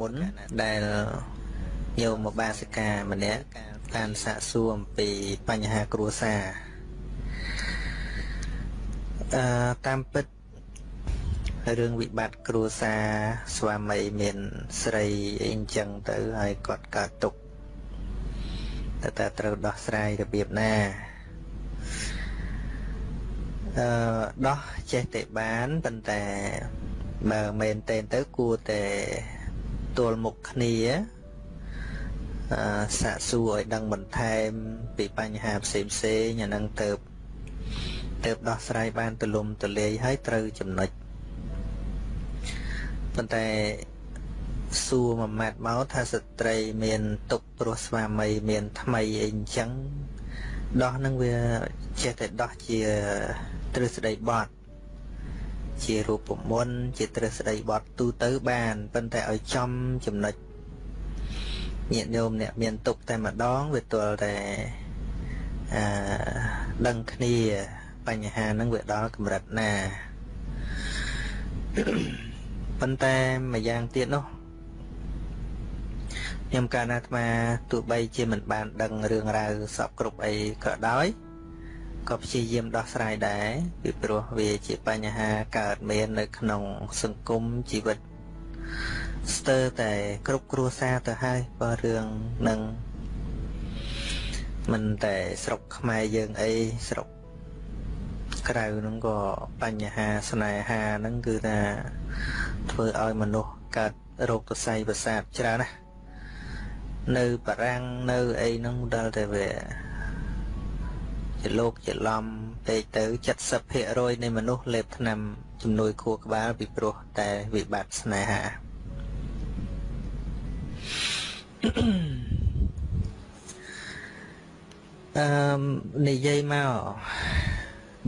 មុនដែលញោមមកបាសិកាម្នាក់បានសាកសួរអំពីបញ្ហាគ្រួសារអឺតាមពិតរឿងវិបត្តិគ្រួសារស្វាមីមានស្រីអីអញ្ចឹងទៅហើយគាត់កើតទុកតែតើត្រូវដោះស្រាយរបៀបណាអឺដោះចេះតែបានប៉ុន្តែបើមែនតែនទៅគួរតែ ទល់មុខគ្នាអឺសាកសួរឲ្យដឹងបន្ថែម ពីបញ្ហាផ្សេងផ្សេងអានឹងទៅទៅដោះស្រាយបានទូលំទូលាយហើយត្រូវចំណុចប៉ុន្តែសួរមួយម៉ាត់មកថាស្ត្រីមានទុកព្រោះស្វាមីមានថ្មីអីអញ្ចឹងដោះនឹងវាចេះតែដោះជាទ្រឹស្ដីបត់ ជារូបមន្តជាទ្រឹស្ដីបត់ទូទៅបានប៉ុន្តែឲ្យចំចំណុចញាតិញោមអ្នកមានទុកតែម្ដងវាទល់តែអឺដឹងគ្នាបញ្ហាហ្នឹងវាដល់កម្រិតណាប៉ុន្តែម្យ៉ាងទៀតនោះខ្ញុំកាលណាអាត្មាទោះបីជាមិនបានដឹងរឿងរ៉ាវសពគ្រប់អីក៏ដោយ ក៏ព្យាយាមដោះស្រាយដែរពីព្រោះវាជាបញ្ហាកើតមាននៅក្នុងសង្គមជីវិតស្ទើរតែគ្រប់គ្រួសារទៅហើយបើរឿងនឹងមិនតែស្រុកខ្មែរយើងអីស្រុកក្រៅហ្នឹងក៏បញ្ហាស្នេហាហ្នឹងគឺថាធ្វើឲ្យមនុស្សកើតរោគទស័យប្រសាទច្រើនណានៅបារាំងនៅអីហ្នឹងដល់តែវា ជាលោកជាឡំពេកទៅ70%នៃមនុស្សលេបថ្នាំជំនួយខួរក្បាលពីព្រោះតែវិបត្តិស្នេហាអឺនិយាយមក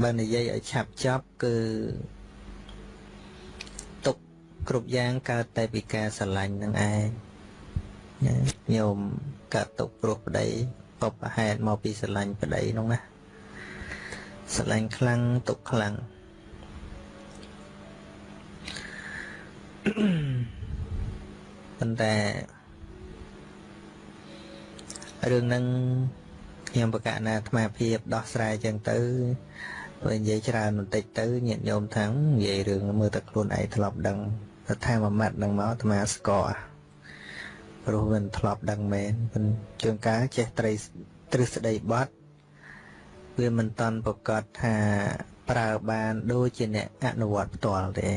បើនិយាយឲ្យឆាប់ចប់គឺទុកគ្រប់យ៉ាងកើតតែពីការស្រឡាញ់នឹងឯងញោមកើតទុកព្រោះប្តីបបហេតុមកពីស្រឡាញ់ប្តីនោះណា ស្រឡាញ់ខ្លាំងទុកខ្លាំងប៉ុន្តែរឿងហ្នឹងខ្ញុំបកណាអាត្មាភាពដោះស្រាយចឹងទៅបើនិយាយច្រើនបន្តិចទៅញាតិញោមថានិយាយរឿងមើលតែខ្លួនឯងធ្លាប់ដឹងថាថាមួយម៉ាត់នឹងមកអាត្មាស្គាល់ព្រោះវាធ្លាប់ដឹងមែនប៉ុន្តែជួនកាលចេះត្រីទ្រឹស្ដីបត់ វាមិនតន់ប្រកាសថាប្រើបានដូចជាអ្នកអនុវត្តផ្ទាល់ទេ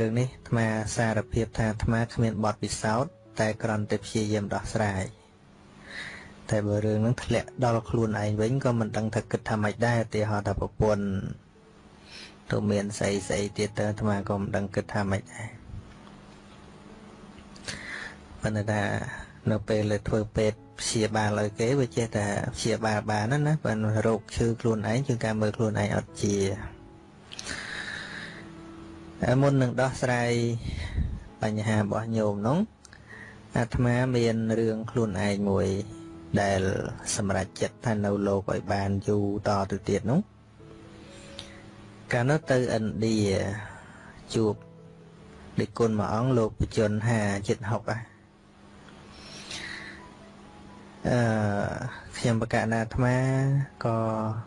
រឿងនេះអាត្មាសារភាពថាអាត្មាគ្មានបទពិសោធន៍តែគ្រាន់តែព្យាយាមដោះស្រាយតែបើរឿងហ្នឹងធ្លាក់ដល់ខ្លួនឯងវិញក៏មិនដឹងថាគិតថាម៉េចដែរឧទាហរណ៍ថាប្រពន្ធទៅមានស្អីស្អីទៀតទៅអាត្មាក៏មិនដឹងគិតថាម៉េចដែរប៉ុន្តែថានៅពេលលើធ្វើពេទ្យ ព្យាបាលឲ្យគេវាចេះតែព្យាបាលបានណាណាបើរោគឈឺខ្លួនឯងជាងការមើលខ្លួនឯងអត់ជាមុននឹងដោះស្រាយបញ្ហារបស់ញោមនោះអាត្មាមានរឿងខ្លួនឯងមួយ ដែលសម្រេចចិត្តថានៅលោកឲ្យបានយូរតទៅទៀតនោះកាលនោះទៅឥណ្ឌាជួបដឹកគុណមួយអង្គលោកបជន5ចិត្ត60ហ่ะ អឺខ្ញុំបកណាអាត្មាក៏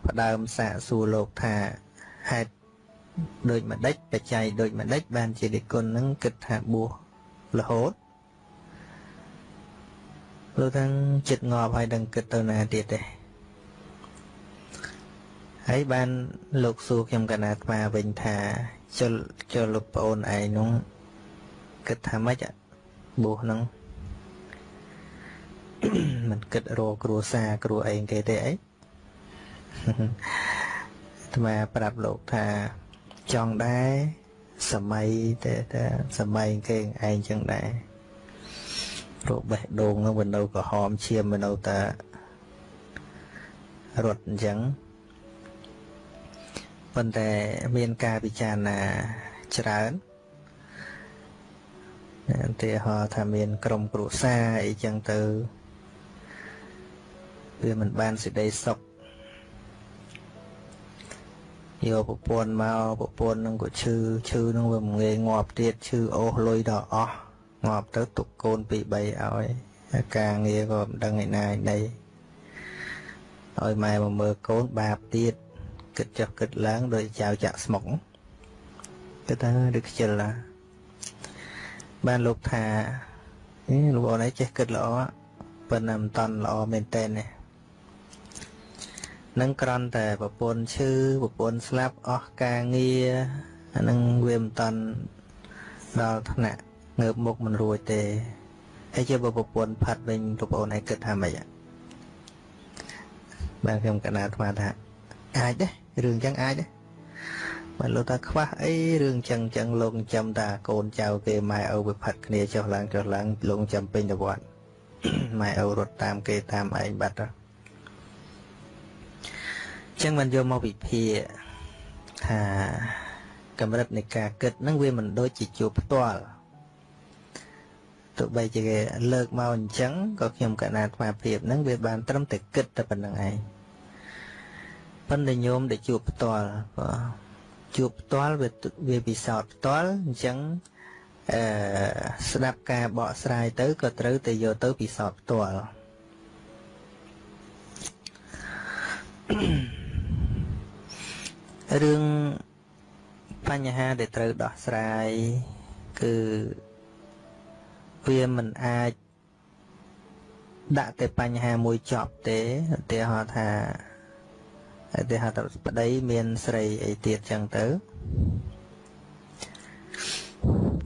ផ្ដើមសាកសួរលោកថាហេតុដូចម្ដេចបច្ច័យដូចម្ដេចបានជាដឹកគុណនឹងគិតថាបួសរហូតលោកទាំងចិត្តងាប់ហើយដឹងគិតទៅណាទៀតទេហើយបានលោកសួរខ្ញុំកណាអាត្មាវិញថាចុលចុលលោកប្អូនឯងនោះគិតថាម៉េចបួសហ្នឹង មិនគិតរកគ្រួសារគ្រួអីគេទេអីអាត្មាប្រាប់លោកថាចង់ដែរសម័យតែតែសម័យគេឯងចឹងដែរព្រោះបេះដូងនោះវានៅក្រហមឈាមវានៅតែរត់អញ្ចឹងប៉ុន្តែមានការពិចារណាច្រើនឧទាហរណ៍ថាមានក្រុមគ្រួសារអីចឹងទៅ វាមិនបានសេចក្តីសុខយកប្រពន្ធមកប្រពន្ធនឹងក៏ឈឺឈឺនឹងវាងាយងាប់ទៀតឈឺអូសលុយដល់អស់ងាប់ទៅទុកកូនពី3ឲ្យការងារក៏មិនដឹងឯណាឯណីឲ្យម៉ែមកមើលកូនបាបទៀតគិតចុះគិតឡើងដោយចៅចាក់ស្មុកគិតថាឬខ្ជិលណាបានលោកថាលោកអូនឯងចេះគិតល្អប៉ុន្តែមិនតន់ល្អមែនតើនេះ នឹងក្រន់តែប្រពន្ធឈឺប្រពន្ធស្លាប់អស់ការងារអានឹងវាមិនតន់ដល់ថ្នាក់ងើបមុខមិនរួចទេហើយជាប្រពន្ធផាត់វិញប្រពន្ធឯងគិតថាម៉េចបាទខ្ញុំកណាអាត្មាថាអាចទេរឿងចឹងអាចទេបើលោកតាខ្វះអីរឿងចឹងចឹងលោកចាំតាកូនចៅគេម៉ែឪវាផាត់គ្នាចុះឡើងចុះឡើងលោកចាំពេញទៅវត្តម៉ែឪរត់តាមគេតាមឯងបាត់ទៅ ចឹងមិនយកមកវិភាគថាកម្រិតនៃការគិតហ្នឹងវាមិនដូចជាជួបផ្ទាល់ទោះបីជាគេលើកមកអញ្ចឹងក៏ខ្ញុំកណាថ្មភាពហ្នឹងវាបានត្រឹមតែគិតតែប៉ុណ្្នឹងឯងប៉ុន្តែញោមដែលជួបផ្ទាល់បាទជួបផ្ទាល់វាវាពិសោធន៍ផ្ទាល់អញ្ចឹងអឺស្ដាប់ការបកស្រាយទៅក៏ត្រូវតែយកទៅពិសោធន៍ផ្ទាល់ រឿងបញ្ហាដែលត្រូវដោះស្រាយគឺវាមិនអាចដាក់តែបញ្ហាមួយចប់ទេឧទាហរណ៍ថាឧទាហរណ៍ថាប្តីមានស្រីអីទៀតចឹងទៅ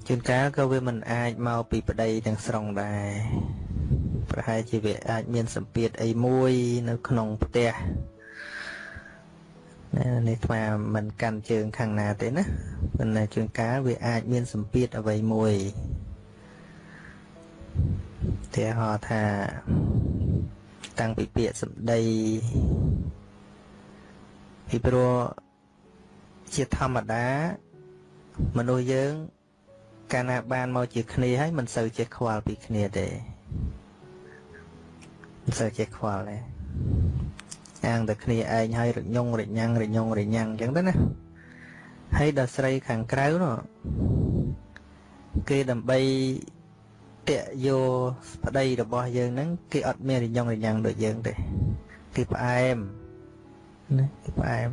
ជួនកាលក៏វាមិនអាចមកពីប្តីទាំងស្រុងដែរប្រហែលជាវាអាចមានសម្ពាធអីមួយនៅក្នុងផ្ទះ ណានេះស្មាមិនកាន់ជើងខាងណាទេណាប៉ុន្តែជួនកាលវាអាចមានសម្ពាធអ្វីមួយទីហោថាតាំងពីពាក្យសម្ដីពីព្រោះជាធម្មតាមនុស្សយើងកាលណាបានមកជាគ្នាហើយមិនសូវចេះខ្វល់ពីគ្នាទេមិនសូវចេះខ្វល់ទេ អាងតែគ្នាឯងហើយរញងរញ៉ាំងរញងរញ៉ាំងអញ្ចឹងទៅណាហើយដល់ស្រីខាងក្រៅនោះគេដើម្បីតាក់យកប្តីរបស់យើងហ្នឹងគេអត់មានរញងរញ៉ាំងដូចយើងទេគេផ្អែមណាគេផ្អែម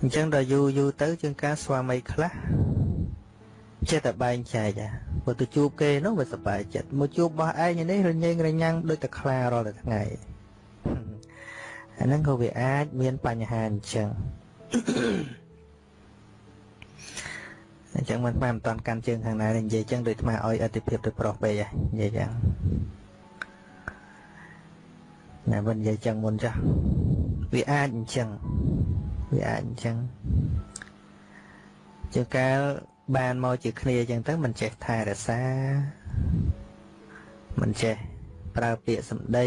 អញ្ចឹងដល់យូរយូរទៅជាងការស្វាមីខ្លះចេះតែបែងចែកអាបើទៅជួបគេនោះវាសប្បាយចិត្តមកជួបបោះឯងនេះរញ៉េងរញ៉ាំងដូចតែខ្លារាល់តែថ្ងៃ អាហ្នឹងក៏វាអាចមានបញ្ហាអញ្ចឹងអញ្ចឹងមិនបានមិនតាន់កាន់ជើងខាងណានិយាយអញ្ចឹងដូចថ្មឲ្យអតិភិបទៅប្រុសពេកហ៎និយាយអញ្ចឹងណាមិននិយាយចឹងមុនចាស់វាអាចអញ្ចឹងវាអាចអញ្ចឹងជាកាលបានមកជាគ្នាអញ្ចឹងទៅមិនចេះថែរក្សាមិនចេះ ប្រើពាក្យសម្ដី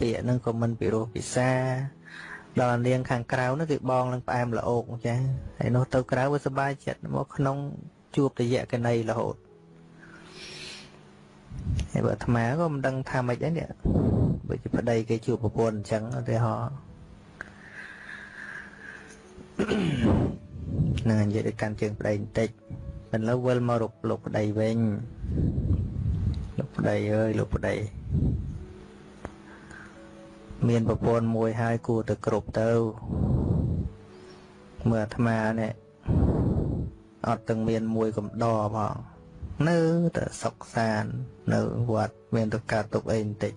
ពាក្យហ្នឹងក៏មិនពិរោះពិសាដល់នាងខាងក្រៅនោះគឺបងនឹងផ្អែមល្អោកចាហើយនោះទៅក្រៅវាសុបាយចិត្តមកក្នុងជួបតយៈកណីរហូតហើយបើអាត្មាក៏មិនដឹងថាម៉េចដែរនេះបើជាប្តីគេជួបប្រពន្ធអញ្ចឹងឧទាហរណ៍នឹងនិយាយទៅកាន់ជើងប្តីបន្តិចមិនលើវិលមករកលោកប្តីវិញលោក ប្តីអើយលោកប្តីមានប្រពន្ធមួយហើយគួរទៅគ្រប់ទៅមើលអាត្មានេះអត់ទាំងមានមួយកំដរផងនៅតែសុកសាននៅវត្តមានទៅកើតទុកអីបន្តិច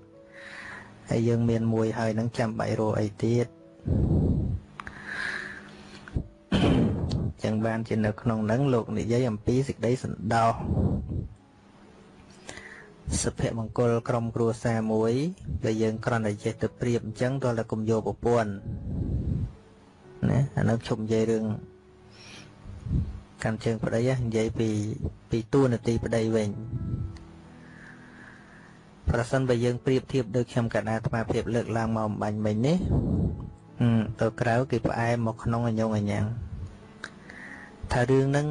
ហើយយើងមានមួយហើយនឹងចាំបាច់រកអីទៀតចឹងបានជានៅក្នុងនឹងលោកនិយាយអំពីសេចក្តីសន្តោស សុភមង្គលក្រុមគ្រួសារមួយដែលយើងគ្រាន់តែចេះទៅប្រៀបអញ្ចឹងតើតែគុំយកប្រពន្ធណាអានោះជុំនិយាយរឿងកាន់ជើងប្តីនិយាយពីពីតួនាទីប្តីវិញប្រសិនបើយើងប្រៀបធៀបដូចខ្ញុំកណ្ដាអាត្មាភាពលើកឡើងមកអំបញ្ញមិញនេះទៅក្រៅគេផ្អែមមកក្នុងអញ្ញងអញ្ញងថារឿងហ្នឹង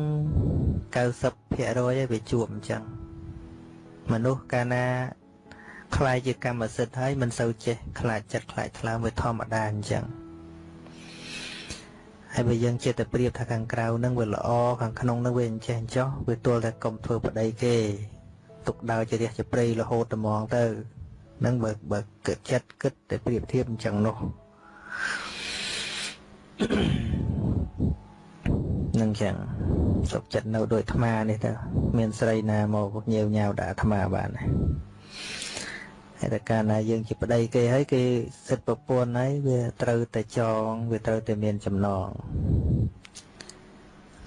90%ឯងវាជួបអញ្ចឹង មនុស្សកាលណាខ្លាយជាកម្មសិទ្ធិហើយមិនសូវចេះខ្លាចចិត្តខ្លាចថ្លើមវាធម្មតាអញ្ចឹងហហើយបើយើងចិត្តតែប្រៀបថាខាងក្រៅនឹងវាល្អខាងក្នុងនឹងវាអញ្ចេះអញ្ចោះវាទល់តែកុំធ្វើប្តីគេទុកដើរជារះជាព្រៃរហូតតែហ្មងទៅនឹងបើបើគិតចិត្តគិតតែប្រៀបធៀបអញ្ចឹងនោះ នឹងចឹងសុខចិត្តនៅដូចអាត្មានេះទៅមានស្រីណាមកញៀវញ៉ាវដាក់អាត្មាបានហើយតែកាលណាយើងជាប្តីគេហើយគេសិទ្ធប្រពន្ធហើយវាត្រូវតែចងវាត្រូវតែមានចំណង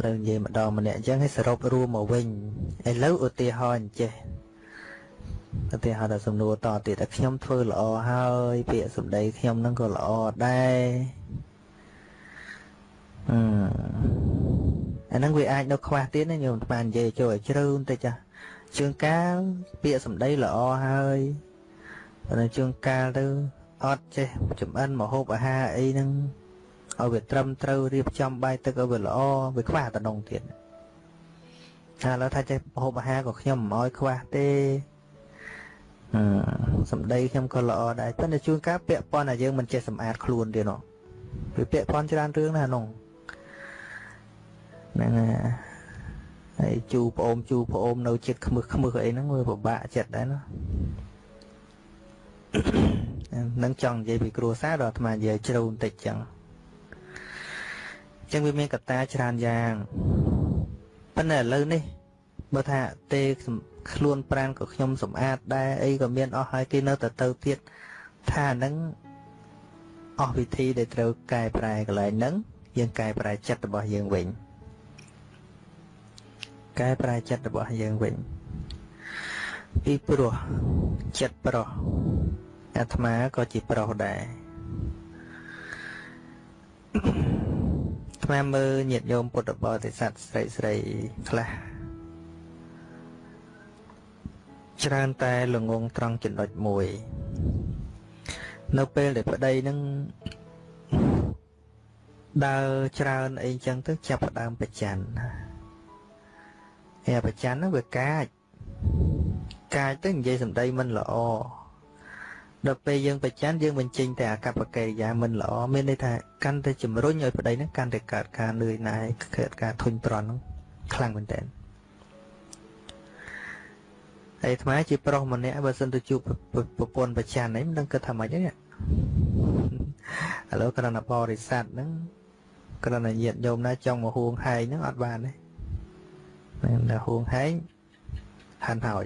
លើនិយាយម្ដងម្នាក់អញ្ចឹងឲ្យសរុបរួមមកវិញឥឡូវឧទាហរណ៍អញ្ចេះឧទាហរណ៍ដល់សំណួរតទៀតតែខ្ញុំធ្វើល្អហើយពាក្យសម្ដីខ្ញុំនឹងក៏ល្អដែរ អឺអាហ្នឹងវាអាចនៅខ្វះទៀតណាញោមបាននិយាយចូលឲ្យជ្រៅបន្តិចចាជើងកាលពាក្យសម្ដីល្អហើយតែជើងកាលទៅអត់ចេះចំអិនមហូបអាហារអីហ្នឹងឲ្យវាត្រឹមត្រូវរៀបចំបាយទឹកឲ្យវាល្អវាខ្វះតំណងទៀតថាឥឡូវថាចេះមហូបអាហារក៏ខ្ញុំមិនឲ្យខ្វះទេអឺសម្ដីខ្ញុំក៏ល្អដែរប៉ុន្តែជួនកាលពាក់ព័ន្ធតែយើងមិនចេះសម្អាតខ្លួនទៀតនោះវាពាក់ព័ន្ធច្រើនរឿងណាស់នោះ ហ្នឹងហើយជូប្អូនជូប្អូននៅចិត្តខ្មឹសខ្មឹសអីហ្នឹងវាពិបាកចិត្តដែរណានឹងចង់និយាយពីគ្រួសារដល់អាត្មានិយាយជ្រៅបន្តិចចឹងចឹងវាមានកត្តាច្រើនយ៉ាងប៉ុន្តែឥឡូវនេះបើថាទេខ្លួនប្រានក៏ខ្ញុំសម្អាតដែរអីក៏មានអស់ហើយគេនៅតែទៅទៀតថាហ្នឹងអស់វិធីដែលត្រូវកែប្រែកន្លែងហ្នឹងយើងកែប្រែចិត្តរបស់យើងវិញ កែប្រែចិត្តរបស់យើងវិញពីព្រោះចិត្តប្រុសអាត្មាក៏ជាប្រុសដែរអាត្មាមើលញាតិញោមពុទ្ធបរិស័ទស្រីស្រីខ្លះច្រើនតែល្ងងត្រង់ចំណុចមួយ នៅពេលដែលប្តីនឹងដើរច្រើនអីចឹងទៅចាប់ផ្ដើមប្រច័ណ្ឌ ហើយប្រច័ណ្ឌហ្នឹងវាកាចកាចទៅនិយាយសម្ដីមិនល្អដល់ពេលយើងប្រច័ណ្ឌយើងបញ្ចេញតែអាកប្បកិរិយាមិនល្អមានន័យថាកាន់តែជំរុញឲ្យប្តីហ្នឹងកាន់តែកើតការនឿយណាយកើតការធុញទ្រាន់ហ្នឹងខ្លាំងមែនតើហើយអាត្មាជាប្រុសម្នាក់បើសិនទៅជួបប្រពន្ធប្រច័ណ្ឌហ្នឹងមិនដឹងគិតថាម៉េចទេឥឡូវគ្រាន់តែបរិស័ទហ្នឹងគ្រាន់តែញាតញោមណាចង់មកហួងហែងហ្នឹងអត់បានទេ មិនតែហួងហែងហាន់ហើយ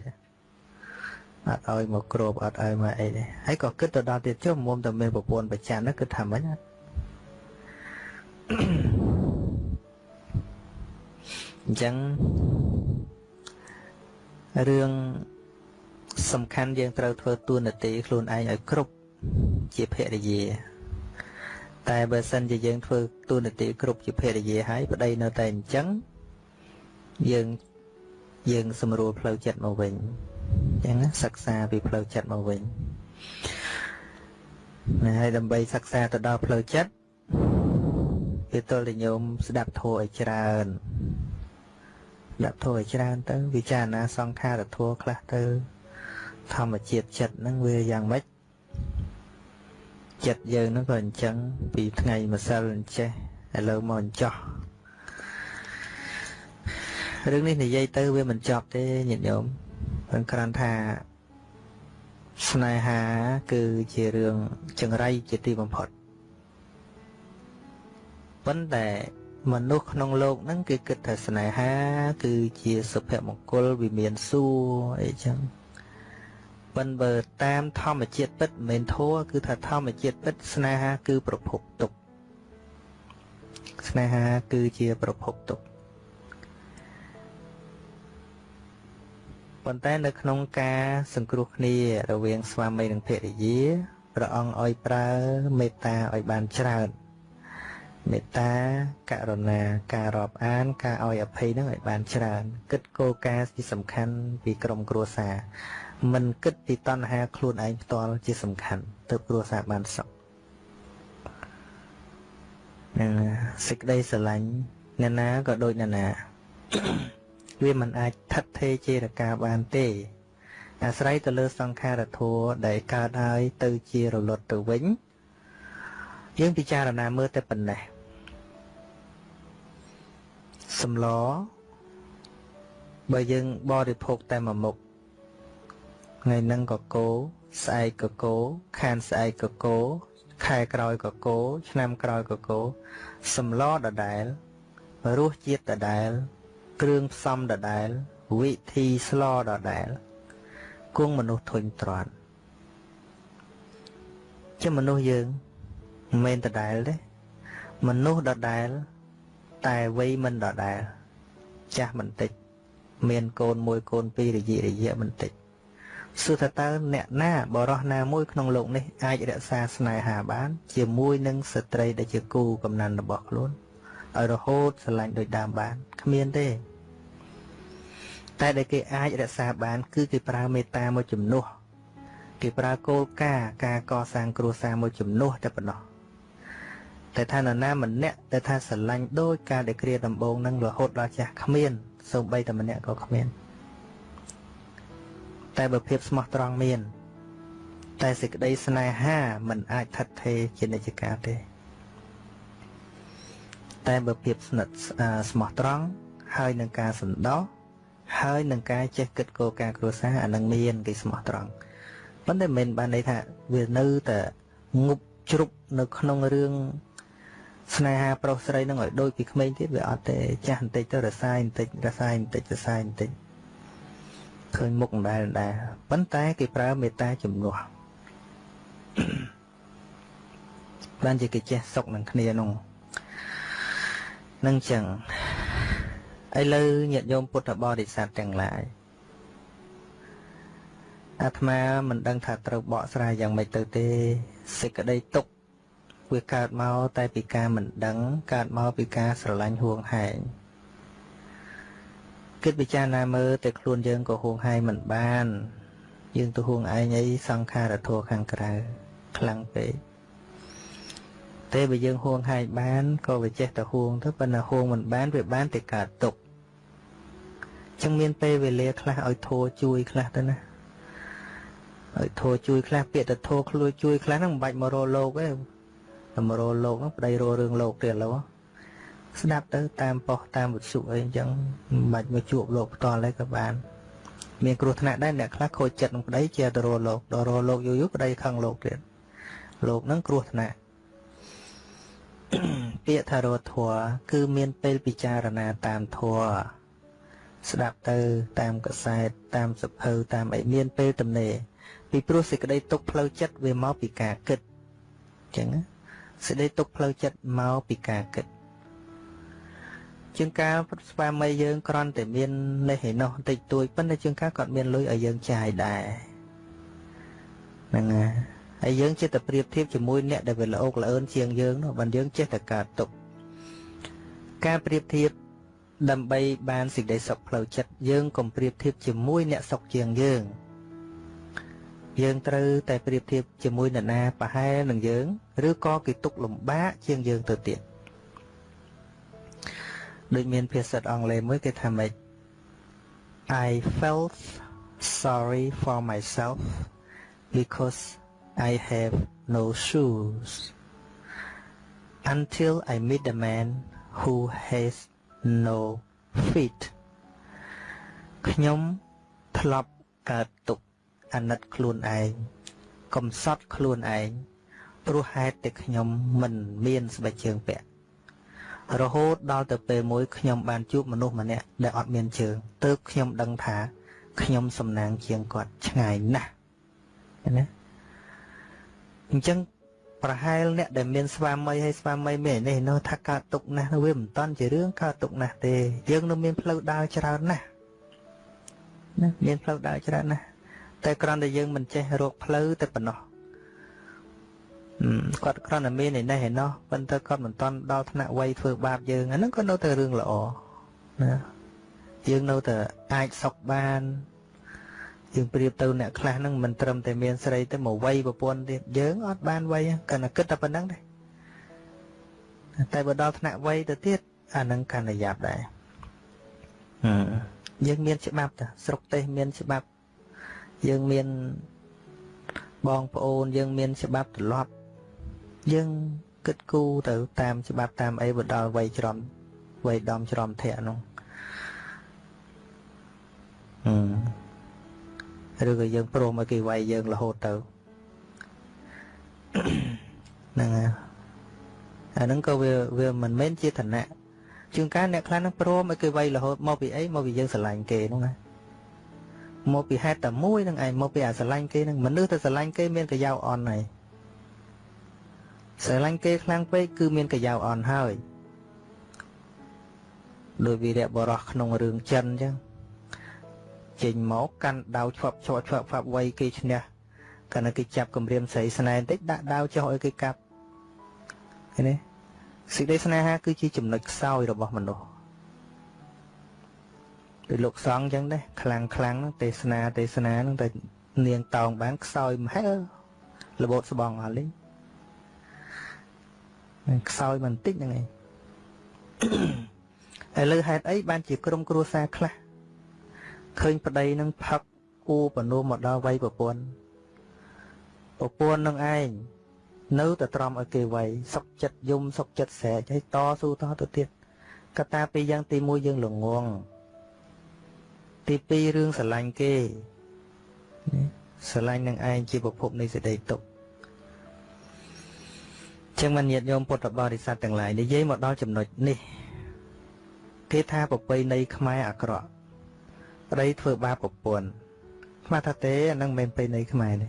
អត់ឲ្យមកគ្របអត់ឲ្យមកអីទេហើយក៏គិតទៅដល់ទៀតចុះមុំតែមានប្រពន្ធប្រចាំហ្នឹងគឺថាម៉េចអញ្ចឹងរឿងសំខាន់យើងត្រូវធ្វើទួនាទីខ្លួនឯងឲ្យគ្រប់ជាភរិយា តែបើសិនជាយើងធ្វើទួនាទីគ្រប់ជាភរិយាហើយប្តីនៅតែអញ្ចឹង យើងយើងសម្រួលផ្លូវចិត្តមកវិញអញ្ចឹងសិក្សាពីផ្លូវចិត្តមកវិញណាហើយដើម្បីសិក្សាទៅដល់ផ្លូវចិត្តវាទល់តែញោមស្ដាប់ធម៌ឲ្យច្រើនស្ដាប់ធម៌ឲ្យច្រើនទៅវិចារណាសង្ខារធម៌ខ្លះទៅធម្មជាតិចិត្តហ្នឹងវាយ៉ាងម៉េចចិត្តយើងហ្នឹងក៏អញ្ចឹងពីថ្ងៃម្សិលអញ្ចេះឥឡូវមកអញ្ចោះ រឿងនេះនិយាយទៅវាមិនចប់ទេញាតិញោមព្រោះគ្រាន់ថាស្នេហាគឺជារឿងចង្រៃជាទីបំផុតប៉ុន្តែមនុស្សក្នុងโลกហ្នឹងគេគិតថាស្នេហា គឺជាសុភមង្គលវិមានសួរអីចឹងប៉ុន្តែបើតាមធម្មជាតិពិតមិនមែនធัวគឺថាធម្មជាតិពិតស្នេហាគឺប្រភពទុក្ខស្នេហាគឺជាប្រភពទុក្ខ ប៉ុន្តែនៅក្នុងការសង្គ្រោះគ្នារវាងស្វាមីនិងភរិយាព្រះអង្គឲ្យប្រើមេត្តាឲ្យបានច្រើនមេត្តាករុណាការរាប់អាន ការឲ្យអភ័យនឹងឲ្យបានច្រើន គិតគោលការណ៍ទីសំខាន់ពីក្រុមគ្រួសារមិនគិតពីតណ្ហាខ្លួនឯងផ្ទាល់ជាសំខាន់ទើបគ្រួសារបានសុខនឹងសេចក្តីស្រឡាញ់អ្នកណាក៏ដូចអ្នកណា វាមិនអាចថិតថេរជារកាបានទេ អាស្រ័យទៅលើសង្ខារធัวដែលកើតហើយទៅជារលត់ទៅវិញយើងពិចារណាមើលតែប៉ុណ្ណេះសម្លបើយើងបរិភោគតែមួយមុខថ្ងៃហ្នឹងក៏គោស្អែកក៏គោខានស្អែកក៏គោខែក្រោយក៏គោឆ្នាំក្រោយក៏គោសម្លដដែលរសជាតិដដែល គ្រឿងផ្សំដដែល វិធីស្លដដែលគង់មនុស្សធុញទ្រាន់ជាមនុស្សយើងមិនមែនដដែលទេមនុស្សដដែលតែវ័យមិនដដែលចាស់មិនតិចមានកូនមួយកូនពីររយៈរយៈមិនតិចសួរថាតើអ្នកណាបរោះណាមួយក្នុងโลกនេះអាចរក្សាស្នេហាបាន ជាមួយនឹងស្ត្រីដែលជាគូកំណត់របស់ខ្លួនឲ្យរហូតស្រឡាញ់ដូចដើមបានគ្មានទេ តែដែលគេអាចរក្សាបាន គឺគេប្រើមេត្តាមួយជំនួសគេប្រើគោលការណ៍ការកសាងគ្រួសារមួយជំនួសតែប៉ុណ្ណោះតែថានរណាម្នាក់ដែលថាស្រឡាញ់ដោយការដែលគ្រាដំបងនឹងរហូតដល់ចាស់គ្មានសូម្បីតែម្នាក់ក៏គ្មាន តែបើភាពស្មោះត្រង់មាន តែសេចក្តីស្នេហាមិនអាចថិតថេរជានិច្ចកាលទេ តែបើភាពស្និទ្ធស្មោះត្រង់ហើយនឹងការសន្តោស ហើយនឹងការចេះគិតគោលការណ៍គ្រួសារអានឹងមានគេស្មោះត្រង់ប៉ុន្តែមិនបានន័យថាវានៅតែងប់ជ្រុបនៅក្នុងរឿងស្នេហាប្រុសស្រីនឹងឲ្យដូចពីក្មេងទៀតវាអត់ទេចាស់បន្តិចទៅរសាយបន្តិចរសាយបន្តិចរសាយបន្តិចឃើញមុខម្ដែលដែរប៉ុន្តែគេប្រើមេត្តាជំនួសបានជាគេចេះសុកនឹងគ្នានោះនឹងចឹង ឥឡូវញាតិញោមពុទ្ធបរិស័ទទាំងឡាយអាត្មាមិនដឹងថាត្រូវបកស្រាយយ៉ាងម៉េចទៅទេសេចក្តីទុក្ខវាកើតមកតែពីការមិនដឹងកើតមកពីការស្រឡាញ់ហួងហែងគិតពិចារណាមើលតែខ្លួនយើងក៏ហួងហែងមិនបាន យើងទៅហួងឯងអីសង្ខារធัวខាងក្រៅខ្លាំងពេកតែបើយើងហួងហែងបានក៏វាចេះតែហួងទៅប៉ុន្តែហួងមិនបានវាបានតែកើតទុក ចឹងមានពេលវេលាខ្លះឲ្យធัวជួយខ្លះទៅណាឲ្យធัวជួយខ្លះពាក្យទៅធัวខ្លួនជួយខ្លះហ្នឹងមិនបាច់មករកលោកទេតែមករកលោកហ្នឹងប្តីរករឿងលោកទៀតឡូវស្ដាប់ទៅតាមប៉ុស្តិ៍តាមវិទ្យុអីអញ្ចឹងមិនបាច់មកជួបលោកផ្ទាល់ទេក៏បាន មានគ្រោះថ្នាក់ដែរអ្នកខ្លះខូចចិត្តនឹងប្តីជាទៅរកលោកដល់រកលោកយូរយូរប្តីខឹងលោកទៀតលោកហ្នឹងគ្រោះថ្នាក់ពាក្យថារធัวគឺមានពេលពិចារណាតាមធัว ស្ដាប់ទៅ តាមកសែតតាមសភៅតាមអីមានពេលទំនេរពីព្រោះសេចក្តីទុកផ្លូវចិត្តវាមកពីការគិតអញ្ចឹងសេចក្តីទុកផ្លូវចិត្តមកពីការគិតជាងការស្វាមីយើងគ្រាន់តែមាននេះឯនោះតិចតួចប៉ុន្តែជាងការគាត់មានលុយឲ្យយើងចាយដែរហ្នឹងហើយហើយយើងចេះតែប្រៀបធៀបជាមួយអ្នកដែលវាល្អកល្អឿនជាងយើងនោះបើយើងចេះតែកើតទុកការប្រៀបធៀប ដើម្បីបានសេចក្តីសុខផ្លូវចិត្តយើងកុំប្រៀបធៀបជាមួយអ្នកសុខជាងយើង យើងត្រូវតែប្រៀបធៀបជាមួយនរណាប្រហែលនឹងយើង ឬក៏គេទុកលំបាកជាងយើងទៅទៀតដូចមានភាសាអង់គ្លេសមួយគេថាម៉េច I felt sorry for myself because I have no shoes until I meet a man who has no feet ខ្ញុំធ្លាប់កើតទុកអាណិតខ្លួនឯងកំសត់ខ្លួនឯងព្រោះហេតុតែខ្ញុំមិនមានស្បែកជើងពាក់រហូតដល់ទៅពេលមួយខ្ញុំបានជួបមនុស្សម្នាក់ដែលអត់មានជើងទើបខ្ញុំដឹងថាខ្ញុំសំណាងជាងគាត់ឆ្ងាយណាស់ណាអញ្ចឹង ប្រហែលអ្នកដែលមានស្វាមីហើយស្វាមីមាននេះនោះថាកើតទុកណាស់វាមិនតាន់ជារឿងកើតទុកណាស់ទេ យើងនៅមានផ្លូវដើរច្រើនណាស់ណាមានផ្លូវដើរច្រើនណាស់តែគ្រាន់តែយើងមិនចេះរកផ្លូវតែប៉ុណ្ណោះគាត់គ្រាន់តែមានឯនេះឯណោះប៉ុន្តែគាត់មិនតាន់ដល់ថ្នាក់វ័យធ្វើបាបយើងអាហ្នឹងក៏នៅតែរឿងល្អណាយើងនៅតែអាចសុខបាន យើងប្រៀបទៅអ្នកខ្លះហ្នឹងមិនត្រឹមតែមានស្រីទៅមកវ័យប្រពន្ធទៀតយើងអត់បានវ័យគាត់តែគិតតែប៉ុណ្្នឹងទេតែបើដល់ថ្នាក់វ័យទៅទៀតអាហ្នឹងកាន់តែយ៉ាប់ដែរយើងមានច្បាប់តាស្រុកទេសមានច្បាប់យើងមានបងប្អូនយើងមានច្បាប់ទម្លាប់យើងគិតគូរទៅតាមច្បាប់តាមអីបើដល់វ័យច្រំវ័យដំច្រំធាក់នោះអឺ ឬក៏យើងព្រមឲ្យគេវាយយើងរហូតទៅហ្នឹងហើយអាហ្នឹងក៏វាវាមិនមែនជាឋានៈជាងការអ្នកខ្លះហ្នឹងព្រមឲ្យគេវាយរហូតមកពីអីមកពីយើងស្រឡាញ់គេហ្នឹងណាមកពីហេតុតែមួយហ្នឹងឯងមកពីអាស្រឡាញ់គេហ្នឹងមនុស្សទៅស្រឡាញ់គេមានកយោអន់ហើយស្រឡាញ់គេខ្លាំងពេកគឺមានកយោអន់ហើយដោយវីរៈបរោះក្នុងរឿងចិនអញ្ចឹង ចេញមកកាន់ដាវឆ្វាប់ឆ្វាប់ឆ្វាប់ឆ្វាប់វៃគេឈ្នះកាលណាគេចាប់គម្រាមស្រីស្នែនតិចដាក់ដាវចុះឲ្យគេកាប់ឃើញទេសេចក្តីស្នេហាគឺជាចំណុចខ្សោយរបស់មនុស្សដោយលោកសង្ឃអញ្ចឹងដែរខ្លាំងខ្លាំងទេសនាទេសនាហ្នឹងតែនាងតោងបានខ្សោយមហែលរបូតស្បងអស់លេងខ្សោយបន្តិចហ្នឹងឯងឥឡូវហេតុអីបានជាក្រុមគ្រួសារខ្លះ ឃើញប្តីនឹងផឹកគូបនោមមកដល់វ័យប្រពន្ធប្រពន្ធនឹងឯងនៅតែទ្រាំឲ្យគេវ័យសុកចិត្តយំសុកចិត្តស្រែកឲ្យតស៊ូតទៅទៀតកតាពីយ៉ាងទី1យើងល្ងងទី2រឿងស្រឡាញ់គេស្រឡាញ់នឹងឯងជាប្រភពនៃសេចក្តីទុក្ខចឹងមិនញាតញោមពុទ្ធបរិស័ទទាំងឡាយនិយាយមកដល់ចំណុចនេះ គេថាប្រពៃណីខ្មែរអាក្រក់ ប្តីធ្វើបាបប្រពន្ធស្មាថាទេអានឹងមិនមែនប្រពៃណីខ្មែរទេ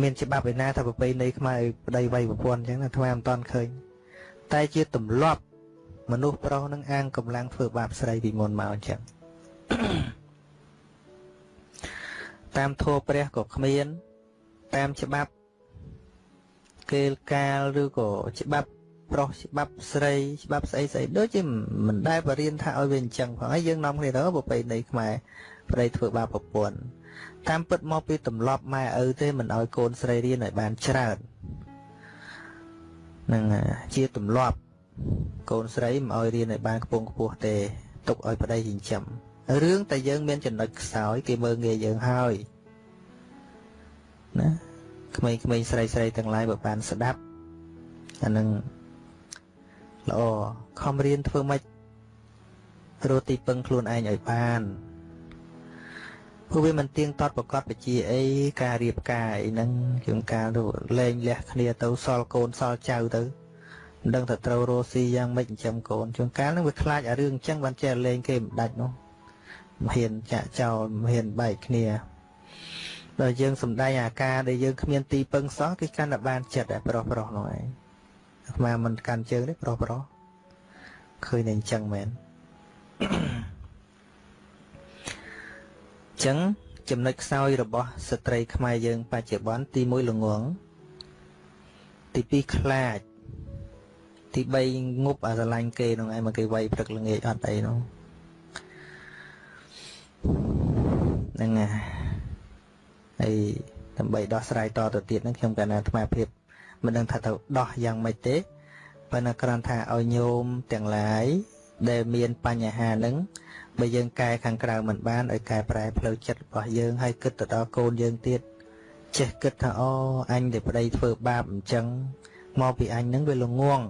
មានច្បាប់ឯណាថាប្រពៃណីខ្មែរឲ្យប្តីវាយប្រពន្ធអញ្ចឹងអាថ្មមិនតាន់ឃើញតែជាទម្លាប់មនុស្សប្រុសនឹងអាងកម្លាំងធ្វើបាបស្រីពីមុនមកអញ្ចឹងតាមធម៌ព្រះក៏គ្មាន តាមច្បាប់គេលកាលឬក៏ច្បាប់ ប្រុសច្បាប់ស្រីច្បាប់ស្អីស្អីដូចជាមិនដែលបរៀនថាឲ្យវាអញ្ចឹងផងហើយយើងនាំគ្នាទៅប្រពៃណីខ្មែរប្តីធ្វើបាបប្រពន្ធតាមពិតមកពីទម្លាប់ម៉ែឪទេមិនឲ្យកូនស្រីរៀនឲ្យបានច្រើននឹងជាទម្លាប់កូនស្រីមិនឲ្យរៀនឲ្យបានខ្ពង់ខ្ពស់ទេទុកឲ្យប្តីចិញ្ចឹមរឿងតែយើងមានចំណុចខ្សោយគេមើលងាយយើងហើយណាក្មេងៗស្រីស្រីទាំងឡាយបើបានស្ដាប់អានឹង ល្អខំរៀនធ្វើម៉េចរកទីពឹងខ្លួនឯងឲ្យបានព្រោះវាមិនទៀងទាត់ប្រកបបជាអីការរៀបការអីហ្នឹងជាងការលែងលះគ្នាទៅសល់កូនសល់ចៅទៅមិនដឹងថាត្រូវរស់ស៊ីយ៉ាងម៉េចចិញ្ចឹមកូនជួនកាលហ្នឹងវាខ្លាចអារឿងអញ្ចឹងបានចេះលែងគេមិនដាច់នោះមិនហ៊ានចាក់ចោលមិនហ៊ានបែកគ្នាដល់យើងសំដែងអាការដែលយើងគ្មានទីពឹងសោះគេកាន់តែបានចិត្តតែប្រុសប្រុសនោះឯង អាត្មាមិនកាន់ជើងទេប្រុសប្រុសឃើញតែអញ្ចឹងមែនអញ្ចឹងចំណុចខ្សោយរបស់ស្ត្រីខ្មែរយើងបច្ចុប្បន្នទី1ល្ងងទី2ខ្លាចទី3ងប់អាស្រឡាញ់គេនោះឯងមកគេវាយព្រឹកល្ងាចអត់អីនោះហ្នឹងហើយដើម្បីដោះស្រាយតទៅទៀតហ្នឹងខ្ញុំកណ្ណាអាត្មាភាព មិនដឹងថាទៅដោះយ៉ាងម៉េចទេប៉ុន្តែគ្រាន់ថាឲ្យញោមទាំងឡាយដែលមានបញ្ហាហ្នឹងបើយើងកែខាងក្រៅមិនបានឲ្យកែប្រែផ្លូវចិត្តរបស់យើងឲ្យគិតទៅដល់កូនយើងទៀតចេះគិតថាអូអញដែលប្តីធ្វើបាបអញ្ចឹងមកពីអញហ្នឹងវាល្ងង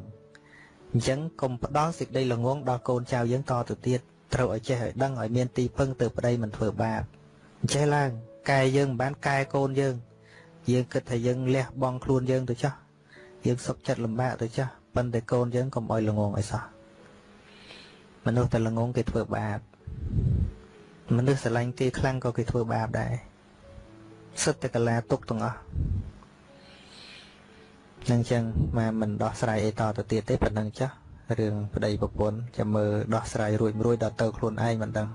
អញ្ចឹងកុំផ្ដល់សេចក្តីល្ងងដល់កូនចៅយើងតទៅទៀតត្រូវឲ្យចេះឲ្យដឹងឲ្យមានទីពឹងទៅប្តីមិនធ្វើបាបអញ្ចេះឡើងកែយើងមិនបានកែកូនយើង យើងគិតថាយើងលះបង់ខ្លួនយើងទៅចោះ យើងសុខចិត្តលំបាកទៅចាស់ប៉ុន្តែកូនយើងកុំឲ្យល្ងងអីសោះមនុស្សតែល្ងងគេធ្វើបាបមនុស្សស្រឡាញ់គេខ្លាំងក៏គេធ្វើបាបដែរសិតតែកលាទុកទាំងអស់នឹងចឹងមកមិនដោះស្រាយអីតទៅទៀតទេប៉ុណ្្នឹងចាស់រឿងប្តីប្រពន្ធចាំមើលដោះស្រាយរួចរួចដល់ទៅខ្លួនឯងមិនដឹង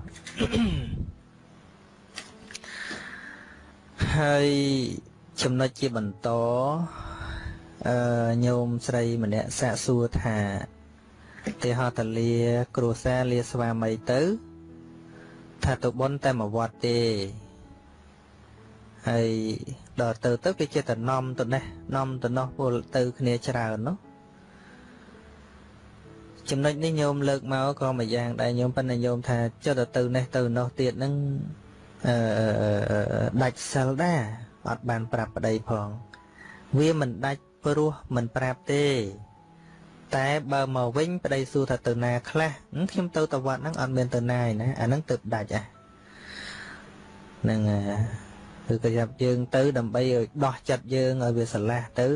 ហើយចំណុចជាបន្ត អឺញោមស្រីម្នាក់សាកសួរថាទេហតលាគ្រួសារលាស្វាមីទៅ ថាទៅបន់តែមួយវត្តទេហើយដល់ទៅទៅគេចេះតែនាំទៅនេះនាំទៅនោះពលទៅគ្នាច្រើននោះចំណុចនេះញោមលើកមកក៏មួយយ៉ាងដែរញោមប៉ុន្តែញោមថាចុះទៅទៅនេះទៅនោះទៀតហ្នឹងអឺដាច់សិលដែរអត់បានប្រាប់ប្តីផង វាមិនដាច់ ព្រោះមិនប្រាប់ទេ តែបើមកវិញប្តីសួរថាទៅណាខ្លះខ្ញុំទៅតវត្តហ្នឹងអត់មានទៅណាឯណាអាហ្នឹងទៅដាច់អាហ្នឹងគឺប្រយ័ត្នយើងទៅដើម្បីឲ្យដោះចិត្តយើងឲ្យវាស្រឡះទៅ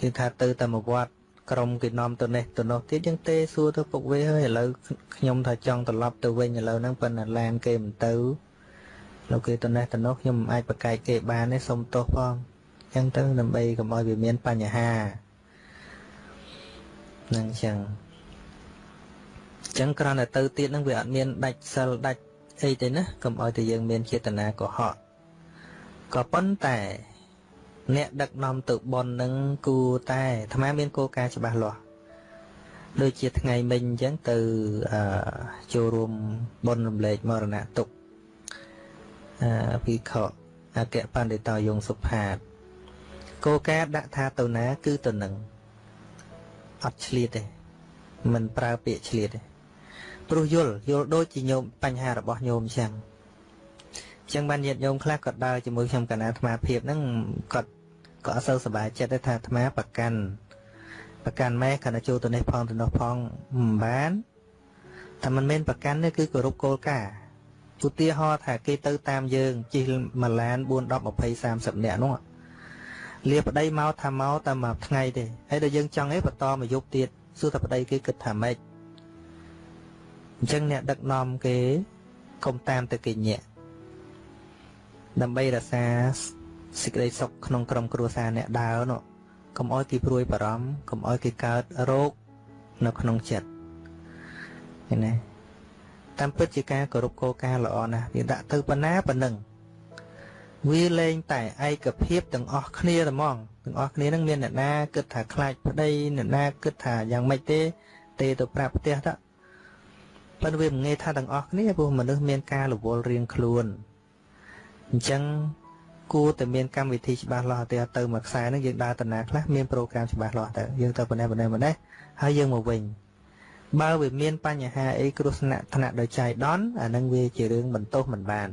គឺថាទៅតែមកវត្តក្រុមគេនាំទៅនេះទៅនោះទៀតយើងទេសួរទៅពុកវាហើយឥឡូវខ្ញុំថាចង់ត្រឡប់ទៅវិញឥឡូវហ្នឹងប៉ុន្តែឡានគេមិនទៅលោកគេទៅនេះទៅនោះខ្ញុំមិនអាចប្រកែកគេបានទេសុំទោសផងអញ្ចឹងទៅដើម្បីកុំឲ្យវាមានបញ្ហាហ្នឹងចឹងចឹងគ្រាន់តែទៅទៀតហ្នឹងវាអត់មានដាច់សិលដាច់អីទេណាកុំឲ្យតែយើងមានចេតនាកុហកក៏ប៉ុន្តែអ្នកដឹកនាំទៅបននឹងគួរតែអាត្មាមានគោលការណ៍ច្បាស់លាស់ដូចជាថ្ងៃមិញអញ្ចឹងទៅអឺចូលរួមបនរំលែកមរណៈទុកអឺពីខអគ្គបណ្ឌិតយងសុផាត គោលការណ៍ដាក់ថាទៅណាគឺទៅនឹងអត់ឆ្លៀតទេមិនប្រើពាក្យឆ្លៀតទេព្រោះយល់យល់ដូចជាញោមបញ្ហារបស់ញោមអញ្ចឹងអញ្ចឹងបានញាតិញោមខ្លះគាត់ដើរជាមួយខ្ញុំកណាអាត្មាភាពហ្នឹងគាត់ក៏អត់សូវសប្បាយចិត្តទេថាអាត្មាប្រកាន់ប្រកាន់ម៉ែគណៈចូលទៅនេះផងទៅនោះផងមិនបានតែមិនមែនប្រកាន់ទេគឺគោរពគោលការណ៍ឧទាហរណ៍ថាគេទៅតាមយើងជិះមួយឡាន4 10 20 30នាក់នោះ លាប្តីមកថាមកតែមួយថ្ងៃទេហើយដល់យើងចង់អីបន្តមកយប់ទៀតសួរតែប្តីគេគិតថាម៉េចអញ្ចឹងអ្នកដឹកនាំគេកុំតាមទៅគេញាក់ដើម្បីរក្សាសេចក្តីសុខក្នុងក្រុមគ្រួសារអ្នកដើរនោះកុំឲ្យគេព្រួយបារម្ភកុំឲ្យគេកើតរោគនៅក្នុងចិត្តឃើញទេតាមពិតជាការគោរពគោលការណ៍ល្អណាស់វាដាក់ទៅប៉ុណ្ណាប៉ុណ្ណឹង វាលែងតែឯកភាពទាំងអស់គ្នាតែហ្មងទាំងអស់គ្នានឹងមានអ្នកណាគិតថាខ្លាចប្តីអ្នកណាគិតថាយ៉ាងម៉េចទេទេទៅប្រាប់ផ្ទះទៅប៉ុន្តែវាមិនងាយថាទាំងអស់គ្នាព្រោះមនុស្សមានការរវល់រៀងខ្លួនអញ្ចឹងគួរតែមានកម្មវិធីច្បាស់លាស់ទៅទៅមួយខ្សែហ្នឹងយើងដើរតាណាខ្លះមានប្រូក្រាមច្បាស់លាស់ទៅយើងទៅប៉ុណ្ណេះប៉ុណ្ណេះប៉ុណ្ណេះហើយយើងមកវិញបើវាមានបញ្ហាអីគ្រោះថ្នាក់ថ្នាក់ដោយចៃដន្យអានឹងវាជារឿងបន្ទោសមិនបាន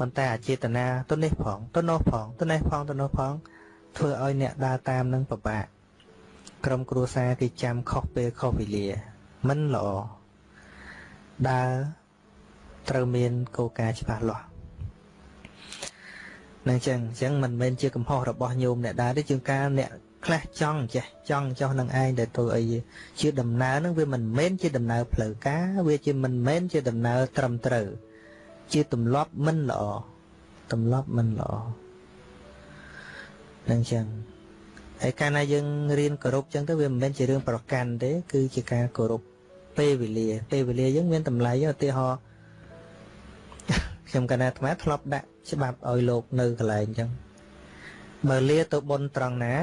ប៉ុន្តែអចេតនាទៅនេះផងទៅនោះផងទៅនេះផងទៅនោះផងធ្វើឲ្យអ្នកដើរតាមនឹងពិបាកក្រុមគ្រួសារគេចាំខុសពេលខុសវេលាមិនល្អដើរត្រូវមានគោលការណ៍ច្បាស់លាស់នឹងចឹងអញ្ចឹងមិនមែនជាកំហុសរបស់ញោមអ្នកដែរទេជាងការអ្នកខ្លះចង់ចេះចង់ចោះនឹងឯងដែលធ្វើអីជាដំណើរនឹងវាមិនមែនជាដំណើរផ្លូវការវាជាមិនមែនជាដំណើរត្រឹមត្រូវ ជាទម្លាប់មិនល្អទម្លាប់មិនល្អនឹងចឹងហើយកាលណាយើងរៀនគោរពចឹងទៅវាមិនមែនជារឿងប្រកាន់ទេ គឺជាការគោរពពេលវេលា ពេលវេលាយើងមានតម្លៃឧទាហរណ៍ខ្ញុំកណាអាត្មាធ្លាប់ដាក់ច្បាប់ឲ្យលោកនៅកន្លែងអញ្ចឹងបើលាទៅបុនត្រង់ណា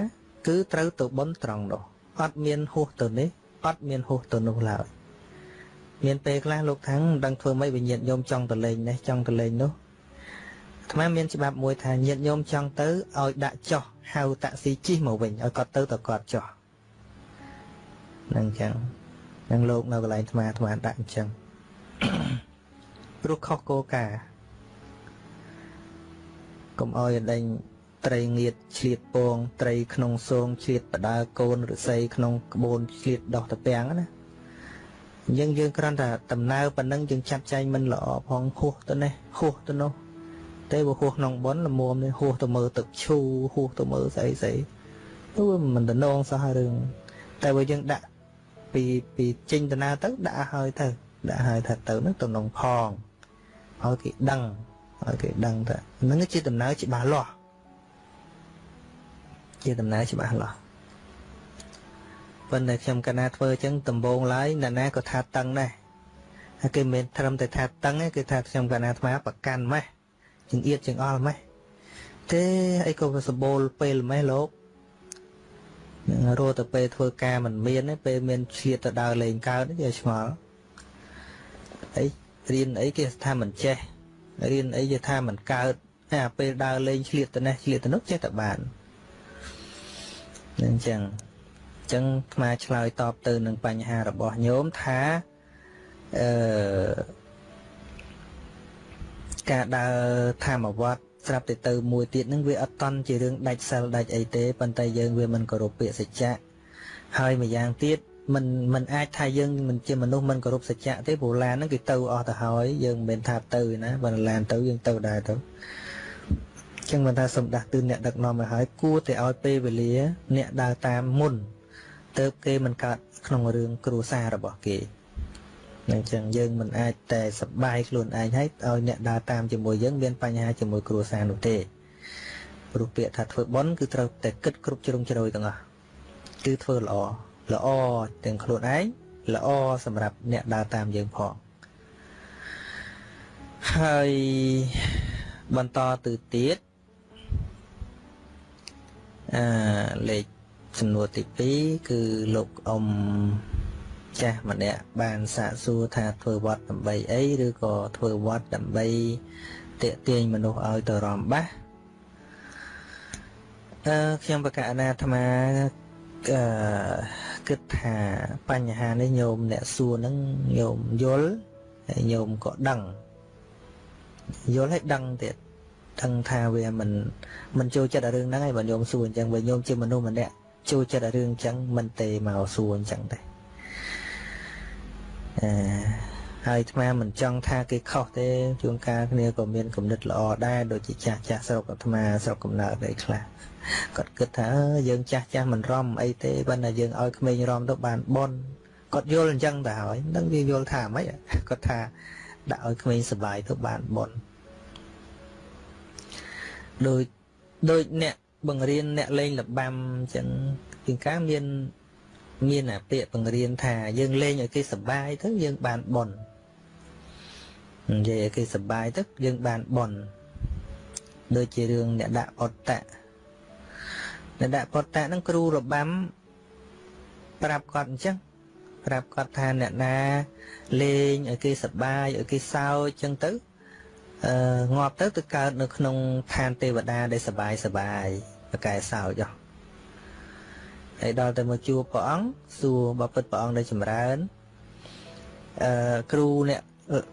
គឺត្រូវទៅបុនត្រង់នោះអត់មានហួសទៅនេះអត់មានហួសទៅនោះឡើយ មានពេលខ្លះលោកថាំងមិនដឹងធ្វើម៉េចវិញ្ញាណញោមចង់ទៅលេងនេះចង់ទៅលេងនោះអាត្មាមានច្បាប់មួយថាញាតញោមចង់ទៅឲ្យដាក់ចោះហៅតាក់ស៊ីជិះមកវិញឲ្យគាត់ទៅទៅគាត់ចោះនឹងអញ្ចឹងនឹងលោកនៅកន្លែងអាត្មាអាត្មាដាក់អញ្ចឹងព្រោះខុសគោលការណ៍កុំឲ្យដេញត្រីងៀតឆ្លៀតពងត្រីក្នុងសងឆ្លៀតបដើកូនឫស្សីក្នុងក្បូនឆ្លៀតដោះតាពាំងណា យើងយើងគ្រាន់តែដំណើរប៉ុណ្ណឹងយើងចាប់ចែងមិនល្អផងហួសទៅនេះហួសទៅនោះតែបើហួសក្នុងបនល្មមនេះហួសទៅមើលទឹកឈូហួសទៅមើលស្អីស្អីទៅមិនតំណងសោះរឿងតែបើយើងដាក់ពីពីចេញដំណើរទៅដាក់ឲ្យទៅដាក់ឲ្យថាទៅនឹងតំណងផងឲ្យគេដឹងឲ្យគេដឹងថានឹងជាដំណើរច្បាស់លាស់ជាដំណើរច្បាស់លាស់ ប៉ុន្តែខ្ញុំកណាធ្វើអញ្ចឹងដំបងឡើយអ្នកណាក៏ថាតឹងដែរហើយគេមិនត្រឹមតែថាតឹងទេគេថាខ្ញុំកណាថ្មប្រកាន់ម៉េះជើងអៀតជើងអល់ម៉េះទេអីក៏សម្បូរពេលម៉េះលោកនឹងរត់ទៅពេលធ្វើការមិនមានទេពេលមានឆ្លៀតទៅដើរលេងកើតគេឆ្ងល់អីរៀនអីគេថាមិនចេះរៀនអីគេថាមិនកើតតែពេលដើរលេងឆ្លៀតទៅនេះឆ្លៀតទៅនោះចេះតែបាននឹងអញ្ចឹងអញ្ចឹងថ្មឆ្លើយតបទៅនឹងបញ្ហារបស់ញោមថាអឺការដើរធម្មវត្តស្រាប់តែទៅមួយទៀតនឹងវាអត់តន់ជារឿងដាច់សិលដាច់អីទេប៉ុន្តែយើងវាមិនគោរពពាក្យសច្ចៈហើយម្យ៉ាងទៀតមិនមិនអាចថាយើងមិនជាមនុស្សមិនគោរពសច្ចៈទេព្រោះឡានហ្នឹងគឺទៅអស់ទៅហើយយើងមិនមែនថាទៅណាបើឡានទៅយើងទៅដែរទៅចឹងមិនថាសម្ដាស់ទឿនអ្នកដឹកនាំឲ្យហើយគួរតែឲ្យពេលវេលា អ្នកដើរតាមមុន ទៅគេមិនកើតក្នុងរឿងគ្រួសាររបស់គេអញ្ចឹងយើងមិនអាចតែសបាយខ្លួនឯងហើយឲ្យអ្នកដើរតាមជាមួយយើងមានបញ្ហាជាមួយគ្រួសារនោះទេព្រោះពាក្យថាធ្វើបន់គឺត្រូវតែគិតគ្រប់ជ្រុងជ្រោយទាំងអស់គឺធ្វើល្អល្អទាំងខ្លួនឯងល្អសម្រាប់អ្នកដើរតាមយើងផងហើយបន្តទៅទៀតអឺលេខ សំណួរទី2គឺលោកអ៊ំចាស់ម្នាក់បានសាកសួរថាធ្វើវត្តដើម្បីអីឬក៏ធ្វើវត្តដើម្បីតាក់ទាញមនុស្សឲ្យទៅរំបាសអឺខ្ញុំបកអនាអាត្មាអឺគិតថាបញ្ហានេះញោមអ្នកសួរហ្នឹងញោមយល់ហើយញោមក៏ដឹងយល់ហើយដឹងទៀតដឹងថាវាមិនមិនចូលចិត្តរឿងហ្នឹងហើយបើញោមសួរអញ្ចឹងបើញោមជាមនុស្សម្នាក់ ចូលចិត្តរឿងអញ្ចឹងមិនទេមកសួរអញ្ចឹងទេអឺហើយអាត្មាមិនចង់ថាគេខុសទេជួនកាលគ្នាក៏មានគំនិតល្អដែរដូចជាចាស់ចាស់ស្រុកអាត្មាស្រុកកំណើតអីខ្លះគាត់គិតថាយើងចាស់ចាស់មិនរំអីទេបើតែយើងឲ្យក្មេងរំទៅបានបនគាត់យល់អញ្ចឹងទៅហើយនឹងវាយល់ថាម៉េចគាត់ថាដាក់ឲ្យក្មេងសុបាយទៅបានបនដូចដូចអ្នក បង្រៀនអ្នកលេងលបាំអញ្ចឹងជាងកាមាន មានអាពាក្យបង្រៀនថាយើងលេងឲ្យគេសុបាយទៅយើងបានបននិយាយឲ្យគេសុបាយទៅយើងបានបនដូចជារឿងអ្នកដាក់អត្តៈអ្នកដាក់អត្តៈហ្នឹងគ្រូរបាំប្រាប់គាត់អញ្ចឹងប្រាប់គាត់ថាអ្នកណាលេងឲ្យគេសុបាយឲ្យគេសើចអញ្ចឹងទៅ អឺងាប់ទៅទៅកើតនៅក្នុងឋានទេវតាដែលសបាយសបាយប្រកែសោចហ៎ហើយដល់ទៅមកជួបព្រះអង្គសួរបបិទ្ធព្រះអង្គដែលចម្រើនអឺគ្រូអ្នក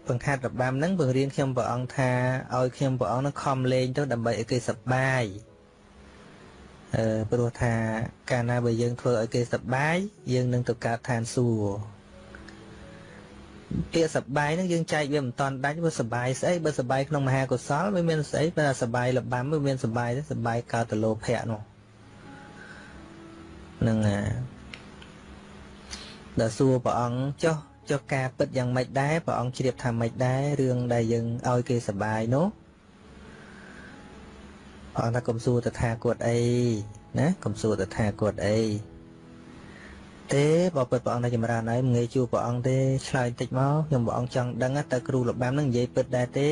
បង្ខាត់របាំហ្នឹងបង្រៀនខ្ញុំព្រះអង្គថាឲ្យខ្ញុំព្រះអង្គនឹងខំលេងទៅដើម្បីឲ្យគេសប្បាយអឺព្រោះថាកាលណាបើយើងធ្វើឲ្យគេសប្បាយយើងនឹងទៅកើតឋានសួគ៌ ពាក្យសបាយហ្នឹងយើងចែកវាមិនតាន់ដាច់វាសបាយស្អីបើសបាយក្នុងមហាកុសលវាមានស្អីបើសបាយលបាំវាមានសបាយទេសបាយកើតទៅលោភៈនោះនឹងដល់សួរព្រះអង្គចុះចុះការពិតយ៉ាងម៉េចដែរព្រះអង្គជ្រាបថាម៉េចដែររឿងដែលយើងឲ្យគេសបាយនោះព្រះអង្គថាកុំសួរតថាគតអីណាកុំសួរតថាគតអី ទេបើពិតព្រះអង្គនៅចម្រើនហើយមិនងាយជួបព្រះអង្គទេឆ្លើយតិចមកខ្ញុំព្រះអង្គចង់ដឹងតើគ្រូលបាំនឹងនិយាយពិតដែរទេ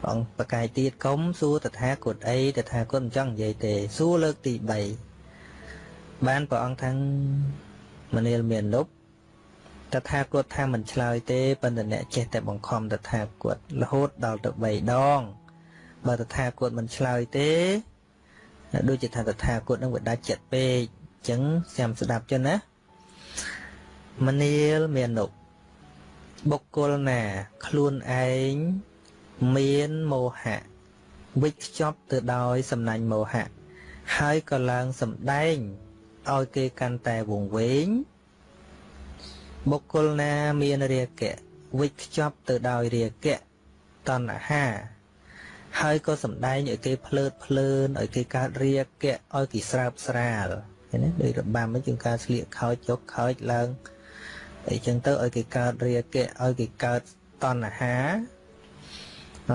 ព្រះអង្គប្រកាយទៀតកុំសួរតថាគតអីតថាគតមិនចង់និយាយទេសួរលើកទី3បានព្រះអង្គថាមនាលមាននុបតថាគតថាមិនឆ្លើយទេប៉ុន្តែអ្នកចេះតែបង្ខំតថាគតរហូតដល់ទៅ3ដងបើតថាគតមិនឆ្លើយទេដូចជាថាតថាគតនឹងវាដាច់ចិត្តពេកអញ្ចឹងចាំស្ដាប់ចឹងណាមនាលមាននុបបុគ្គលណា ខ្លួនឯងមានមោហៈវិច្ខ្ចប់ទៅដោយសំណាញ់មោហៈហើយក៏ឡើងសម្ដែងឲ្យគេកាន់តែវង្វេងបុគ្គលណាមានរាគៈវិច្ខ្ចប់ទៅដោយរាគៈតណ្ហាហើយក៏សំដែងឲ្យគេភ្លើតភ្លើនឲ្យគេកើតរាគៈឲ្យគេស្រើបស្រាល ឃើញទេដោយរបាំហ្នឹងជាងការស្លៀកខោចចុកខោចឡើងអីចឹងទៅឲ្យគេកើតរាគៈឲ្យគេកើតតណ្ហាអ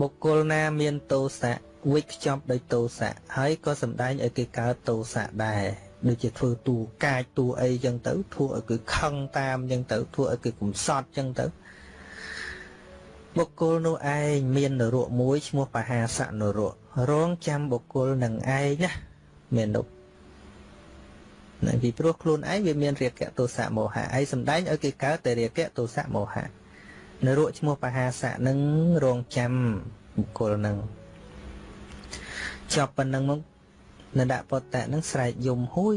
បុគ្គលណាមានទោសៈវិច្ខ្ចប់ដោយទោសៈហើយក៏សំដែងឲ្យគេកើតទោសៈដែរដូចជាធ្វើតួកាចតួអីចឹងទៅធ្វើឲ្យគេខឹងតាមចឹងទៅធ្វើឲ្យគេកំសត់ចឹងទៅបុគ្គលនោះឯងមាននរកមួយឈ្មោះបហាសនរករងចាំបុគ្គលនឹងឯងណាមាននុ នៅពីព្រោះខ្លួនឯងវាមានរាគៈទោសៈមោហៈឯងសំដែងឲ្យគេកើតតែរាគៈទោសៈមោហៈនរកឈ្មោះបហាសៈនឹងរងចាំបុគ្គលនឹងចប់ប៉ុណ្ណឹងមកនដពតៈនឹងស្រែកយំហួយ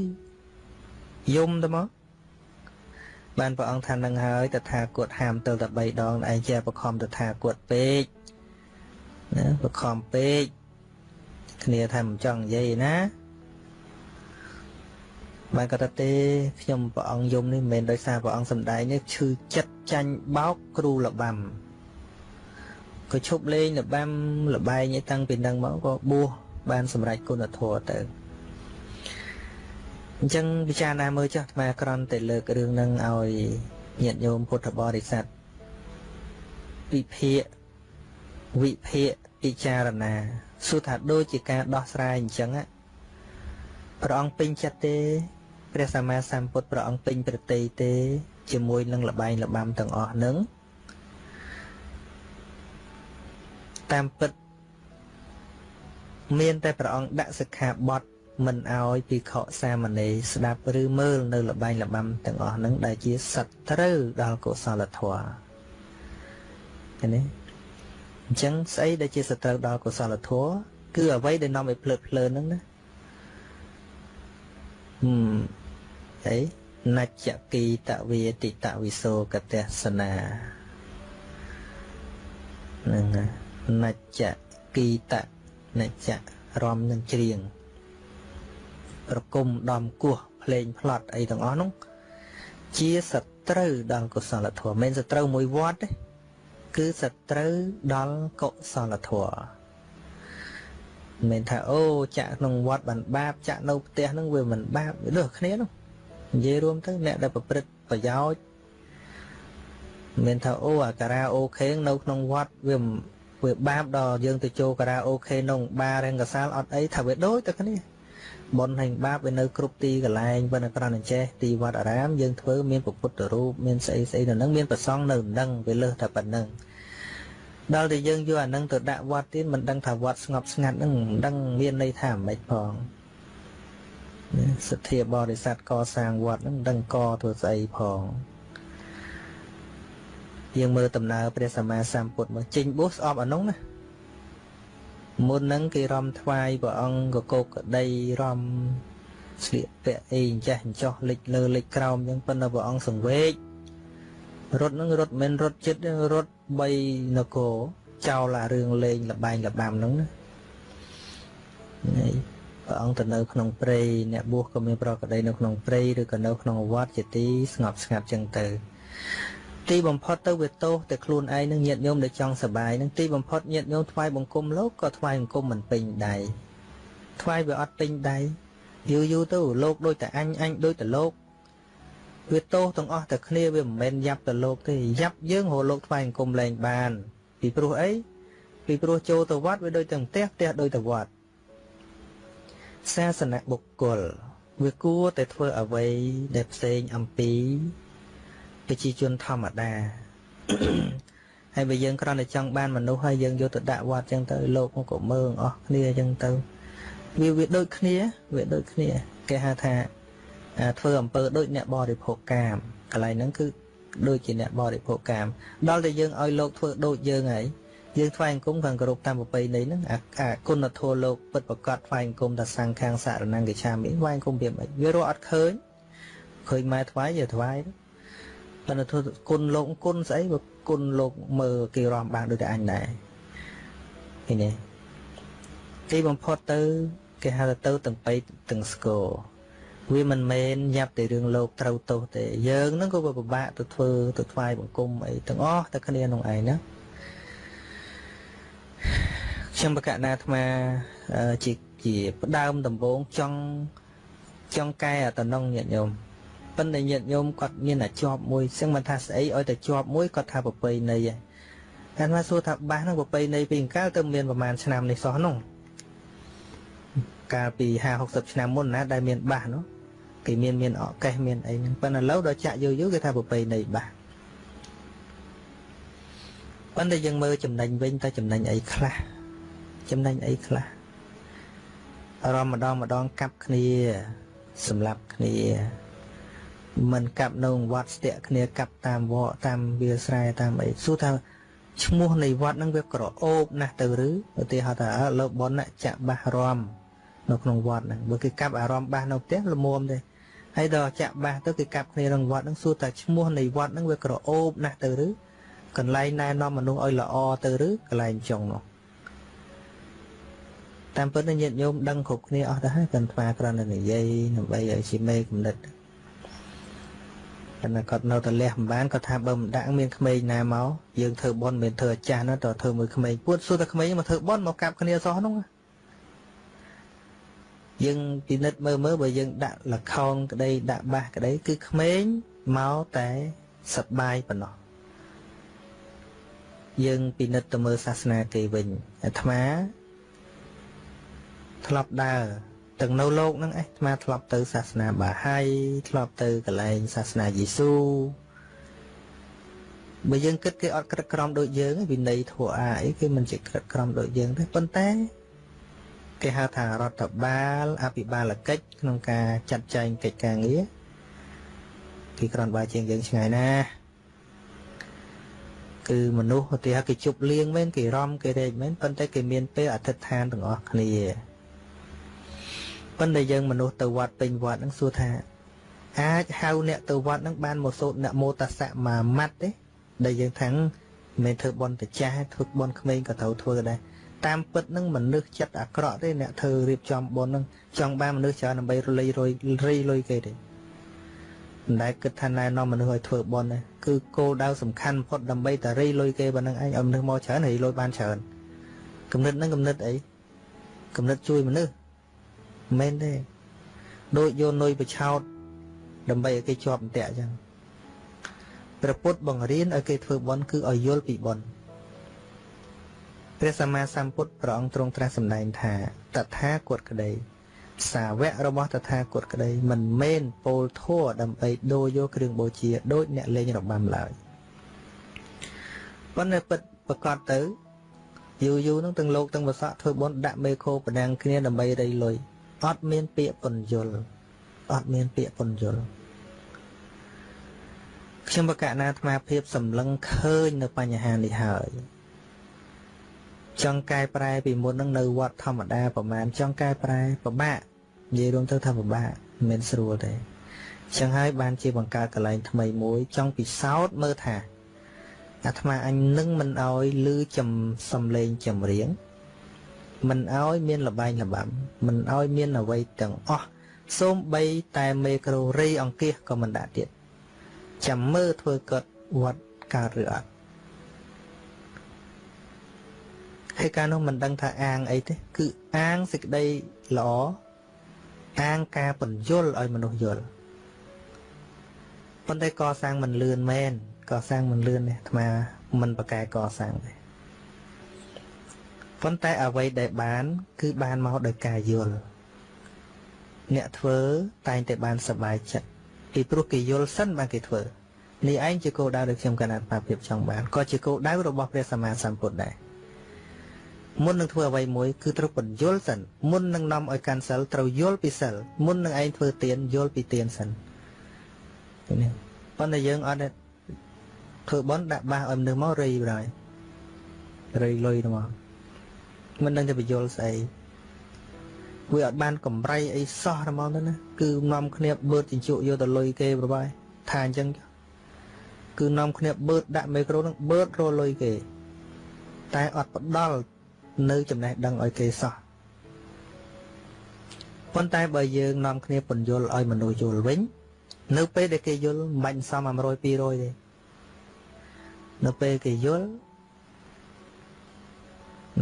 យំទៅមកបានព្រះអង្គថានឹងហើយតថាគតហាមទៅតែ3ដងឯងជាបខំតថាគតពេកណាបខំពេកគ្នាថាមិនចង់និយាយណា បានគាត់ថាទេខ្ញុំព្រះអង្គយំនេះមិនមែនដោយសារព្រះអង្គសំដែងនេះឈឺចិត្តចាញ់បោកគ្រូលបាំក៏ឈប់លេងលបាំលបែងឯតាំងពីនឹងមកក៏បួសបានសម្រេចគុណធម៌ទៅអញ្ចឹងពិចារណាមើលចុះអាត្មាក្រន់តែលើករឿងនឹងឲ្យញាតិញោមពុទ្ធបរិស័ទពិភាកវិភាកពិចារណាសួរថាដូចជាការដោះស្រាយអញ្ចឹងព្រះអង្គពេញចិត្តទេ ព្រះសម្មាសម្ពុទ្ធព្រះអង្គពេញប្រតិទេ ជាមួយនឹងលបែងលបាំទាំងអស់នឹងតាមពិតមានតែព្រះអង្គដាក់សិក្ខាបទមិនអោយភិក្ខុសាមណេរស្ដាប់ឬមើលនៅលបែងលបាំទាំងអស់ហ្នឹងដែលជាសត្រូវដល់កុសលធម៌ឃើញទេអញ្ចឹងស្អីដែលជាសត្រូវដល់កុសលធម៌គឺអ្វីដែលនាំឲ្យភ្លើតភ្លើនហ្នឹងណាហឹម អីនច្ចគីតវេតិតវិសោកតសនាហ្នឹងនច្ចគីតនច្ចរំនឹងច្រៀងប្រគំដំគោះភ្លេងផ្លត់អីទាំងអស់នោះជាសត្រូវដល់កុសលធម៌មិនសត្រូវមួយវត្តទេគឺសត្រូវដល់កុសលធម៌មិនថាអូចាក់ក្នុងវត្តបានបាបចាក់នៅផ្ទះហ្នឹងវាមិនបាបលើសគ្នានោះ និយាយរួមទៅអ្នកដែលប្រព្រឹត្តប្រយោជន៍មិនថាអូអាការ៉ាអូខេនៅក្នុងវត្តវាវាបាបដល់យើងទៅចូលការ៉ាអូខេក្នុងបាររង្កសាលអត់អីថាវាដូចតែគ្នាបុណ្យហើយបាបវានៅគ្រប់ទីកន្លែងប៉ុន្តែគ្រាន់តែចេះទីវត្តអារាមយើងធ្វើមានពុទ្ធរូបមានស្អីស្អីនៅនឹងមានប្រសង់នៅនឹងវាលើសតែប៉ុណ្្នឹងដល់តែយើងយកអានឹងទៅដាក់វត្តទៀតមិនដឹងថាវត្តស្ងប់ស្ងាត់នឹងមិនដឹងមានន័យថាម៉េចផង សទ្ធាបរិស័ទកសាងវត្តនឹងមិនដឹងកធ្វើស្អីផងយើងមើលដំណើរព្រះសម្មាសម្ពុទ្ធមកចេញបួសស្អប់អានោះណាមុនហ្នឹងគេរំថ្វាយព្រះអង្គកកកដីរំស្លៀកពាក់អីអញ្ចេះអញ្ចោះលិចលើលិចក្រោមអញ្ចឹងប៉ុន្តែព្រះអង្គសង្វេគរត់ហ្នឹងរត់មិនរត់ចិត្តរត់3នគរចោលអារឿងលេងលបែងលបាំហ្នឹងណា ព្រះអង្គទៅនៅក្នុងព្រៃអ្នកបួសក៏មានប្រកដីនៅក្នុងព្រៃឬក៏នៅក្នុងវត្តជាទីស្ងប់ស្ងាត់ចឹងទៅទីបំផុតទៅវាទោសតែខ្លួនឯងនឹងញាតញោមដែលចង់សបាយនឹងទីបំផុតញាតញោមថ្វាយបង្គំលោកក៏ថ្វាយបង្គំមិនពេញដៃថ្វាយវាអត់ពេញដៃយូរយូរទៅលោកដូចតែអញអញដូចតែលោកវាទោសទាំងអស់តែគ្នាវាមិនមែនយ៉ាប់ទៅលោកទេយ៉ាប់យើងរលោកថ្វាយបង្គំលែងបាន ពីព្រោះអីពីព្រោះចូលទៅវត្តវាដូចទាំងផ្ទះផ្ទះដូចទៅវត្ត សាសនៈបុគ្គលវាគួរតែធ្វើអ្វីដែលផ្សេងអំពីប្រជាជនធម្មតាហើយបើយើងគ្រាន់តែចង់បានមនុស្សហើយយើងយកទៅដាក់វត្តចឹងទៅលោកមកក៏មើងអស់គ្នាចឹងទៅវាវាដូចគ្នាវាដូចគ្នាគេហៅថាធ្វើអំពើដូចអ្នកបរិភោគកាមកន្លែងហ្នឹងគឺដូចជាអ្នកបរិភោគកាមដល់តែយើងឲ្យលោកធ្វើដូចយើងហើយ យើងថ្វាយអង្គមខាងគោរពតាមប្រពៃណីហ្នឹងអាគុណធម៌លោកពិតប្រកបថ្វាយអង្គមតាសង្ខាងសារណង្កឆាមិថ្វាយអង្គមវាមិនវារកអត់ឃើញឃើញម៉ែថ្វាយយកថ្វាយទៅប៉ុន្តែធ្វើគុណលោកគុណស្អីបើគុណលោកមើលគេរំបានដូចតែអញដែរឃើញទេទីបំផុតទៅគេហៅថាទៅទាំងបៃទាំងស្គរវាមិនមែនយ៉ាប់តែរឿងលោកត្រូវទោសទេយើងហ្នឹងក៏ពិបាកទៅធ្វើទៅថ្វាយបង្គំអីទាំងអស់តែគ្នាក្នុងឯងណា ខ្ញុំបកណាអាត្មាជាជាផ្ដើមដំបូងចង់ចង់កែអតំណងញាតិញោមប៉ុន្តែញាតិញោមគាត់មានតែជាប់មួយសឹងមិនថាស្អីឲ្យតែជាប់មួយគាត់ថាប្រពៃណីឯងតែមកសួរថាបាសហ្នឹងប្រពៃណីពីកាលទៅមានប្រហែលឆ្នាំនេះសោះនោះកាលពី50 60ឆ្នាំមុនណាដែលមានបាសនោះគេមានមានអកេះមានអីហ្នឹងប៉ុន្តែឥឡូវដល់ចាក់យូរយូរគេថាប្រពៃណីបាស ប៉ុន្តែយើងមើលចំណេញវិញតើចំណេញអីខ្លះចំណេញអីខ្លះរំម្ដងម្ដងកាប់គ្នាសម្លាប់គ្នាមិនកាប់នៅវត្តស្ទាក់គ្នាកាប់តាមវត្តតាមវាស្រែតាមអីសួរថាឈ្មោះនៃវត្តហ្នឹងវាក្រអូបណាស់ទៅឬឧទាហរណ៍ថាលោកប៉ុនចាក់បាសរំនៅក្នុងវត្តហ្នឹងបើគេកាប់អារម្មណ៍បាសនៅផ្ទះល្មមទេហើយដល់ចាក់បាសទៅគេកាប់គ្នាក្នុងវត្តហ្នឹងសួរថាឈ្មោះនៃវត្តហ្នឹងវាក្រអូបណាស់ទៅឬ កន្លែងណែនាំមនុស្សឲ្យល្អទៅឬកន្លែងចុងនោះតាមពិតញាតិញោមដឹងគ្រប់គ្នាអស់ទៅហើយកាន់ថ្មគ្រាន់តែនិយាយដើម្បីឲ្យជាមេគំនិតតែគាត់នៅតែលះមិនបានគាត់ថាបើមិនដាក់មានក្មេងណាមកយើងធ្វើបន់មិនធ្វើអាចារ្យនោះតើធ្វើមួយក្មេងពួតសួរតែក្មេងមកធ្វើបន់មកកាប់គ្នាសោះនោះយើងពិនិត្យមើលមើលបើយើងដាក់លខោនក្តីដាក់បាសក្តីគឺក្មេងមកតែសប្បាយប៉ុណ្ណោះ យើងពិនិត្យទៅមើលសាសនាគេវិញអាត្មាធ្លាប់ដើរទាំងនៅលោកហ្នឹងឯងអាត្មាធ្លាប់ទៅសាសនាបាហាយធ្លាប់ទៅកន្លែងសាសនាយេស៊ូបើយើងគិតគេអត់ក្រិតក្រមដូចយើងវិន័យធัวអាអីគេមិនជាក្រិតក្រមដូចយើងទេប៉ុន្តែគេហៅថារដ្ឋបាលអភិបាលកិច្ចក្នុងការចាត់ចែងកិច្ចការងារគេក្រាន់បើជាងយើងឆ្ងាយណាស់ គឺមនុស្សឧទាហរណ៍គេជប់លៀងមែនគេរំគេរែកមែនប៉ុន្តែគេមានពេលអធិដ្ឋានទាំងអស់គ្នាប៉ុន្តែយើងមនុស្សទៅវត្តពេញវត្តហ្នឹងសួរថា អាចហៅអ្នកទៅវត្តហ្នឹងបានមកសូត្រនមោតសៈមួយម៉ាត់ទេដែលយើងថាំងមិនធ្វើបន់តចាស់ធ្វើបន់ក្មេងក៏ត្រូវធ្វើដែរតាមពិតនឹងមនុស្សចិត្តអាក្រក់ទេអ្នកធ្វើរៀបចំបន់នឹងចង់បានមនុស្សច្រើនដើម្បីរលៃរយរីលុយគេទេ មិនដែលគិតថាណែនាំមនុស្សឲ្យធ្វើបន់ទេគឺគោលដៅសំខាន់បំផុតដើម្បីតែរីលុយគេប៉ុណ្្នឹងឯងឲ្យមនុស្សមកច្រើនរីលុយបានច្រើនគំនិតហ្នឹងគំនិតអីគំនិតជួយមនុស្សមែនទេដូចយកនុយបឆោតដើម្បីឲ្យគេជាប់អន្ទាក់អញ្ចឹងព្រះពុទ្ធបង្រៀនឲ្យគេធ្វើបន់គឺឲ្យយល់ពីបន់ព្រះសម្មាសម្ពុទ្ធព្រះអង្គទ្រង់ត្រាស់សម្ដែងថាតថាគតក្តី សាវករបស់តថាគតក្តីមិនមែនពោលធัวដើម្បីដូរយកគ្រឿងបូជាដូចអ្នកលេងរបាំឡើយប៉ុន្តែពិតប្រកបទៅយូរយូរនឹងទាំងលោកទាំងវស័កធ្វើបន់ដាក់មេខោប្រដាំងគ្នាដើម្បីរៃលុយអត់មានពាក្យពន្យល់អត់មានពាក្យពន្យល់ខ្ញុំបកណាអាត្មាភាពសម្លឹងឃើញនៅបញ្ហានេះហើយ ចង់កែប្រែពីមុននឹងនៅវត្តធម្មតាប្រហែលចង់កែប្រែពិបាកនិយាយរួមទៅថាពិបាកមិនមែនស្រួលទេចឹងហើយបានជាបង្កើតកន្លែងថ្មីមួយចង់ពិសោធន៍មើលថាអាត្មាអញនឹងមិនអោយលឺចំសំឡេងចម្រៀងមិនអោយមានលបែងលបាំមិនអោយមានអ្វីទាំងអស់សូម្បីតែមេក្រូរីអង្គាសក៏មិនដាក់ទៀតចាំមើលធ្វើគាត់វត្តកើតឬអត់ ហើយការនោះមិនដឹងថាអាងអីទេគឺអាងសេចក្តីល្អអាងការបញ្យលឲ្យមនុស្សយល់ប៉ុន្តែកសាងមិនលឿនមែនកសាងមិនលឿនទេអាត្មាមិនប្រកែកសាងទេប៉ុន្តែអ្វីដែលបាន គឺបានមកដោយការយល់អ្នកធ្វើតែងតែបានសប្បាយចិត្តពីព្រោះគេយល់សិនបានគេធ្វើនេះឯងជាគោលដៅដែលខ្ញុំកណាត់បាភាពចង់បានក៏ជាគោលដៅរបស់ព្រះសម្មាសម្ពុទ្ធដែរ មុននឹងធ្វើអ្វីមួយគឺត្រូវបញ្យល់សិនមុននឹងនាំឲ្យកាន់សិលត្រូវយល់ពីសិលមុននឹងឯងធ្វើទានយល់ពីទានសិននេះប៉ុន្តែយើងអត់ធ្វើបន់ដាក់បាសឲ្យមនុស្សមករៃបណ្ដោយរៃលុយទៅមកមិនដឹងទៅបញ្យល់ស្អីវាអត់បានកម្រៃអីសោះហ្មងទៅណាគឺនាំគ្នាបឺតជញ្ជក់យកទៅលុយគេប្របាយថាអញ្ចឹងគឺនាំគ្នាបឺតដាក់មីក្រូនឹងបឺតរលុយគេតែអត់ផ្ដល់ នៅចំណេះដឹងឲ្យគេសោះប៉ុន្តែបើយើងនាំគ្នាពន្យល់ឲ្យមនុស្សយល់វិញ នៅពេលដែលគេយល់មិនបាញ់សម100 200ទេនៅពេលគេយល់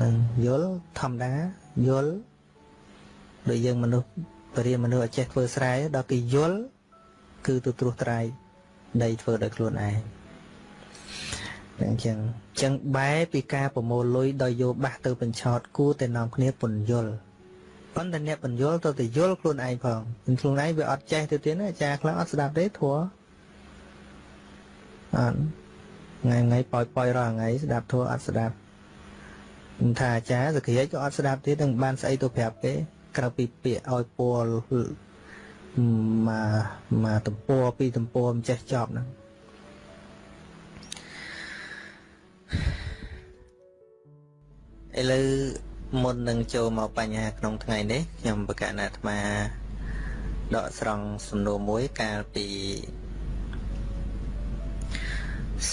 នឹងយល់ធម្មតាយល់ដូចយើងមនុស្សបរិយាមនុស្សឲ្យចេះធ្វើស្រែដល់គេយល់គឺទៅត្រួសត្រាយដីធ្វើដោយខ្លួនឯង អញ្ចឹងអញ្ចឹងបែពីការប្រមូលលុយដោយយកបាសទៅបញ្ឆោតគួរតែនាំគ្នាពន្យល់ប៉ុន្តែអ្នកពន្យល់ទៅតែយល់ខ្លួនឯងផងខ្លួនឯងវាអត់ចេះទៅទៀតណាអាចារ្យខ្លះអត់ស្ដាប់ទេធัวអត់ថ្ងៃថ្ងៃប៉ោយប៉ោយរាល់ថ្ងៃស្ដាប់ធัวអត់ស្ដាប់ថាអាចារ្យសក្តិក៏អត់ស្ដាប់ទៀតនឹងបានស្អីទៅប្រាប់គេក្រៅពីពាក្យឲ្យពលមកមកតំពួរពីតំពួរមិនចេះចប់ហ្នឹង ឥឡូវមុននឹងចូលមកបញ្ហាក្នុងថ្ងៃនេះខ្ញុំបកណាអាត្មាដកស្រង់សំណួរមួយកាលពី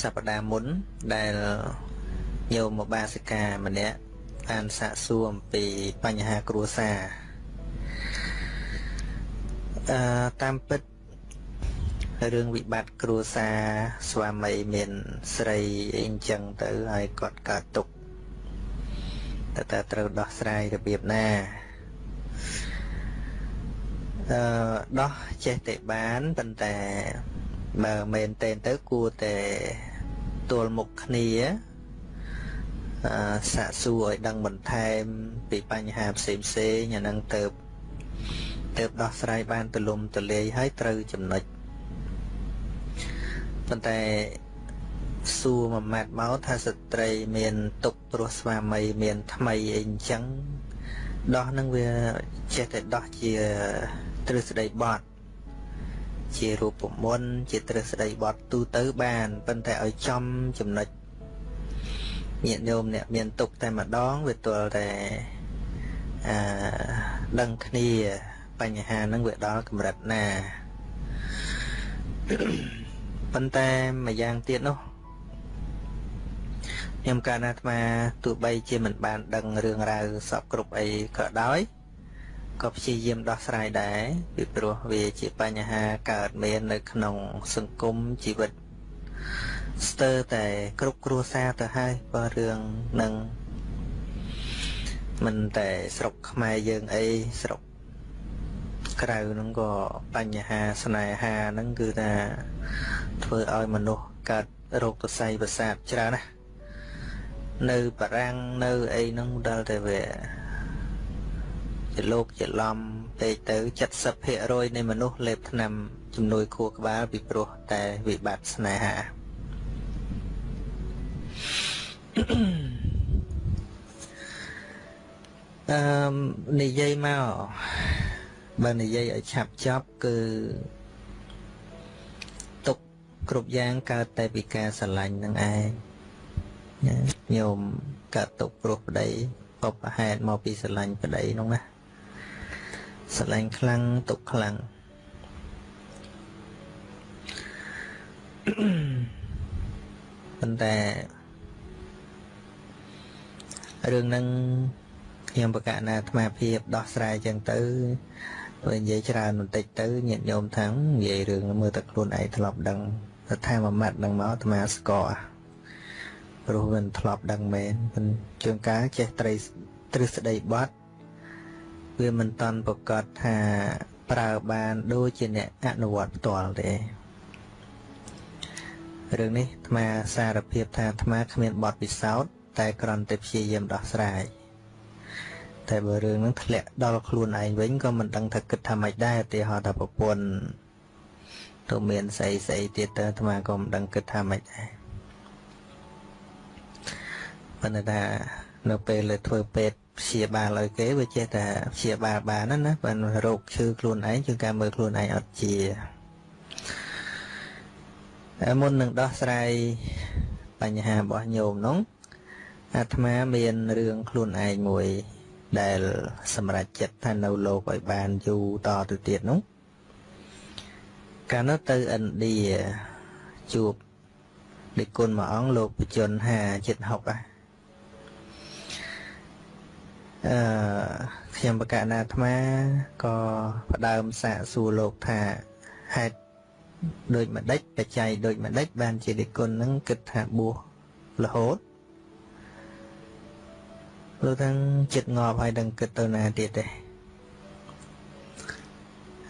សប្តាហ៍មុនដែលញោមបាសិកាម្នាក់បានសាកសួរអំពីបញ្ហាគ្រួសារអឺតាមពិត រឿងវិបត្តិគ្រួសារស្វាមីមានស្រីអីអញ្ចឹងទៅហើយគាត់កើតទុកតើតើត្រូវដោះស្រាយរបៀបណាអឺដោះចេះតែបានប៉ុន្តែបើមែនតែនទៅគួរតែទល់មុខគ្នាអឺសាកសួរឲ្យដឹងបន្ថែមពីបញ្ហាផ្សេងផ្សេងអានឹងទៅទៅដោះស្រាយបានទូលំទូលាយហើយត្រូវចំណុច ប៉ុន្តែសួរមួយម៉ាត់មកថាស្ត្រីមានទុកព្រោះស្វាមីមានថ្មីអីអញ្ចឹងដោះនឹងវាចេះតែដោះជាទ្រឹស្ដីបត់ជារូបមន្តជាទ្រឹស្ដីបត់ទូទៅបានប៉ុន្តែឲ្យចំចំណុចញាតិញោមអ្នកមានទុកតែម្ដងវាទល់តែអឺដឹងគ្នាបញ្ហាហ្នឹងវាដល់កម្រិតណា ប៉ុន្តែម្យ៉ាងទៀតនោះខ្ញុំកាលណាអាត្មាទោះបីជាមិនបានដឹងរឿងរ៉ាវសពគ្រប់អីក៏ដោយក៏ព្យាយាមដោះស្រាយដែរពីព្រោះវាជាបញ្ហាកើតមាននៅក្នុងសង្គមជីវិតស្ទើរតែគ្រប់គ្រួសារទៅហើយបើរឿងនឹងមិនតែស្រុកខ្មែរយើងអីស្រុក ក្រៅហ្នឹងក៏បញ្ហាស្នេហាហ្នឹងគឺថាធ្វើឲ្យមនុស្សកើតរោគទស័យប្រសាទច្រើនណាស់នៅបារាំងនៅអីហ្នឹងដល់តែវាជាលោកជាឡំពេកទៅ70%នៃមនុស្សលេបថ្នាំជំនួយខួរក្បាលពីព្រោះតែវិបត្តិស្នេហាអឺនិយាយមក បើនិយាយឲ្យឆាប់ចប់គឺទុកគ្រប់យ៉ាងកើតតែពីការស្រឡាញ់នឹងឯងញោមកើតទុកព្រោះប្តីបបហេតុមកពីស្រឡាញ់ប្តីនោះណាស្រឡាញ់ខ្លាំងទុកខ្លាំងប៉ុន្តែរឿងហ្នឹងខ្ញុំប្រកាសណាអាត្មាភាពដោះស្រាយចឹងទៅ បើនិយាយច្រើនបន្តិចទៅញាតិញោមថានិយាយរឿងមើលតែខ្លួនឯងធ្លាប់ដឹងតែថាមួយម៉ាត់នឹងមកអាត្មាស្គាល់ព្រោះមិនធ្លាប់ដឹងមែនមិនជួនកាលចេះត្រីទ្រឹស្ដីបត់វាមិនតន់ប្រកាសថាប្រើបានដូចជាអ្នកអនុវត្តផ្ទាល់ទេរឿងនេះអាត្មាសារភាពថាអាត្មាគ្មានបទពិសោធន៍តែគ្រាន់តែព្យាយាមដោះស្រាយ តែបើរឿងហ្នឹងធ្លាក់ដល់ខ្លួនឯងវិញក៏មិនដឹងថាគិតថាម៉េចដែរឧទាហរណ៍ថាប្រពន្ធទៅមានស្អីស្អីទៀតទៅអាត្មាក៏មិនដឹងគិតថាម៉េចដែរប៉ុន្តែថានៅពេលលើធ្វើពេទ្យព្យាបាលឲ្យគេវាចេះតែព្យាបាលបានណាណាបើរោគឈឺខ្លួនឯងជាងការមើលខ្លួនឯងអត់ជាតែមុននឹងដោះស្រាយបញ្ហារបស់ញោមនោះអាត្មាមានរឿងខ្លួនឯងមួយ ដែលសម្រេចចិត្តថានៅលោកឲ្យបានយូរតទៅទៀតនោះកាលនោះទៅឥណ្ឌាជួបដឹកគុណមួយអង្គលោកបជន5ចិត្ត60អាអឺខ្ញុំបកណាអាត្មាក៏ផ្ដើមសាកសួរលោកថាហេតុដូចម្ដេចបច្ច័យដូចម្ដេចបានជាដឹកគុណនឹងគិតថាបួសរហូត លោកទាំងចិត្តងាប់ហើយដឹងគិតទៅណាទៀតទេ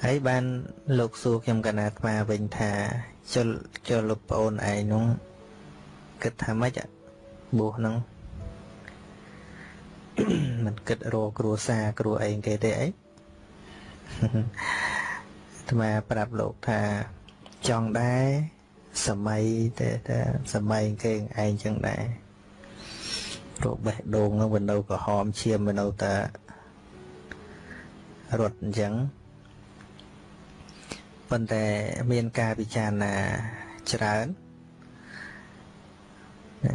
ហើយបានលោកសួរខ្ញុំកណាអាត្មាវិញថាចុលចុលលោកប្អូនឯងនោះគិតថាម៉េចបួសហ្នឹងមិនគិតរកគ្រួសារគ្រួអីគេទេអីអាត្មាប្រាប់លោកថាចង់ដែរសម័យតែតែសម័យគេឯងចឹងដែរ រោគបេះដូងហ្នឹងវានៅក្រហមឈាមវានៅតែរត់អញ្ចឹងប៉ុន្តែមានការពិចារណាច្រើន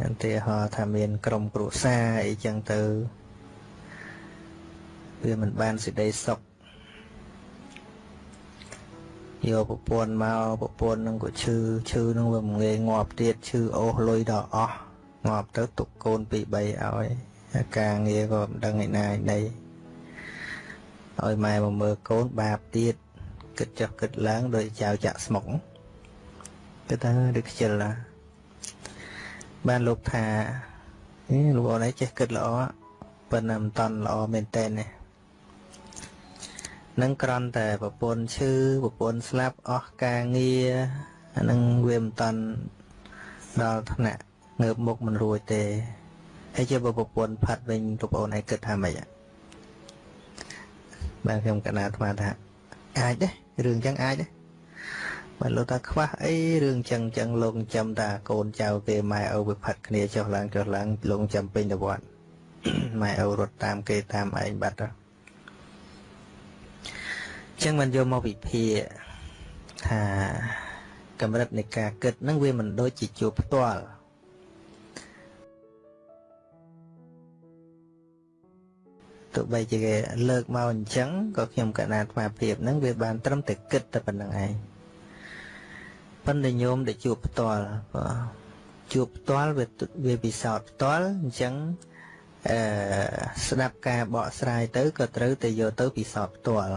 ឧទាហរណ៍ថាមានក្រុមគ្រួសារអីចឹងទៅវាមិនបានសេចក្តីសុខយកប្រពន្ធមកប្រពន្ធនឹងក៏ឈឺឈឺនឹងវាងាយងាប់ទៀតឈឺអូសលុយដល់អស់ ងាប់ទៅទុកកូន2 3ឲ្យការងារក៏មិនដឹងឯណាឯណីឲ្យម៉ែមកមើលកូនបាបទៀតគិតចុះគិតឡើងដោយចៅចាក់ស្មុកគិតថាដូចខ្ជិលណាបានលោកថាអេលោកអូនឯងចេះគិតល្អប៉ុន្តែមិនតន់ល្អមែនតើនេះនឹងក្រន់តែប្រពន្ធឈឺប្រពន្ធស្លាប់អស់ការងារអានឹងវាមិនតន់ដល់ថ្នាក់ ងើបមុខមិនរួចទេហើយជាប្រពន្ធផាត់វិញប្រពន្ធឯងគិតថាម៉េចបាទខ្ញុំកណាអាត្មាថាអាចទេរឿងចឹងអាចទេបើលោកថាខ្វះអីរឿងចឹងចឹងលោកចាំតាកូនចៅគេម៉ែឪវាផាត់គ្នាចុះឡើងចុះឡើងលោកចាំពេញទៅវត្តម៉ែឪរត់តាមគេតាមឯងបាត់ទៅចឹងមិនយកមកវិភាគថាកម្រិតនៃការគិតនឹងវាមិនដូចជាជួបផ្ទាល់ ទោះបីជាគេលើកមកអញ្ចឹងក៏ខ្ញុំកណាត់ស្មារតីហ្នឹងវាបានត្រឹមតែគិតតែប៉ុណ្្នឹងឯងប៉ុន្តែញោមដែលជួបផ្ទាល់បាទជួបផ្ទាល់វាវាពិសោធន៍ផ្ទាល់អញ្ចឹងអឺស្ដាប់ការបកស្រាយទៅក៏ត្រូវតែយកទៅពិសោធន៍ផ្ទាល់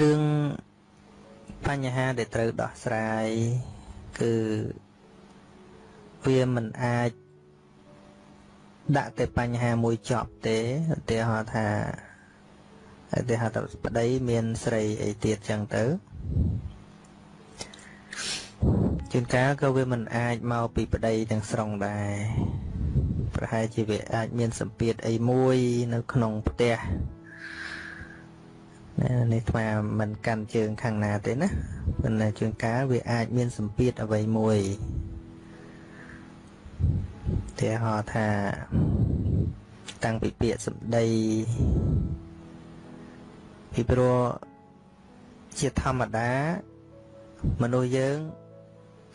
រឿងបញ្ហាដែលត្រូវដោះស្រាយគឺ វាមិនអាចដាក់តែបញ្ហាមួយចប់ទេឧទាហរណ៍ថាឧទាហរណ៍ថាប្តីមានស្រីអីទៀតចឹងទៅជួនកាលក៏វាមិនអាចមកពីប្តីទាំងស្រុងដែរប្រហែលជាវាអាចមានសម្ពាធអីមួយនៅក្នុងផ្ទះនេះថ្មមិនកាន់ជើងខាងណាទេណាប៉ុន្តែជួនកាលវាអាចមានសម្ពាធអ្វីមួយ ទាហរណ៍ថា តាំងពីពាក្យសម្ដីពីព្រោះជាធម្មតា មនុស្សយើង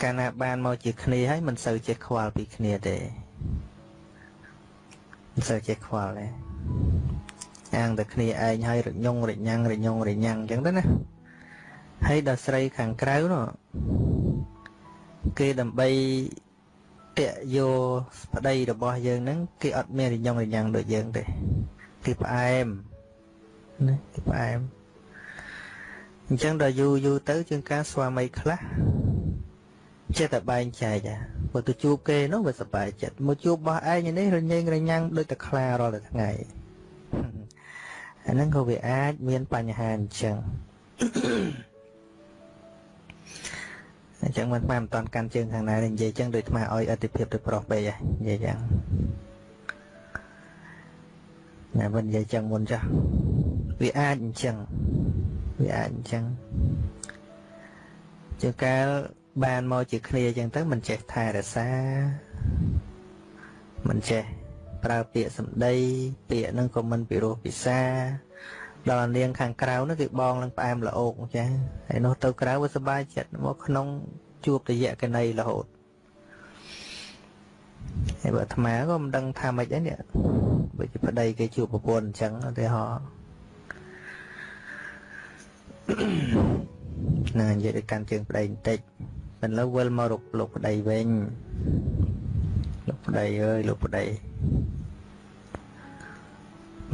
កាលណាបានមកជាគ្នាហើយមិនសូវចេះខ្វល់ពីគ្នាទេមិនសូវចេះខ្វល់ទេអាងតែគ្នាឯងហើយរញងរញ៉ាំងរញងរញ៉ាំងអញ្ចឹងទៅណាហើយដល់ស្រីខាងក្រៅនោះគេដើម្បី តាក់យកប្តីរបស់យើងហ្នឹងគេអត់មានរញងរញ៉ាំងដូចយើងទេគេផ្អែមណាគេផ្អែមអញ្ចឹងដល់យូរយូរទៅជាងការស្វាមីខ្លះចេះតែបែងចែកអាបើទៅជួបគេនោះវាសប្បាយចិត្តមកជួបបោះឯងនេះរញ៉េងរញ៉ាំងដូចតែខ្លារាល់តែថ្ងៃអាហ្នឹងក៏វាអាចមានបញ្ហាអញ្ចឹង អញ្ចឹងមិនបានមិនតាន់កាន់ជើងខាងណានិយាយអញ្ចឹងដូចថ្មឲ្យអតិភិបទៅប្រុសពេកហ៎និយាយយ៉ាងណាមិននិយាយចឹងមុនចាស់វាអាចអញ្ចឹងវាអាចអញ្ចឹងជាកាលបានមកជាគ្នាអញ្ចឹងទៅមិនចេះថែរក្សាមិនចេះប្រើពាក្យសម្ដី ពាក្យហ្នឹងក៏មិនពិរោះពិសា ដល់នាងខាងក្រៅនោះគឺបងនឹងផ្អែមល្អោកចាហើយនោះទៅក្រៅវាសុបាយចិត្តមកក្នុងជួបតយៈកណីរហូតហើយបើអាត្មាក៏មិនដឹងថាម៉េចដែរនេះបើជាប្តីគេជួបប្រពន្ធអញ្ចឹងឧទាហរណ៍ណានិយាយទៅកាន់ជើងប្តីបន្តិចមិនលើវិលមករកលោកប្តីវិញលោកប្តីអើយលោកប្តី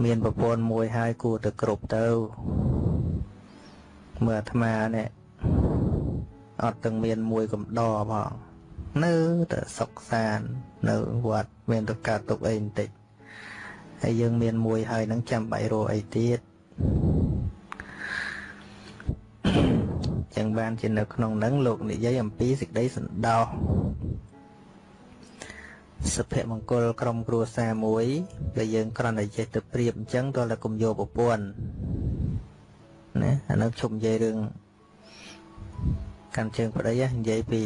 មានប្រពន្ធមួយហើយគួរទៅគ្រប់ទៅមើលអាត្មានេះអត់ទាំងមានមួយកំដរផងនៅតែសុកសាននៅវត្តមានទៅកើតទុកអីបន្តិចហើយយើងមានមួយហើយនឹងចាំបាច់រកអីទៀតចឹងបានជានៅក្នុងនឹងលោកនិយាយអំពីសេចក្តីសន្តោស សុភមង្គលក្រុមគ្រួសារមួយដែលយើងគ្រាន់តែចេះទៅប្រៀបអញ្ចឹងតើតែគុំយកប្រពន្ធណាអានោះជុំនិយាយរឿងកាន់ជើងប្តីនិយាយពី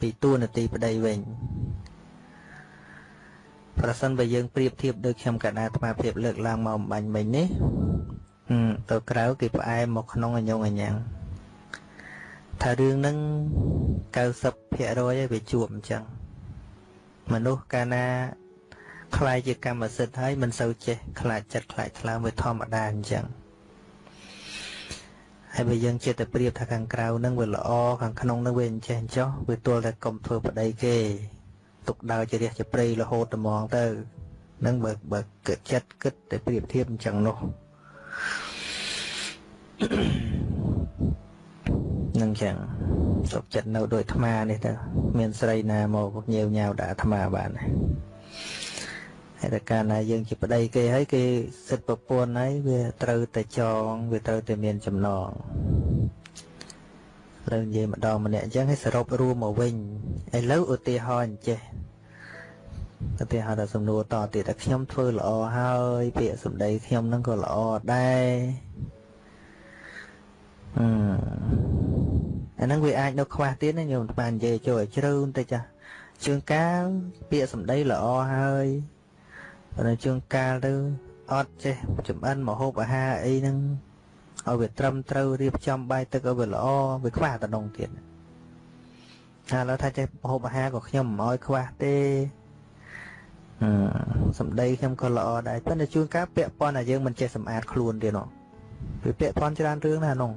ពីតួនាទីប្តីវិញប្រសិនបើយើងប្រៀបធៀបដូចខ្ញុំកណ្ដាអាត្មាភាពលើកឡើងមកអំបញ្ញមិញនេះទៅក្រៅគេផ្អែមមកក្នុងអញ្ញងអញ្ញងថារឿងហ្នឹង90%ឯងវាជួបអញ្ចឹង មនុស្សកាលណាខ្លាយជាកម្មសិទ្ធិហើយមិនសូវចេះខ្លាចចិត្តខ្លាចថ្លើមវាធម្មតាអញ្ចឹងហហើយបើយើងចិត្តតែប្រៀបថាខាងក្រៅនឹងវាល្អខាងក្នុងនឹងវាអញ្ចេះអញ្ចោះវាទល់តែកុំធ្វើប្តីគេទុកដើរជារះជាព្រៃរហូតត្មងទៅនឹងបើបើគិតចិត្តគិតតែប្រៀបធៀបអញ្ចឹងនោះ នឹងចឹងសុខចិត្តនៅដោយអាត្មានេះទៅមានស្រីណាមកញៀវញ៉ាវដាក់អាត្មាបានហើយតែកាលណាយើងជាប្តីគេហើយគេសិទ្ធប្រពន្ធហើយវាត្រូវតែចងវាត្រូវតែមានចំណងត្រូវនិយាយម្ដងម្នាក់អញ្ចឹងឲ្យសរុបរួមមកវិញឥឡូវឧទាហរណ៍អញ្ចេះឧទាហរណ៍ដល់សំណួរតទៀតតែខ្ញុំធ្វើល្អហើយពាក្យសម្ដីខ្ញុំនឹងក៏ល្អដែរ អឺអាហ្នឹងវាអាចនៅខ្វះទៀតណាញោមបាននិយាយចូលឲ្យជ្រៅបន្តិចចាជើងកាលពាក្យសម្ដីល្អហើយប៉ុន្តែជើងកាលទៅអត់ចេះចំអិនមហូបអាហារអីហ្នឹងឲ្យវាត្រឹមត្រូវរៀបចំបាយទឹកឲ្យវាល្អវាខ្វះតំណងទៀតថាឡើយថាចេះមហូបអាហារក៏ខ្ញុំមិនឲ្យខ្វះទេអឺសម្ដីខ្ញុំក៏ល្អដែរប៉ុន្តែជួនកាលពាក់ព័ន្ធតែយើងមិនចេះសម្អាតខ្លួនទៀតនោះវាពាក់ព័ន្ធច្រើនរឿងណាស់នោះ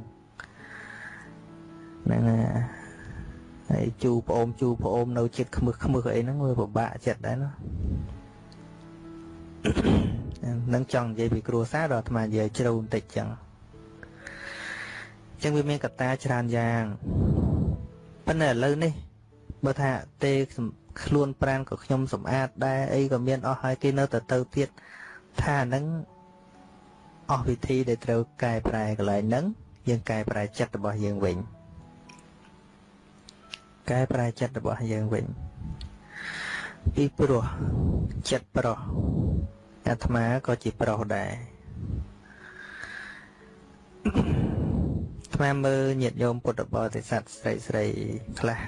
ហ្នឹងហើយជូប្អូនជូប្អូននៅចិត្តខ្មឹសខ្មឹសអីហ្នឹងវាពិបាកចិត្តដែរណានឹងចង់និយាយពីគ្រួសារដល់អាត្មានិយាយជ្រៅបន្តិចចឹងចឹងវាមានកត្តាច្រើនយ៉ាងប៉ុន្តែឥឡូវនេះបើថាទេខ្លួនប្រានក៏ខ្ញុំសម្អាតដែរអីក៏មានអស់ហើយគេនៅតែទៅទៀតថាហ្នឹងអស់វិធីដែលត្រូវកែប្រែកន្លែងហ្នឹងយើងកែប្រែចិត្តរបស់យើងវិញ កែប្រែចិត្តរបស់យើងវិញពីព្រោះចិត្តប្រុសអាត្មាក៏ជាប្រុសដែរអាត្មាមើលញាតិញោមពុទ្ធបរិស័ទស្រីស្រីខ្លះ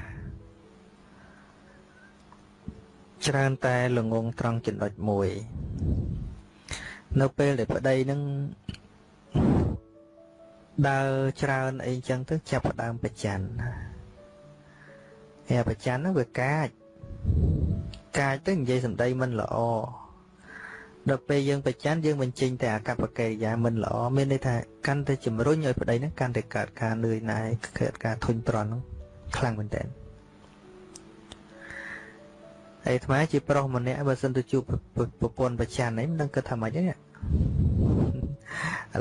ច្រើនតែល្ងងត្រង់ចំណុចមួយ នៅពេលដែលប្តីនឹងដើរច្រើនអីចឹងទៅចាប់ផ្ដើមប្រច័ណ្ឌ ហើយប្រច័ណ្ឌហ្នឹងវាកាចកាចទៅនិយាយសម្ដីមិនល្អដល់ពេលយើងប្រច័ណ្ឌយើងបញ្ចេញតែអាកប្បកិរិយាមិនល្អមានន័យថាកាន់តែជំរុញឲ្យប្តីហ្នឹងកាន់តែកើតការនឿយណាយកើតការធុញទ្រាន់ហ្នឹងខ្លាំងមែនតើហើយអាត្មាជាប្រុសម្នាក់បើសិនទៅជួបប្រពន្ធប្រច័ណ្ឌហ្នឹងមិនដឹងគិតថាម៉េចទេឥ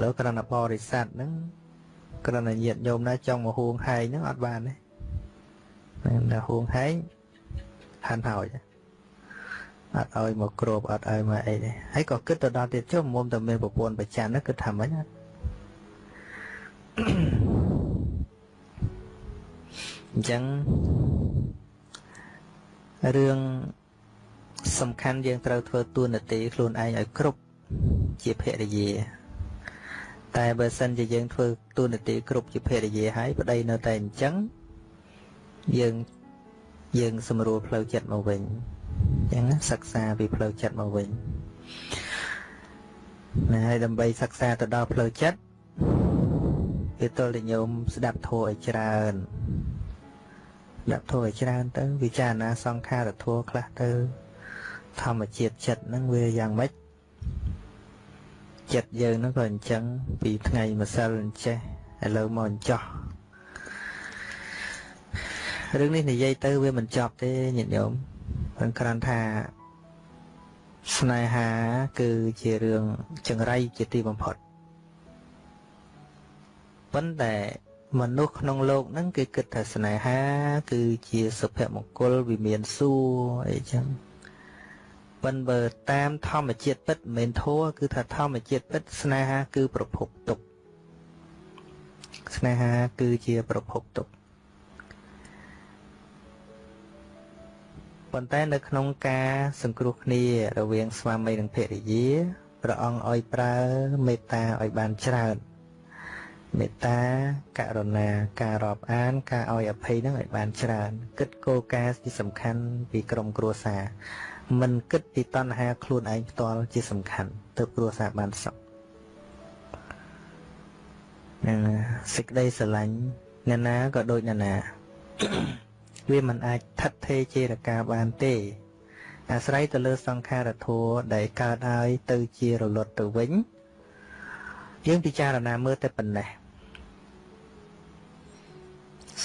ឡូវគ្រាន់តែបរិស័ទហ្នឹងគ្រាន់តែញាតញោមណាចង់មកហួងហែងហ្នឹងអត់បានទេ តែហួងហែងហាន់ហើយអត់ឲ្យមកគ្របអត់ឲ្យមកអីទេហើយក៏គិតទៅដល់ទៀតចុះមុំតែមានប្រពន្ធប្រច័ណ្ឌហ្នឹងគិតថាម៉េចអញ្ចឹងរឿងសំខាន់យើងត្រូវធ្វើទួនាទីខ្លួនឯងឲ្យគ្រប់ជាភរិយា តែបើសិនជាយើងធ្វើទួនាទីគ្រប់ជាភរិយាហើយប្តីនៅតែអញ្ចឹង យើងយើងសម្រួលផ្លូវចិត្តមកវិញអញ្ចឹងសិក្សាពីផ្លូវចិត្តមកវិញណាហើយដើម្បីសិក្សាទៅដល់ផ្លូវចិត្តវាទល់តែញោមស្ដាប់ធម៌ឲ្យច្រើនដាក់ធម៌ឲ្យច្រើនទៅ វិចារណាសង្ខារធម៌ខ្លះទៅ ធម្មជាតិចិត្តហ្នឹងវាយ៉ាងម៉េចចិត្តយើងហ្នឹងក៏អញ្ចឹងពីថ្ងៃម្សិលអញ្ចេះឥឡូវមកអញ្ចោះ រឿងនេះនិយាយទៅវាមិនចប់ទេញាតិញោមមិនគ្រាន់ថាស្នេហា គឺជារឿងចង្រៃជាទីបំផុតប៉ុន្តែមនុស្សក្នុងโลกហ្នឹងគេគិតថាស្នេហា គឺជាសុភមង្គលវិមានសួរអីចឹងប៉ុន្តែបើតាមធម្មជាតិពិតមិនមែនធัวគឺថាធម្មជាតិពិតស្នេហា គឺប្រភពទុកស្នេហា គឺជាប្រភពទុក ប៉ុន្តែនៅក្នុងការសង្គ្រោះគ្នារវាងស្វាមីនិងភរិយាព្រះអង្គឲ្យប្រើមេត្តាឲ្យបានច្រើនមេត្តាករុណាការរាប់អាន ការឲ្យអភ័យនឹងឲ្យបានច្រើន គិតគោលការណ៍ទីសំខាន់ពីក្រុមគ្រួសារមិនគិតពីតណ្ហាខ្លួនឯងផ្ទាល់ជាសំខាន់ទៅគ្រួសារបានសុខនឹងសេចក្តីស្រឡាញ់អ្នកណាក៏ដូចអ្នកណា វាមិនអាចថិតថេរជារកាបានទេ អាស្រ័យទៅលើសង្ខារធัวដែលកើតហើយទៅជារលត់ទៅវិញយើងពិចារណាមើលតែប៉ុណ្ណេះ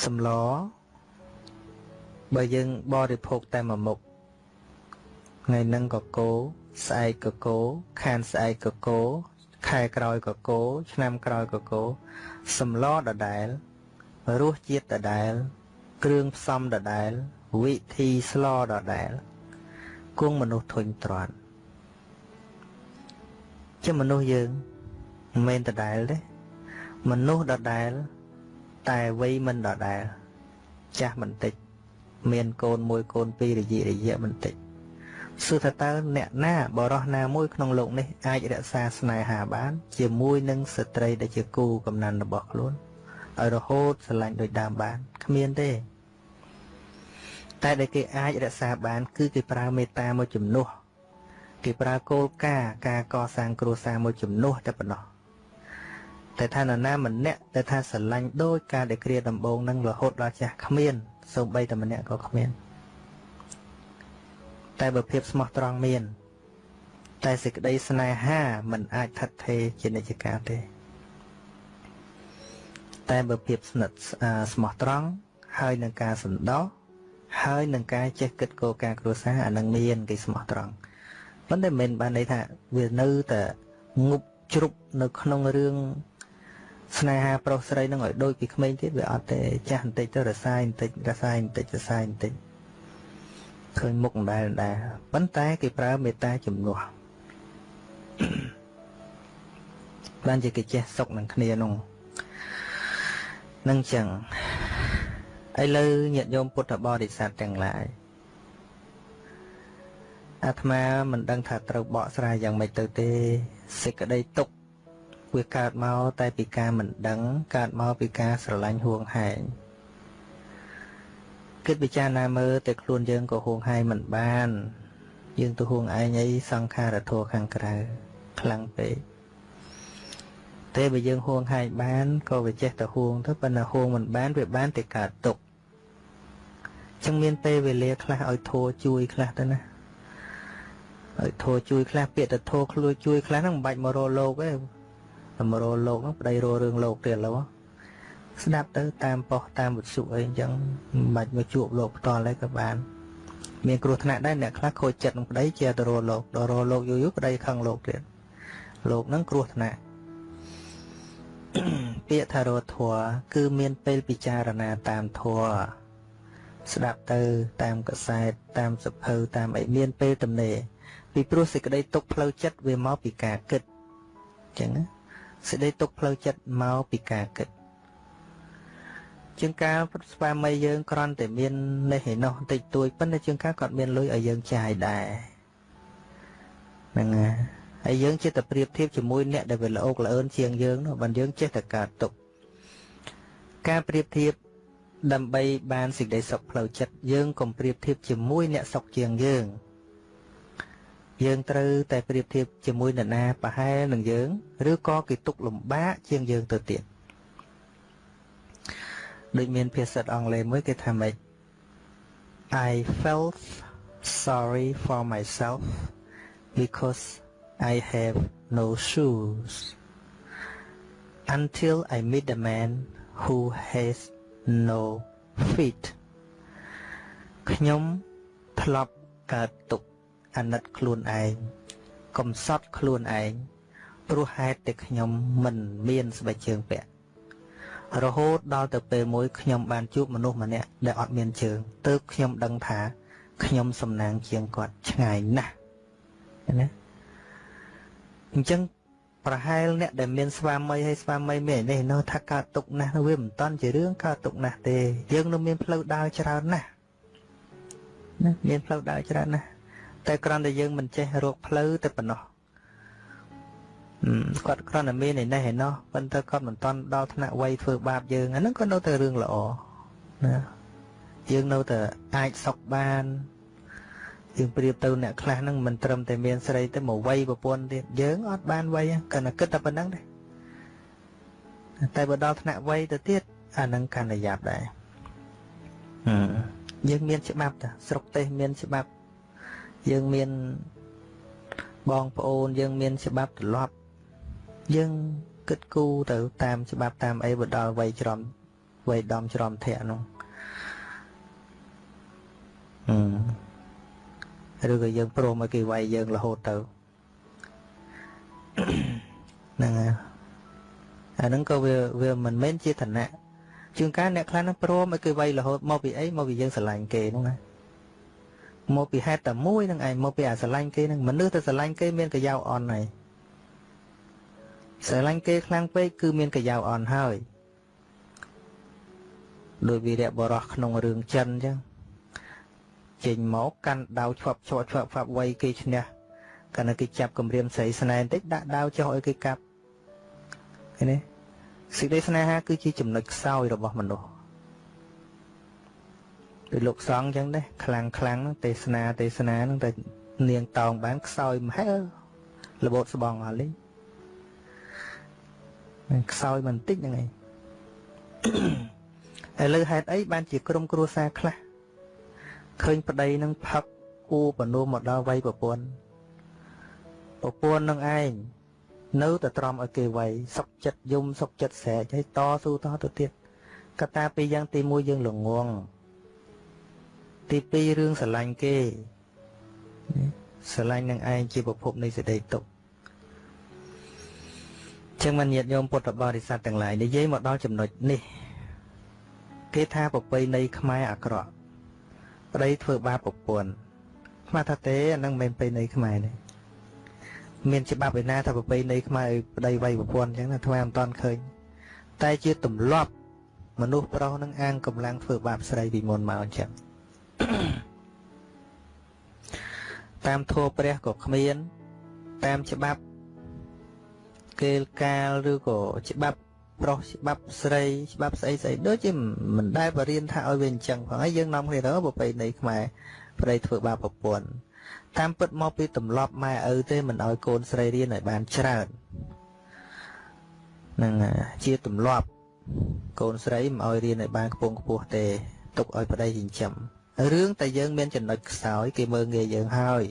សម្លបើយើងបរិភោគតែមួយមុខថ្ងៃហ្នឹងក៏គោស្អែកក៏គោខានស្អែកក៏គោខែក្រោយក៏គោឆ្នាំក្រោយក៏គោសម្លដដែលរសជាតិដដែល គ្រឿងផ្សំដដែល វិធីស្លដដែលគង់មនុស្សធុញទ្រាន់ជាមនុស្សយើងមិនមែនដដែលទេមនុស្សដដែល តែវ័យមិនដដែល ចាស់បន្តិច មានកូនមួយកូនពីររយៈរយៈបន្តិចសួរថាតើអ្នកណាបរោះណាមួយក្នុងលោកនេះអាចរក្សាស្នេហាបាន ជាមួយនឹងស្ត្រីដែលជាគូកំណត់របស់ខ្លួនឲ្យរហូតស្រឡាញ់ដូចដើមបានគ្មានទេ តែដែលគេអាចរក្សាបាន គឺគេប្រើមេត្តាមួយជំនួសគេប្រើគោលការណ៍ការកសាងគ្រួសារមួយជំនួសតែប៉ុណ្ណោះតែថានរណាម្នាក់តែថាស្រឡាញ់ដោយការដែលគ្រាដំបងនឹងរហូតដល់ចាស់គ្មានសូម្បីតែម្នាក់ក៏គ្មាន តែបើភាពស្មោះត្រង់មាន តែសេចក្តីស្នេហាមិនអាចថិតថេរជានិច្ចកាលទេ តែបើភាពស្និទ្ធស្មោះត្រង់ហើយនឹងការសន្តោស ហើយនឹងការចេះគិតគោលការណ៍គ្រួសារអានឹងមានគេស្មោះត្រង់ប៉ុន្តែមិនបានន័យថាវានៅតែងប់ជ្រុបនៅក្នុងរឿងស្នេហាប្រុសស្រីនឹងឲ្យដូចពីក្មេងទៀតវាអត់ទេចាស់បន្តិចទៅរសាយបន្តិចរសាយបន្តិចរសាយបន្តិចឃើញមុខម្ដែលដែរប៉ុន្តែគេប្រើមេត្តាជំនួសបានជាគេចេះសុកនឹងគ្នានោះនឹងចឹង ឥឡូវញាតិញោមពុទ្ធបរិស័ទទាំងឡាយអាត្មាមិនដឹងថាត្រូវបកស្រាយយ៉ាងម៉េចទៅទេសេចក្តីទុក្ខវាកើតមកតែពីការមិនដឹងកើតមកពីការស្រឡាញ់ហួងហែងគិតពិចារណាមើលតែខ្លួនយើងក៏ហួងហែងមិនបាន យើងទៅហួងឯងអីសង្ខារធัวខាងក្រៅខ្លាំងពេកតែបើយើងហួងហែងបានក៏វាចេះតែហួងទៅប៉ុន្តែហួងមិនបានវាបានតែកើតទុក ចឹងមានពេលវេលាខ្លះឲ្យធัวជួយខ្លះទៅណាឲ្យធัวជួយខ្លះពាក្យទៅធัวខ្លួនជួយខ្លះហ្នឹងមិនបាច់មករកលោកទេតែមករកលោកហ្នឹងប្តីរករឿងលោកទៀតឡូវស្ដាប់ទៅតាមប៉ុស្តិ៍តាមវិទ្យុអីអញ្ចឹងមិនបាច់មកជួបលោកផ្ទាល់ទេក៏បាន មានគ្រោះថ្នាក់ដែរអ្នកខ្លះខូចចិត្តនឹងប្តីជាទៅរកលោកដល់រកលោកយូរយូរប្តីខឹងលោកទៀតលោកហ្នឹងគ្រោះថ្នាក់ពាក្យថារធัวគឺមានពេលពិចារណាតាមធัว ស្ដាប់ទៅតាមកសែតតាមសភៅតាមអីមានពេលទំនេរពីព្រោះសេចក្តីទុកផ្លូវចិត្តវាមកពីការគិតអញ្ចឹងសេចក្តីទុកផ្លូវចិត្តមកពីការគិតជាងកាលស្វាមីយើងក្រន់តែមាននេះឯនោះតិចតួចប៉ុន្តែជាងកាលគាត់មានលុយឲ្យយើងចាយដែរហ្នឹងហើយយើងចេះតែប្រៀបធៀបជាមួយអ្នកដែលវាល្អកល្អឿនជាងយើងនោះបើយើងចេះតែកើតទុកការប្រៀបធៀប ដើម្បីបានសេចក្តីសុខផ្លូវចិត្តយើងកុំប្រៀបធៀបជាមួយអ្នកសុខជាងយើងយើងត្រូវតែប្រៀបធៀបជាមួយនរណាប្រហែលនឹងយើងឬក៏គេទុកលំបាកជាងយើងទៅទៀតដូចមានភាសាអង់គ្លេសមួយគេថាម៉េច I felt sorry for myself because I have no shoes until I meet a man who has no feet ខ្ញុំធ្លាប់កើតទុក្ខអាណិតខ្លួនឯងកំសត់ខ្លួនឯងព្រោះហេតុតែខ្ញុំមិនមានស្បែកជើងពាក់រហូតដល់ទៅពេលមួយខ្ញុំបានជួបមនុស្សម្នាក់ដែលអត់មានជើងទើបខ្ញុំដឹងថាខ្ញុំសំណាងជាងគាត់ឆ្ងាយណាស់ណាអញ្ចឹង ប្រហែលអ្នកដែលមានស្វាមីហើយស្វាមីមាននេះនៅថាកើតទុកណាស់វាមិនតាន់ជារឿងកើតទុកណាស់ទេ យើងនៅមានផ្លូវដើរច្រើនណាស់ណាមានផ្លូវដើរច្រើនណាស់តែគ្រាន់តែយើងមិនចេះរកផ្លូវតែប៉ុណ្ណោះគាត់គ្រាន់តែមានឯនេះឯណោះប៉ុន្តែគាត់មិនតន់ដល់ថ្នាក់វ័យធ្វើបាបយើងអាហ្នឹងក៏នៅតែរឿងល្អណាយើងនៅតែអាចសុខបាន យើងប្រៀបទៅអ្នកខ្លះហ្នឹងមិនត្រឹមតែមានស្រីទៅមកវ័យប្រពន្ធទៀតយើងអត់បានវ័យគាត់តែគិតតែប៉ុណ្្នឹងទេតែបើដល់ថ្នាក់វ័យទៅទៀតអាហ្នឹងកាន់តែយ៉ាប់ដែរយើងមានច្បាប់តាស្រុកទេសមានច្បាប់យើងមានបងប្អូនយើងមានច្បាប់ទម្លាប់យើងគិតគូរទៅតាមច្បាប់តាមអីបើដល់វ័យច្រំវ័យដំច្រំធាក់នោះអឺ ឬក៏យើងព្រមឲ្យគេវាយយើងរហូតទៅហ្នឹងហើយអាហ្នឹងក៏វាវាមិនមែនជាឋានៈជួនកាលអ្នកខ្លះហ្នឹងព្រមឲ្យគេវាយរហូតមកពីអីមកពីយើងស្រឡាញ់គេហ្នឹងណាមកពីហេតុតែមួយហ្នឹងឯងមកពីអាស្រឡាញ់គេហ្នឹងមនុស្សទៅស្រឡាញ់គេមានកយោអន់ហើយស្រឡាញ់គេខ្លាំងពេកគឺមានកយោអន់ហើយដោយវីរៈបរោះក្នុងរឿងចិនអញ្ចឹង ចេញមកកាន់ដាវឆ្វាប់ឆ្វាប់ឆ្វាប់ឆ្វាប់វៃគេឈ្នះកាលណាគេចាប់គម្រាមស្រីស្នែបន្តិចដាក់ដាវចុះឲ្យគេកាប់ឃើញទេសេចក្តីស្នេហាគឺជាចំណុចខ្សោយរបស់មនុស្សដោយលោកសង្ឃអញ្ចឹងដែរខ្លាំងខ្លាំងទេសនាទេសនាហ្នឹងតែនាងតោងបានខ្សោយមហែលរបូតស្បងអស់លេងខ្សោយបន្តិចហ្នឹងឯងឥឡូវហេតុអីបានជាក្រុមគ្រួសារខ្លះ ឃើញប្តីនឹងផឹកអ៊ូបនោមមកដល់វាយប្រពន្ធប្រពន្ធនឹងឯងនៅតែទ្រាំឲ្យគេវាយសុកចិត្តយំសុកចិត្តស្រែកឲ្យតស៊ូតទៅទៀតកត្តាពីរយ៉ាងទី1យើងល្ងងទី2រឿងស្រឡាញ់គេស្រឡាញ់នឹងឯងជាប្រភពនៃសេចក្តីទុក្ខចឹងមិនញាតញោមពុទ្ធបរិស័ទទាំងឡាយនិយាយមកដល់ចំណុចនេះ គេថាប្រពៃណីខ្មែរអាក្រក់ ប្តីធ្វើបាបប្រពន្ធស្មាថាទេអានឹងមិនប្រពៃណីខ្មែរទេមានច្បាប់ឯណាថាប្រពៃណីខ្មែរឲ្យប្តីវាយប្រពន្ធអញ្ចឹងណាថ្មមិនតាន់ឃើញតែជាទម្លាប់មនុស្សប្រុសនឹងអាងកម្លាំងធ្វើបាបស្រីពីមុនមកអញ្ចឹងតាមធម៌ព្រះក៏គ្មាន តាមច្បាប់គេលកាលឬក៏ច្បាប់ ប្រុសច្បាប់ស្រីច្បាប់ស្អីស្អីដូចជាមិនដែលបរៀនថាឲ្យវាអញ្ចឹងផងហើយយើងនាំគ្នាទៅប្រពៃណីខ្មែរប្តីធ្វើបាបប្រពន្ធតាមពិតមកពីទម្លាប់ម៉ែឪទេមិនឲ្យកូនស្រីរៀនឲ្យបានច្រើននឹងជាទម្លាប់កូនស្រីមិនឲ្យរៀនឲ្យបានខ្ពង់ខ្ពស់ទេទុកឲ្យប្តីចិញ្ចឹមរឿងតែយើងមានចំណុចខ្សោយគេមើងងាយយើងហើយ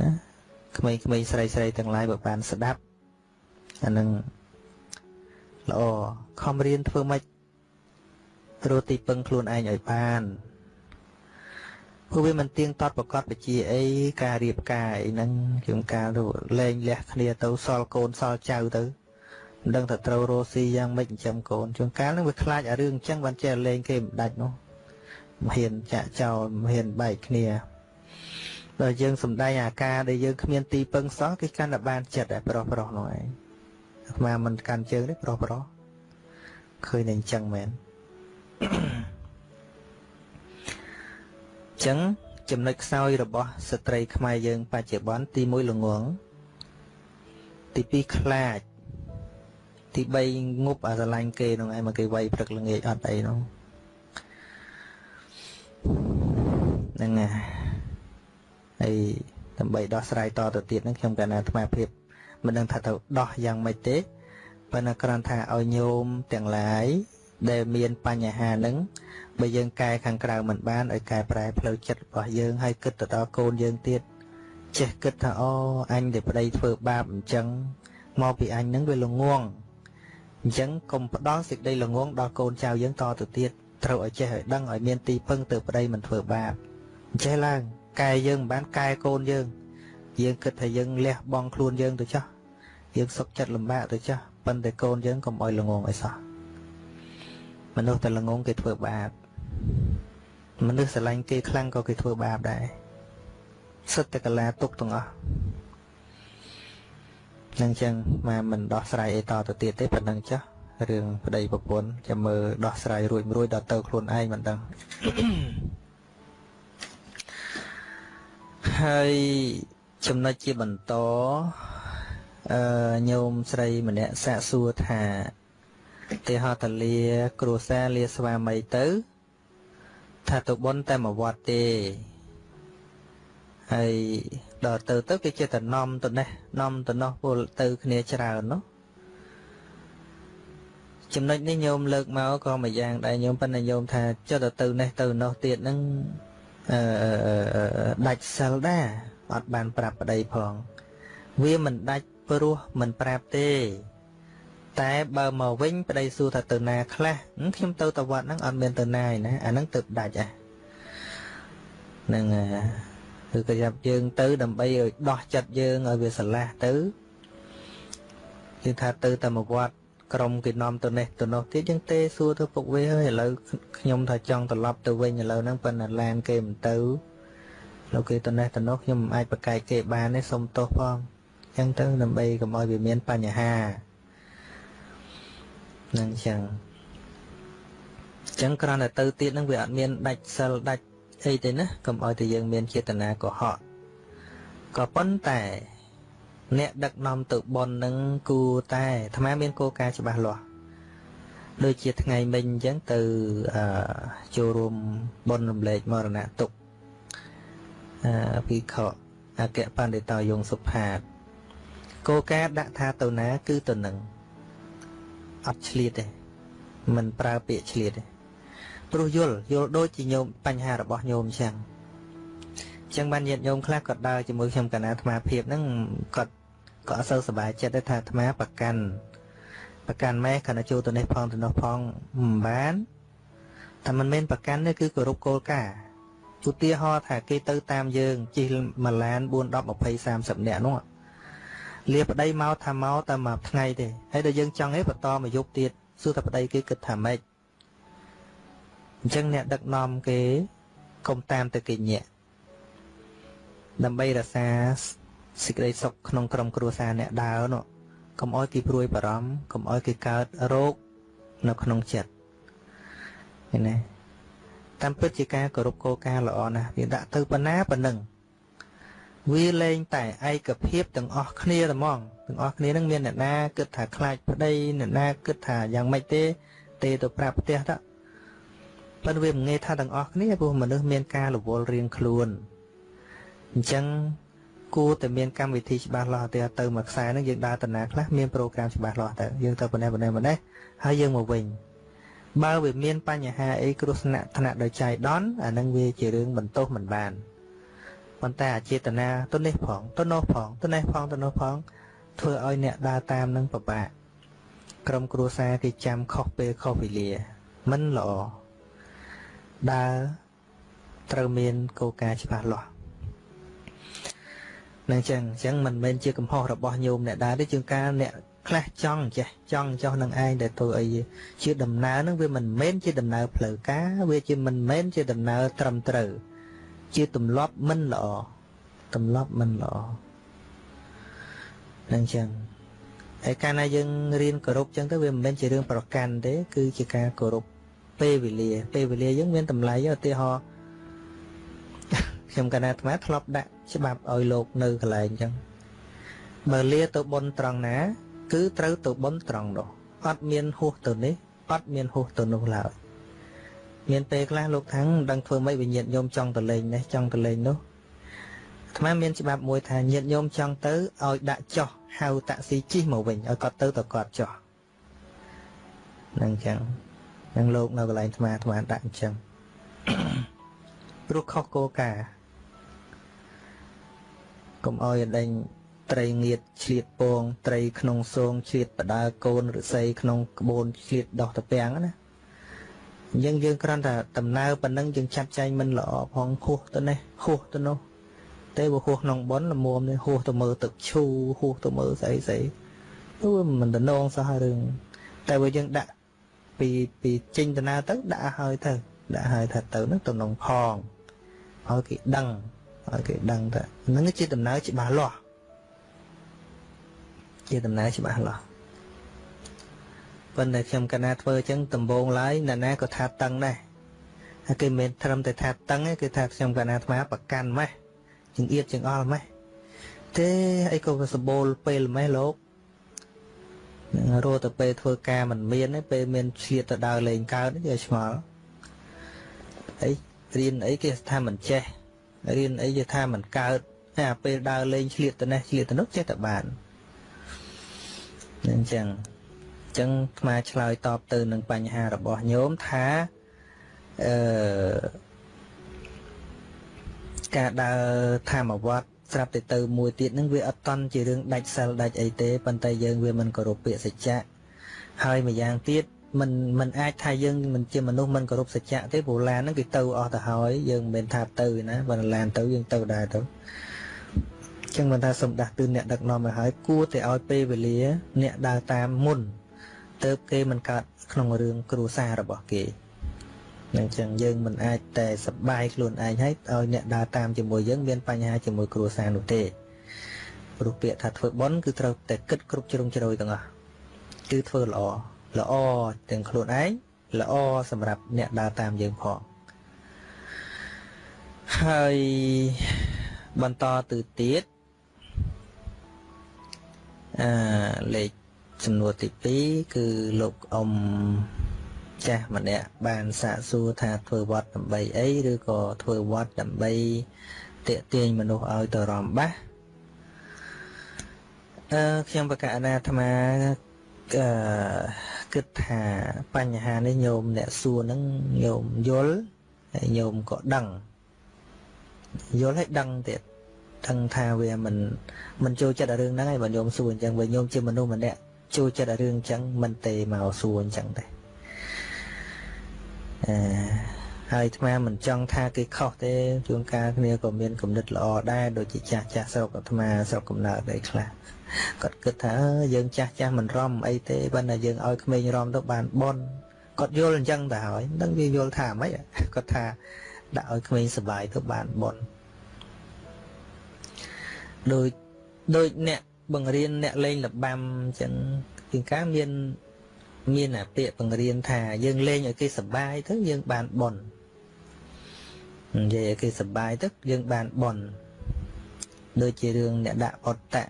ណាក្មេងៗស្រីស្រីទាំងឡាយបើបានស្ដាប់អានឹង ល្អខំរៀនធ្វើម៉េចរកទីពឹងខ្លួនឯងឲ្យបានព្រោះវាមិនទៀងទាត់ប្រកបវិជាអីការរៀបការអីហ្នឹងជាងការលែងលះគ្នាទៅសល់កូនសល់ចៅទៅមិនដឹងថាត្រូវរស់ស៊ីយ៉ាងម៉េចចិញ្ចឹមកូនជួនកាលហ្នឹងវាខ្លាចអារឿងអញ្ចឹងបានចេះលែងគេមិនដាច់នោះមិនហ៊ានចាក់ចោលមិនហ៊ានបែកគ្នាដល់យើងសំដែងអាការដែលយើងគ្មានទីពឹងសោះគេកាន់តែបានចិត្តតែប្រុសប្រុសនោះឯង អាត្មាមិនកាន់ជើងទេប្រុសប្រុសឃើញតែអញ្ចឹងមែនអញ្ចឹងចំណុចខ្សោយរបស់ស្ត្រីខ្មែរយើង បច្ចុប្បន្នទី1ល្ងងទី2ខ្លាចទី3ងប់អាស្រឡាញ់គេនោះឯងមកគេវាយព្រឹកល្ងាចអត់អីនោះហ្នឹងហើយដើម្បីដោះស្រាយតទៅទៀតហ្នឹងខ្ញុំកណ្ណាអាត្មាភាព មិនដឹងថាទៅដោះយ៉ាងម៉េចទេប៉ុន្តែគ្រាន់ថាឲ្យញោមទាំងឡាយដែលមានបញ្ហាហ្នឹងបើយើងកែខាងក្រៅមិនបានឲ្យកែប្រែផ្លូវចិត្តរបស់យើងហើយគិតទៅដល់កូនយើងទៀតចេះគិតថាអូអញដែលប្តីធ្វើបាបអញ្ចឹងមកពីអញហ្នឹងវាល្ងងអញ្ចឹងកុំផ្ដល់សេចក្តីល្ងងដល់កូនចៅយើងតទៅទៀតត្រូវឲ្យចេះឲ្យដឹងឲ្យមានទីពឹងទៅប្តីមិនធ្វើបាបអញ្ចេះឡើងកែយើងមិនបានកែកូនយើង យើងគិតថាយើងលះបង់ខ្លួនយើងទៅចោះ យើងសុខចិត្តលំបាកទៅចោះប៉ុន្តែកូនយើងកុំឲ្យល្ងងអីសោះមនុស្សតែល្ងងគេធ្វើបាបមនុស្សស្រឡាញ់គេខ្លាំងក៏គេធ្វើបាបដែរសិតតែកលាទុកទាំងអស់នឹងចឹងមកមិនដោះស្រាយអីតទៅទៀតទេប៉ុណ្្នឹងចាស់រឿងប្តីប្រពន្ធចាំមើលដោះស្រាយរួចរួចដល់ទៅខ្លួនឯងមិនដឹងហើយចំណុចជាបន្ត អឺញោមស្រីម្នាក់សាកសួរថាទេហតលាគ្រួសារលាស្វាមីទៅ ថាទៅបន់តែមួយវត្តទេហើយដល់ទៅទៅគេចេះតែនាំទៅនេះនាំទៅនោះពលទៅគ្នាច្រើននោះចំណុចនេះញោមលើកមកក៏មួយយ៉ាងដែរញោមប៉ុន្តែញោមថាចុះទៅទៅនេះទៅនោះទៀតហ្នឹងអឺដាច់សិលដែរអត់បានប្រាប់ប្តីផង វាមិនដាច់ ព្រោះមិនប្រាប់ទេ តែបើមកវិញប្តីសួរថាទៅណាខ្លះខ្ញុំទៅតវត្តហ្នឹងអត់មានទៅណាឯណាអាហ្នឹងទៅដាច់អាហ្នឹងគឺប្រយ័ត្នយើងទៅដើម្បីឲ្យដោះចិត្តយើងឲ្យវាស្រឡះទៅគឺថាទៅតែមកវត្តក្រុមគេនាំទៅនេះទៅនោះទៀតយើងទេសួរទៅពុកវាហើយឥឡូវខ្ញុំថាចង់ត្រឡប់ទៅវិញឥឡូវហ្នឹងប៉ុន្តែឡានគេមិនទៅលោកគេទៅនេះទៅនោះខ្ញុំមិនអាចប្រកែកគេបានទេសុំទោសផង អញ្ចឹងទៅដើម្បីកុំឲ្យវាមានបញ្ហានឹងអញ្ចឹងអញ្ចឹងគ្រាន់តែទៅទៀតហ្នឹងវាអត់មានដាច់សិលដាច់អីទេណាកុំឲ្យតែយើងមានចេតនាកុហកក៏ប៉ុន្តែអ្នកដឹកនាំទៅបននឹងគូតែអាត្មាមានគោលការណ៍ច្បាស់លាស់ដូចជាថ្ងៃមិញអញ្ចឹងទៅចូលរួមបនរំលែកមរណៈទុកអភិក្ខុអគ្គបណ្ឌិតយងសុផាត គោលការណ៍ដាក់ថាទៅណា គឺទៅនឹងអត់ឆ្លៀតទេមិនប្រើពាក្យឆ្លៀតទេព្រោះយល់យល់ដូចជាញោមបញ្ហារបស់ញោមអញ្ចឹងចឹងបានញាតិញោមខ្លះគាត់ដើរជាមួយខ្ញុំកណាអាត្មាភាពហ្នឹងគាត់ក៏អត់សូវសប្បាយចិត្តដែរថាអាត្មាប្រកាន់ប្រកាន់ម៉ែខណៈចូលទៅនេះផងទៅនោះផងមិនបានតែមិនមែនប្រកាន់ទេគឺគោរពគោលការណ៍ឧទាហរណ៍ថាគេទៅតាមយើងជិះមួយឡាន4 10 20 30នាក់នោះ លាប្តីមកថាមកតែមួយថ្ងៃទេហើយដល់យើងចង់ឯងបន្តមកយប់ទៀតសួរតែប្តីគេគិតថាម៉េចអញ្ចឹងអ្នកដឹកនាំគេកុំតាមទៅគេញាក់ដើម្បីរក្សាសេចក្តីសុខក្នុងក្រុមគ្រួសារអ្នកដើរនោះកុំអោយគេព្រួយបារម្ភកុំអោយគេកើតរោគនៅក្នុងចិត្តឃើញទេតាមពិតជាការគោរពគោលការណ៍ល្អណាស់វាដាក់ទៅប៉ុណ្ណាប៉ុណ្ណឹង វាលែងតែឯកភាពទាំងអស់គ្នាតែហ្មងទាំងអស់គ្នានឹងមានអ្នកណាគិតថាខ្លាចប្តីអ្នកណាគិតថាយ៉ាងម៉េចទេ ទេទៅប្រាប់ផ្ទះទៅប៉ុន្តែវាមិនងាយថាទាំងអស់គ្នាព្រោះមនុស្សមានការរវល់រៀងខ្លួនអញ្ចឹងគួរតែមានកម្មវិធីច្បាស់លាស់ទៅទៅមួយខ្សែហ្នឹងយើងដើរតាណាខ្លះមានប្រូក្រាមច្បាស់លាស់ទៅយើងទៅប៉ុណ្ណេះប៉ុណ្ណេះប៉ុណ្ណេះហើយយើងមកវិញបើវាមានបញ្ហាអីគ្រោះថ្នាក់ថ្នាក់ដោយចៃដន្យអានឹងវាជារឿងបន្ទោសមិនបាន ប៉ុន្តែអចេតនាទៅនេះផងទៅនោះផងទៅនេះផងទៅនោះផង ធ្វើឲ្យអ្នកដើរតាមនឹងពិបាកក្រុមគ្រួសារគេចាំខុសពេលខុសវេលាមិនល្អដើរត្រូវមានគោលការណ៍ច្បាស់លាស់នឹងចឹងចឹងមិនមែនជាកំហុសរបស់ញោមអ្នកដែរទេជាងការអ្នកខ្លះចង់ចេះចង់ចោះនឹងឯងដែលធ្វើអីជាដំណើរនឹងវាមិនមែនជាដំណើរផ្លូវការវាជាមិនមែនជាដំណើរត្រឹមត្រូវ ជាទម្លាប់មិនល្អទម្លាប់មិនល្អនឹងចឹងហើយកាលណាយើងរៀនគោរពចឹងទៅវាមិនមែនជារឿងប្រកាន់ទេ គឺជាការគោរពពេលវេលា ពេលវេលាយើងមានតម្លៃឧទាហរណ៍ខ្ញុំកណាអាត្មាធ្លាប់ដាក់ច្បាប់ឲ្យលោកនៅកន្លែងអញ្ចឹងបើលាទៅបនត្រង់ណា គឺត្រូវទៅបនត្រង់នោះអត់មានហួសទៅនេះអត់មានហួសទៅនោះឡើយ មានពេលខ្លះលោកថាំងមិនដឹងធ្វើម៉េចវិញ្ញាណញោមចង់ទៅលេងនេះចង់ទៅលេងនោះអាត្មាមានច្បាប់មួយថាញាតញោមចង់ទៅឲ្យដាក់ចោះហៅតាក់ស៊ីជិះមកវិញឲ្យគាត់ទៅទៅគាត់ចោះនឹងអញ្ចឹងនឹងលោកនៅកន្លែងអាត្មាអាត្មាដាក់អញ្ចឹងព្រោះខុសគោលការណ៍កុំឲ្យដេញត្រីងៀតឆ្លៀតពងត្រីក្នុងសងឆ្លៀតបដើកូនឫស្សីក្នុងក្បូនឆ្លៀតដោះតាពាំងណា អញ្ចឹងយើងគ្រាន់តែដំណើរប៉ុណ្ណឹងយើងចាត់ចែងមិនល្អផងហួសទៅនេះហួសទៅនោះតែបើហួសក្នុងប៉ុនល្មមនេះហួសទៅមើលទឹកឈូហួសទៅមើលស្អីស្អីទៅមិនតំណងសោះរឿងតែបើយើងដាក់ពីពីចេញដំណើរទៅដាក់ឲ្យទៅដាក់ឲ្យថាទៅនឹងតំណងផងឲ្យគេដឹងឲ្យគេដឹងថានឹងជាដំណើរច្បាស់លាស់ជាដំណើរច្បាស់លាស់ ប៉ុន្តែខ្ញុំកណាធ្វើអញ្ចឹងដំបងឡើយអ្នកណាក៏ថាតឹងដែរហើយគេមិនត្រឹមតែថាតឹងទេគឺថាខ្ញុំកណាអាត្មាប្រកាន់ម៉េះជាងអៀតជាងអល់ម៉េះទេអីក៏វាសម្បូរពេលម៉េះលោកនឹងរត់ទៅពេលធ្វើការមិនមានទេពេលមានឆ្លៀតទៅដើរលេងកើតគេឆ្ងល់អីរៀនអីគេថាមិនចេះរៀនអីគេថាមិនកើតតែពេលដើរលេងឆ្លៀតទៅនេះឆ្លៀតទៅនោះចេះតែបានអញ្ចឹងអញ្ចឹងខ្មែរឆ្លើយតបទៅនឹងបញ្ហារបស់ញោមថាអឺការដើរធម្មវត្តស្រាប់តែទៅមួយទៀតនឹងវាអត់តន់ជារឿងដាច់សិលដាច់អីទេប៉ុន្តែយើងវាមិនគោរពពាក្យសច្ចៈហើយម្យ៉ាងទៀតមិនមិនអាចថាយើងមិនជាមនុស្សមិនគោរពសច្ចៈទេព្រោះឡានហ្នឹងគឺទៅអស់ទៅហើយយើងមិនមែនថាទៅណាបើឡានទៅយើងទៅដែរទៅចឹងមិនថាសំដាស់ទឿនអ្នកដឹកនាំឲ្យហើយគួរតែឲ្យពេលវេលា អ្នកដើរតាមមុន ទៅគេមិនកើតក្នុងរឿងគ្រួសាររបស់គេនឹងចឹងយើងមិនអាចតែសបាយខ្លួនឯងហើយឲ្យអ្នកដើរតាមជាមួយយើងមានបញ្ហាជាមួយគ្រួសារនោះទេព្រោះពាក្យថាធ្វើបន់គឺត្រូវតែគិតគ្រប់ជ្រុងជ្រោយទាំងអស់គឺធ្វើល្អល្អទាំងខ្លួនឯងល្អសម្រាប់អ្នកដើរតាមយើងផងហើយបន្តទៅទៀតអឺលេខ ចំនួនទី2គឺលោកអ៊ំចាស់ម្នាក់បានសាកសួរថាធ្វើវត្តដើម្បីអីឬក៏ធ្វើវត្តដើម្បីតាក់ទាញមនុស្សឲ្យទៅរំបាសអឺខ្ញុំបកអនាអាត្មាអឺគិតថាបញ្ហានេះញោមអ្នកសួរហ្នឹងញោមយល់ហើយញោមក៏ដឹងយល់ហើយដឹងទៀតដឹងថាវាមិនមិនចូលចិត្តរឿងហ្នឹងហើយបើញោមសួរអញ្ចឹងបើញោមជាមនុស្សម្នាក់ ចូលចិត្តរឿងអញ្ចឹងមិនទេមកសួរអញ្ចឹងទេអឺហើយអាត្មាមិនចង់ថាគេខុសទេជួនកាលគ្នាក៏មានគំនិតល្អដែរដូចជាចាស់ចាស់ស្រុកអាត្មាស្រុកកំណើតអីខ្លះគាត់គិតថាយើងចាស់ចាស់មិនរំអីទេបើតែយើងឲ្យក្មេងរំទៅបានបនគាត់យល់អញ្ចឹងទៅហើយមិនដឹងវាយល់ថាម៉េចគាត់ថាដាក់ឲ្យក្មេងសុបាយទៅបានបនដូចដូចអ្នក បង្រៀនអ្នកលេងលបាំអញ្ចឹងជាងកាមានមានអាពាក្យបង្រៀនថាយើងលេងឲ្យគេសុបាយទៅយើងបានបននិយាយឲ្យគេសុបាយទៅយើងបានបនដូចជារឿងអ្នកដាក់អត្តៈ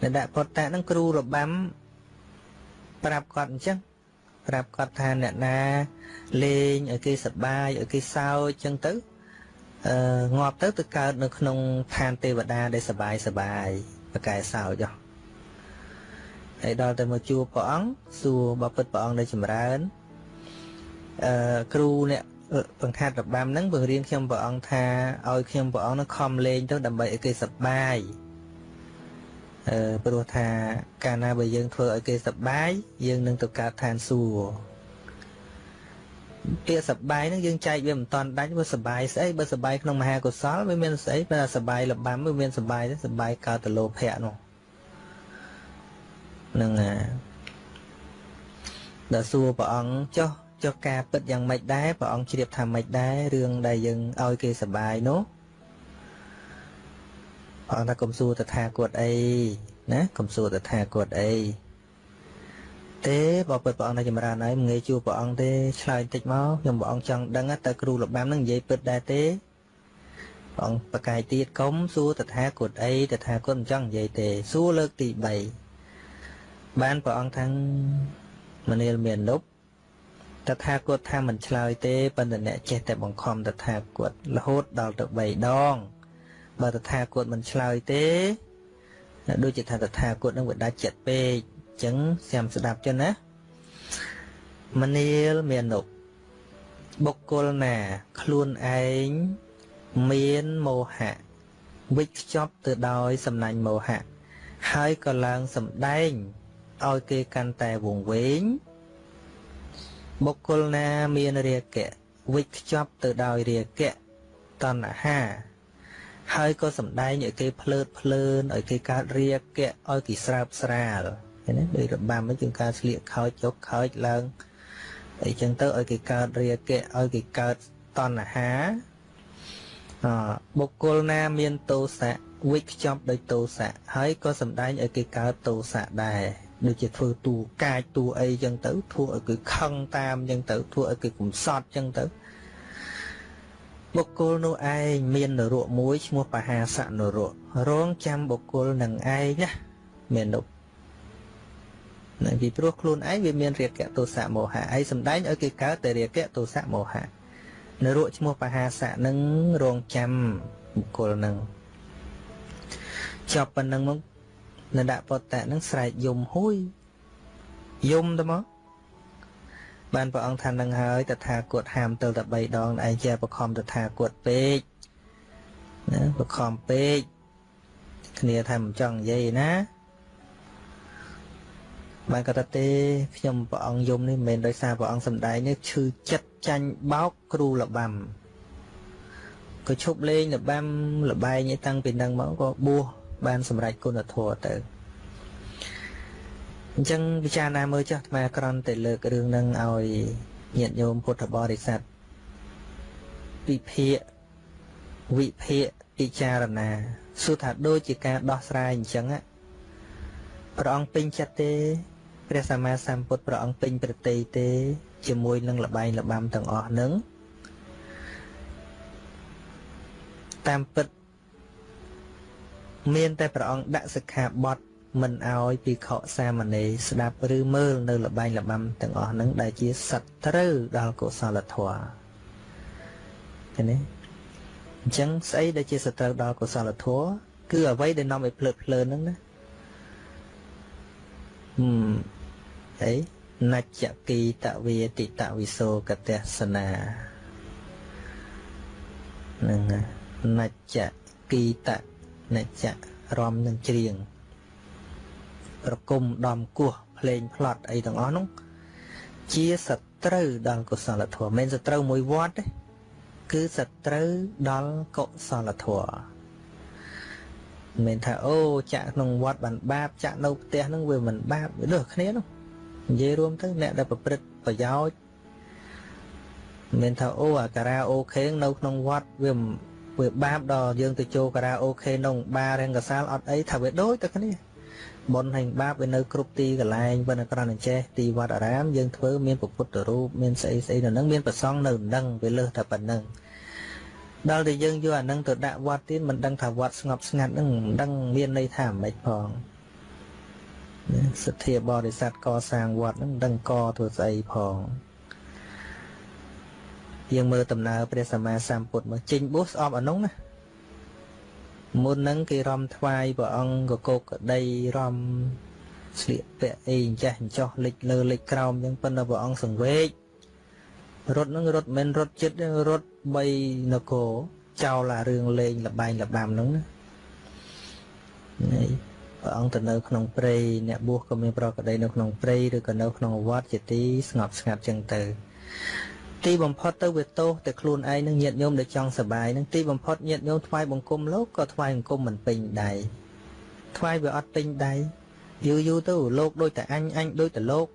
អ្នកដាក់ពុទ្ធៈហ្នឹងគ្រូរបាំប្រាប់គាត់អញ្ចឹងប្រាប់គាត់ថាអ្នកណាលេងឲ្យគេសប្បាយឲ្យគេសើចអញ្ចឹងទៅអឺ ងាប់ទៅទៅកើតនៅក្នុងឋានទេវតាដែលសប្បាយសប្បាយប្រកែសើចហ៎ហើយដល់ទៅមកជួបព្រះអង្គសួរបបិទ្ធព្រះអង្គដែលចម្រើនអឺគ្រូអ្នកបង្ខាត់របាំហ្នឹងបង្រៀនខ្ញុំព្រះអង្គថាឲ្យខ្ញុំព្រះអង្គនឹងខំលេងទៅដើម្បីឲ្យគេសប្បាយអឺព្រោះថាកាលណាបើយើងធ្វើឲ្យគេសប្បាយយើងនឹងទៅកើតឋានសួគ៌ ពាក្យសបាយហ្នឹងយើងចែកវាមិនតាន់ដាច់វាសបាយស្អីបើសបាយក្នុងមហាកុសលវាមានស្អីបើសបាយលបាំវាមានសបាយទេសបាយកើតទៅលោភៈនោះនឹងដល់សួរព្រះអង្គចុះចុះការពិតយ៉ាងម៉េចដែរព្រះអង្គជ្រាបថាម៉េចដែររឿងដែលយើងឲ្យគេសបាយនោះព្រះអង្គថាកុំសួរតថាគតអីណាកុំសួរតថាគតអី ទេបើពិតព្រះអង្គនៅចម្រើនហើយមិនងាយជួបព្រះអង្គទេឆ្លើយតិចមកខ្ញុំព្រះអង្គចង់ដឹងតើគ្រូលបាំនឹងនិយាយពិតដែរទេព្រះអង្គប្រកាយទៀតកុំសួរតថាគតអីតថាគតមិនចង់និយាយទេសួរលើកទី3បានព្រះអង្គថាមនាលមាននុបតថាគតថាមិនឆ្លើយទេប៉ុន្តែអ្នកចេះតែបង្ខំតថាគតរហូតដល់ទៅ3ដងបើតថាគតមិនឆ្លើយទេដូចជាថាតថាគតនឹងវាដាច់ចិត្តពេកអញ្ចឹងស្ាំស្ដាប់ចឹងណាមនាលមាននុបុគ្គលណា ខ្លួនឯងមានមោហៈវិច្ខ្ចប់ទៅដោយសំណាញ់មោហៈហើយក៏ឡើងសម្ដែងឲ្យគេកាន់តែវង្វេងបុគ្គលណាមានរាគៈវិច្ខ្ចប់ទៅដោយរាគៈតណ្ហាហើយក៏សំដែងឲ្យគេភ្លើតភ្លើនឲ្យគេកើតរាគៈឲ្យគេស្រើបស្រាល ឃើញទេដោយរបាំហ្នឹងជាងការស្លៀកខោចចុកខោចឡើងអីចឹងទៅឲ្យគេកើតរាគៈឲ្យគេកើតតណ្ហាអបុគ្គលណាមានទោសៈវិខ្ចប់ដោយទោសៈហើយក៏សំដែងឲ្យគេកើតទោសៈដែរដូចជាធ្វើតួកាចតួអីចឹងទៅធ្វើឲ្យគេខឹងតាមចឹងទៅធ្វើឲ្យគេកំសត់ចឹងទៅបុគ្គលនោះឯងមាននរកមួយឈ្មោះបហាសៈនរករងចាំបុគ្គលនឹងឯងណាមាននោះ នៅពីព្រោះខ្លួនឯងវាមានរាគៈទោសៈមោហៈឯងសំដែងឲ្យគេកើតតែរាគៈទោសៈមោហៈនរកឈ្មោះបហាសៈនឹងរងចាំបុគ្គលនឹងចប់ប៉ុណ្ណឹងមកនៅដាក់ពតៈនឹងស្រែកយំហួយយំទៅមកបានព្រះអង្គថានឹងហើយតថាគតហាមទៅតែ3ដងឯងជាបខំតថាគតពេកណាបខំពេកគ្នាថាមិនចង់និយាយណា បានគាត់ថាទេខ្ញុំព្រះអង្គយំនេះមិនមែនដោយសារព្រះអង្គសំដែងនេះឈឺចិត្តចាញ់បោកគ្រូលបាំក៏ឈប់លេងលបាំលបែងតាំងពីនឹងមកក៏បួសបានសម្រេចគុណធម៌ទៅអញ្ចឹងពិចារណាមើលចាស់អាត្មាក្រំតែលើករឿងនឹងឲ្យញាតិញោមពុទ្ធបរិស័ទពិភាកវិភាកពិចារណាសួរថាដូចជាការដោះស្រាយអញ្ចឹងព្រះអង្គពេញចិត្តទេ ព្រះសម្មាសម្ពុទ្ធព្រះអង្គពេញប្រតិទេ ជាមួយនឹងលបែងលបាំទាំងអស់នឹងតាមពិតមានតែព្រះអង្គដាក់សិក្ខាបទមិនអោយភិក្ខុសាមណេរស្ដាប់ឬមើលនៅលបែងលបាំទាំងអស់ហ្នឹងដែលជាសត្រូវដល់កុសលធម៌ឃើញទេអញ្ចឹងស្អីដែលជាសត្រូវដល់កុសលធម៌គឺអ្វីដែលនាំឲ្យភ្លើតភ្លើនហ្នឹងណាហឹម អីនច្ចគីតវេតិតវិសោកតសនានឹងនច្ចគីតនច្ចរំនឹងច្រៀងប្រគំដំគោះភ្លេងផ្លត់អីទាំងអស់នោះជាសត្រូវដល់កុសលធម៌មិនសត្រូវមួយវត្តទេគឺសត្រូវដល់កុសលធម៌មិនថាអូចាក់ក្នុងវត្តបានបាបចាក់នៅផ្ទះហ្នឹងវាមិនបាបវាលើសគ្នានោះ និយាយរួមទៅអ្នកដែលប្រព្រឹត្តប្រយោជន៍មិនថាអូអាការ៉ាអូខេនៅក្នុងវត្តវាវាបាបដល់យើងទៅចូលការ៉ាអូខេក្នុងបាររង្កសាលអត់អីថាវាដូចតែគ្នាបុណ្យហើយបាបវានៅគ្រប់ទីកន្លែងប៉ុន្តែគ្រាន់តែចេះទីវត្តអារាមយើងធ្វើមានពុទ្ធរូបមានស្អីស្អីនៅនឹងមានប្រសង់នៅនឹងវាលើសតែប៉ុណ្្នឹងដល់តែយើងយកអានឹងទៅដាក់វត្តទៀតមិនដឹងថាវត្តស្ងប់ស្ងាត់នឹងមិនដឹងមានន័យថាម៉េចផង សទ្ធាបរិស័ទកសាងវត្តនឹងដឹងកធ្វើស្អីផងយើងមើលដំណើរព្រះសម្មាសម្ពុទ្ធមកចេញបួសស្អប់អានោះណាមុនហ្នឹងគេរំថ្វាយព្រះអង្គកកកដីរំស្លៀកពាក់អីអញ្ចេះអញ្ចោះលិចលើលិចក្រោមអញ្ចឹងប៉ុន្តែព្រះអង្គសង្វេគរត់ហ្នឹងរត់មិនរត់ចិត្តរត់3នគរចោលអារឿងលេងលបែងលបាំហ្នឹងណានេះ ព្រះអង្គទៅនៅក្នុងព្រៃអ្នកបួសក៏មានប្រកដីនៅក្នុងព្រៃឬក៏នៅក្នុងវត្តជាទីស្ងប់ស្ងាត់ចឹងទៅទីបំផុតទៅវាទោសតែខ្លួនឯងនឹងញាតញោមដែលចង់សបាយនឹងទីបំផុតញាតញោមថ្វាយបង្គំលោកក៏ថ្វាយបង្គំមិនពេញដៃថ្វាយវាអត់ពេញដៃយូរយូរទៅលោកដូចតែអញអញដូចតែលោក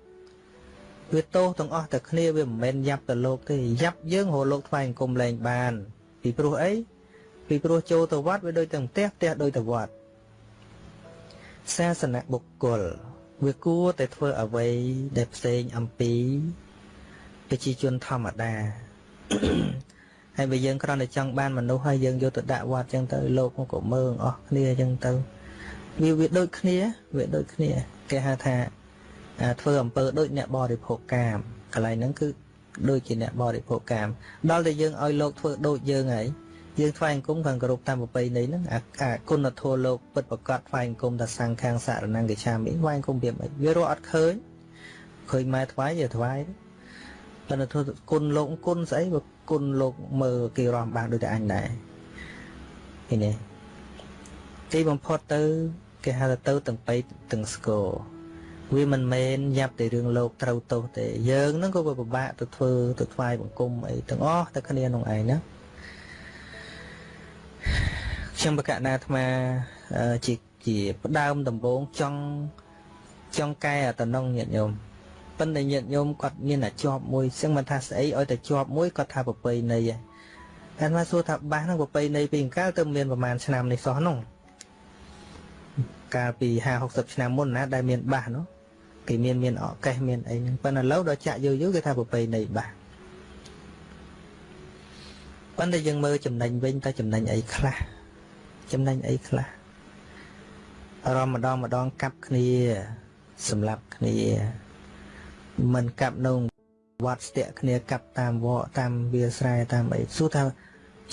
វាទោសទាំងអស់តែគ្នាវាមិនមែនយ៉ាប់ទៅលោកទេយ៉ាប់យើងរលោកថ្វាយបង្គំលែងបាន ពីព្រោះអីពីព្រោះចូលទៅវត្តវាដូចតែផ្ទះផ្ទះដូចតែវត្ត សាសនបុគ្គលវាគួរតែធ្វើអ្វីដែលផ្សេងអំពីប្រជាជនធម្មតាហើយបើយើងគ្រាន់តែចង់បានមនុស្សហើយយើងយកទៅដាក់វត្តចឹងទៅលោកមកក៏មើងអស់គ្នាចឹងទៅវាវាដូចគ្នាវាដូចគ្នាគេហៅថាធ្វើអំពើដូចអ្នកបរិភោគកាមកន្លែងហ្នឹងគឺដូចជាអ្នកបរិភោគកាមដល់តែយើងឲ្យលោកធ្វើដូចយើងហើយ យើងថ្វាយអង្គមខាងគោរពតាមប្រពៃណីហ្នឹងអាគុណធម៌លោកពិតប្រកបថ្វាយអង្គមថាសង្ឃខាងសារណង្គិឆាមិថ្វាយអង្គមវាមិនវារកអត់ឃើញឃើញម៉ែថ្វាយវាថ្វាយទេប៉ុន្តែធ្វើគុណលោកគុណស្អីបើគុណលោកមើលគេរំបានដូចតែអញដែរឃើញទេទីបំផុតទៅគេហៅថាទៅទាំងបៃទាំងស្គរវាមិនមែនយ៉ាប់តែរឿងលោកត្រូវទោសទេយើងហ្នឹងក៏ពិបាកទៅធ្វើទៅថ្វាយបង្គំអីទាំងអស់តែគ្នាក្នុងឯងណា ខ្ញុំបកណាអាត្មាជាជាផ្ដើមដំបូងចង់ចង់កែអតំណងញាតិញោមប៉ុន្តែញាតិញោមគាត់មានតែជាប់មួយចឹងមិនថាស្អីឲ្យតែជាប់មួយគាត់ថាប្រពៃណីហ្នឹងតែមកសួរថាបាសហ្នឹងប្រពៃណីពីកាលទៅមានប្រហែលឆ្នាំនេះសោះហ្នឹងកាលពី50 60ឆ្នាំមុនណាដែលមានបាសនោះគេមានមានអកេះមានអីហ្នឹងប៉ុន្តែឥឡូវដល់ចាក់យូរយូរគេថាប្រពៃណីបាស ប៉ុន្តែយើងមើលចំណេញវិញតើចំណេញអីខ្លះចំណេញអីខ្លះរំម្ដងម្ដងកាប់គ្នាសម្រាប់គ្នាមិនកាប់នៅវត្តស្ទាក់គ្នាកាប់តាមវត្តតាមវាស្រែតាមអីសួរថា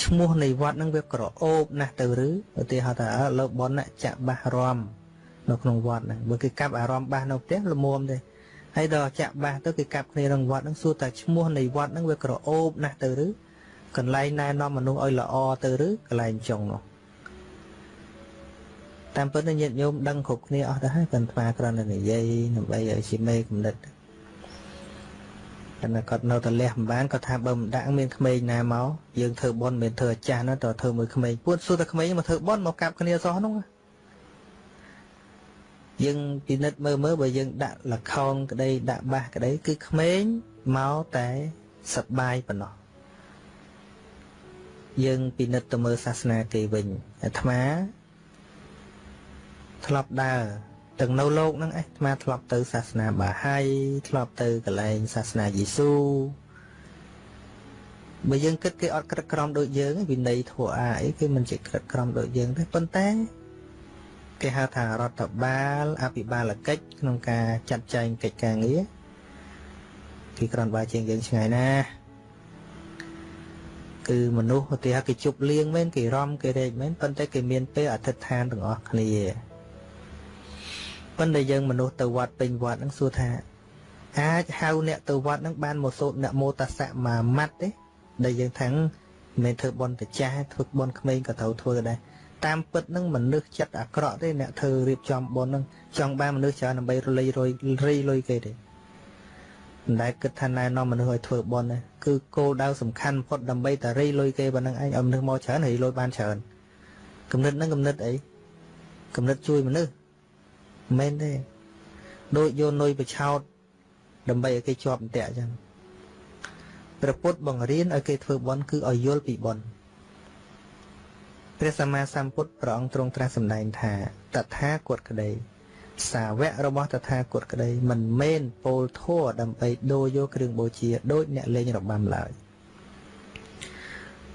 ឈ្មោះនៃវត្តហ្នឹងវាក្រអូបណាស់ទៅឬឧទាហរណ៍ថាលោកប៉ុនចាក់បាសរំនៅក្នុងវត្តហ្នឹងបើគេកាប់អារម្មណ៍បាសនៅផ្ទះល្មមទេហើយដល់ចាក់បាសទៅគេកាប់គ្នាក្នុងវត្តហ្នឹងសួរថាឈ្មោះនៃវត្តហ្នឹងវាក្រអូបណាស់ទៅឬ កន្លែងណែនាំមនុស្សឲ្យល្អទៅឬកន្លែងចុងនោះតាមពិតញាតិញោមដឹងគ្រប់គ្នាអស់ទៅហើយប៉ុន្តែគ្រាន់តែនិយាយដើម្បីឲ្យជាមេគំនិតតែគាត់នៅតែលះមិនបានគាត់ថាបើមិនដាក់មានក្មេងណាមកយើងធ្វើបន់មិនធ្វើអាចារ្យណាតើធ្វើមួយក្មេងពួតសួរតែក្មេងមកធ្វើបន់មកកាប់គ្នាសោះនោះយើងពិនិត្យមើលមើលបើយើងដាក់លខោនក្តីដាក់បាសក្តីគឺក្មេងមកតែសប្បាយប៉ុណ្ណោះ យើងពិនិត្យទៅមើលសាសនាគេវិញអាត្មាធ្លាប់ដើរទាំងនៅលោកហ្នឹងអាត្មាធ្លាប់ទៅសាសនាបាហាយធ្លាប់ទៅកន្លែងសាសនាយេស៊ូបើយើងគិតគេអត់ក្រិតក្រមដូចយើងវិន័យធម៌អាអីគេមិនជាក្រិតក្រមដូចយើងទេប៉ុន្តែគេហៅថារដ្ឋបាលអភិបាលកិច្ចក្នុងការចាត់ចែងកិច្ចការងារគេក្រាន់បើជាងយើងឆ្ងាយណាស់ គឺមនុស្សឧទាហរណ៍គេជប់លៀងមែនគេរំគេរែកមែនប៉ុន្តែគេមានពេលអធិដ្ឋានទាំងអស់គ្នាប៉ុន្តែយើងមនុស្សទៅវត្តពេញវត្តហ្នឹងសួរថា អាចហៅអ្នកទៅវត្តហ្នឹងបានមកសូត្រនមោតសៈមួយម៉ាត់ទេដែលយើងថាំងមិនធ្វើបន់តចាស់ធ្វើបន់ក្មេងក៏ត្រូវធ្វើដែរតាមពិតហ្នឹងមនុស្សចិត្តអាក្រក់ទេអ្នកធ្វើរៀបចំបន់ហ្នឹងចង់បានមនុស្សច្រើនដើម្បីរលៃរយរីលុយគេទេ មិនដែលគិតថាណែនាំមនុស្សឲ្យធ្វើបន់ទេគឺគោលដៅសំខាន់បំផុតដើម្បីតែរីលុយគេប៉ុណ្្នឹងឯងឲ្យមនុស្សមកច្រើនរីលុយបានច្រើនគំនិតហ្នឹងគំនិតអីគំនិតជួយមនុស្សមិនមែនទេដូចយកនុយបឆោតដើម្បីឲ្យគេជាប់អន្តៈអញ្ចឹងព្រះពុទ្ធបង្រៀនឲ្យគេធ្វើបន់គឺឲ្យយល់ពីបន់ព្រះសម្មាសម្ពុទ្ធព្រះអង្គទ្រង់ត្រាស់សម្ដែងថាតថាគតក្តី សាវករបស់តថាគតក្តីមិនមែនពោលធัวដើម្បីដូរយកគ្រឿងបូជាដូចអ្នកលេងរបាំឡើយ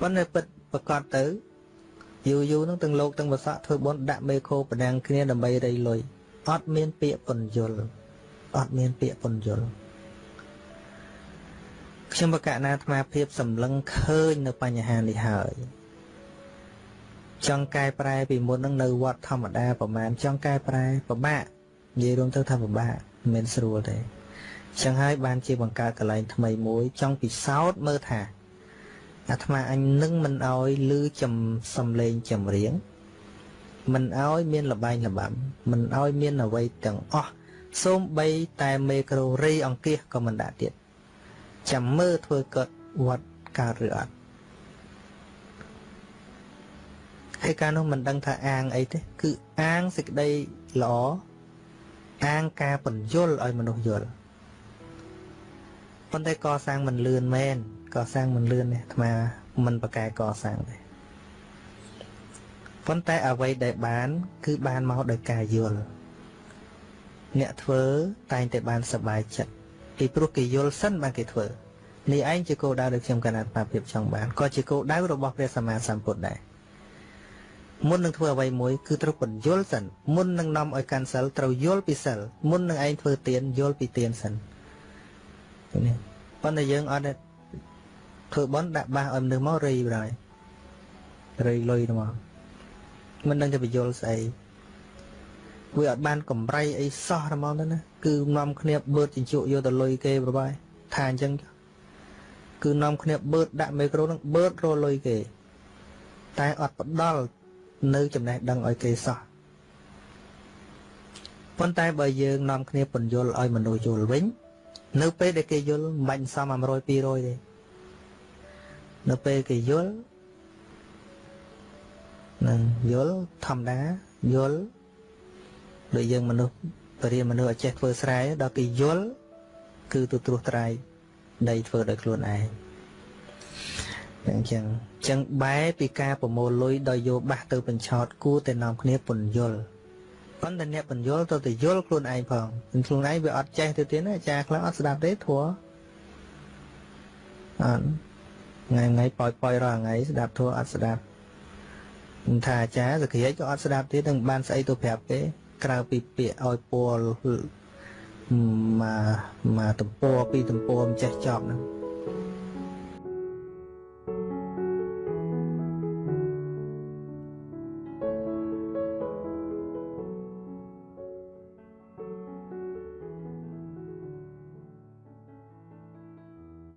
ប៉ុន្តែពិតប្រកបទៅយូរយូរនឹងទាំងលោកទាំងវស័កធ្វើបន់ដាក់មេខោប្រដាំងគ្នាដើម្បីរៃលុយអត់មានពាក្យពន្យល់អត់មានពាក្យពន្យល់ខ្ញុំបកណាអាត្មាភាពសម្លឹងឃើញនៅបញ្ហានេះហើយ ចង់កែប្រែពីមុននឹងនៅវត្តធម្មតាប្រហែលចង់កែប្រែពិបាកនិយាយរួមទៅថាពិបាកមិនមែនស្រួលទេចឹងហើយបានជាបង្កើតកន្លែងថ្មីមួយចង់ពិសោធន៍មើលថាអាត្មាអញនឹងមិនអោយលឺចំសំឡេងចម្រៀងមិនអោយមានលបែងលបាំមិនអោយមានអ្វីទាំងអស់សូម្បីតែមេក្រូរីអង្គាសក៏មិនដាក់ទៀតចាំមើលធ្វើកើតវត្តកើតឬអត់ ហើយការនោះមិនដឹងថាអាងអីទេគឺអាងសេចក្តីល្អអាងការបញ្យលឲ្យមនុស្សយល់ប៉ុន្តែកសាងមិនលឿនមែនកសាងមិនលឿនទេអាត្មាមិនប្រកែកសាងទេប៉ុន្តែអ្វីដែលបាន គឺបានមកដោយការយល់អ្នកធ្វើតែងតែបានសប្បាយចិត្តពីព្រោះគេយល់សិនបានគេធ្វើនេះឯងជាគោលដៅដែលខ្ញុំកណាត់បាភាពចង់បានក៏ជាគោលដៅរបស់ព្រះសម្មាសម្ពុទ្ធដែរ មុននឹងធ្វើអ្វីមួយគឺត្រូវបញ្យល់សិនមុននឹងនាំឲ្យកាន់សិលត្រូវយល់ពីសិលមុននឹងឯងធ្វើទានយល់ពីទានសិននេះប៉ុន្តែយើងអត់ធ្វើបន់ដាក់បាសឲ្យមនុស្សមករៃបណ្ដោយរៃលុយទៅមកមិនដឹងទៅបញ្យល់ស្អីវាអត់បានកម្រៃអីសោះហ្មងទៅណាគឺនាំគ្នាបឺតជញ្ជក់យកទៅលុយគេប្របាយថាអញ្ចឹងគឺនាំគ្នាបឺតដាក់មីក្រូនឹងបឺតរលុយគេតែអត់ផ្ដល់ នៅចំណេះដឹងឲ្យគេសោះប៉ុន្តែបើយើងនាំគ្នាពន្យល់ឲ្យមនុស្សយល់វិញ នៅពេលដែលគេយល់មិនបាច់សម100 200ទេនៅពេលគេយល់នឹងយល់ធម្មតាយល់ដូចយើងមនុស្សបរិយាមនុស្សឲ្យចេះធ្វើស្រែដល់គេយល់គឺទៅត្រួសត្រាយដីធ្វើដោយខ្លួនឯង អញ្ចឹងអញ្ចឹងបែពីការប្រមូលលុយដោយយកបាសទៅបញ្ឆោតគួរតែនាំគ្នាពន្យល់ប៉ុន្តែអ្នកពន្យល់ទៅតែយល់ខ្លួនឯងផងខ្លួនឯងវាអត់ចេះទៅទៀតណាអាចារ្យខ្លះអត់ស្ដាប់ទេធัวអត់ថ្ងៃថ្ងៃប៉ោយប៉ោយរាល់ថ្ងៃស្ដាប់ធัวអត់ស្ដាប់មិនថាអាចារ្យសក្តិក៏អត់ស្ដាប់ទៀតនឹងបានស្អីទៅប្រាប់គេក្រៅពីពាក្យឲ្យពលមកមកទំព័រពីទំព័រមិនចេះចប់ហ្នឹង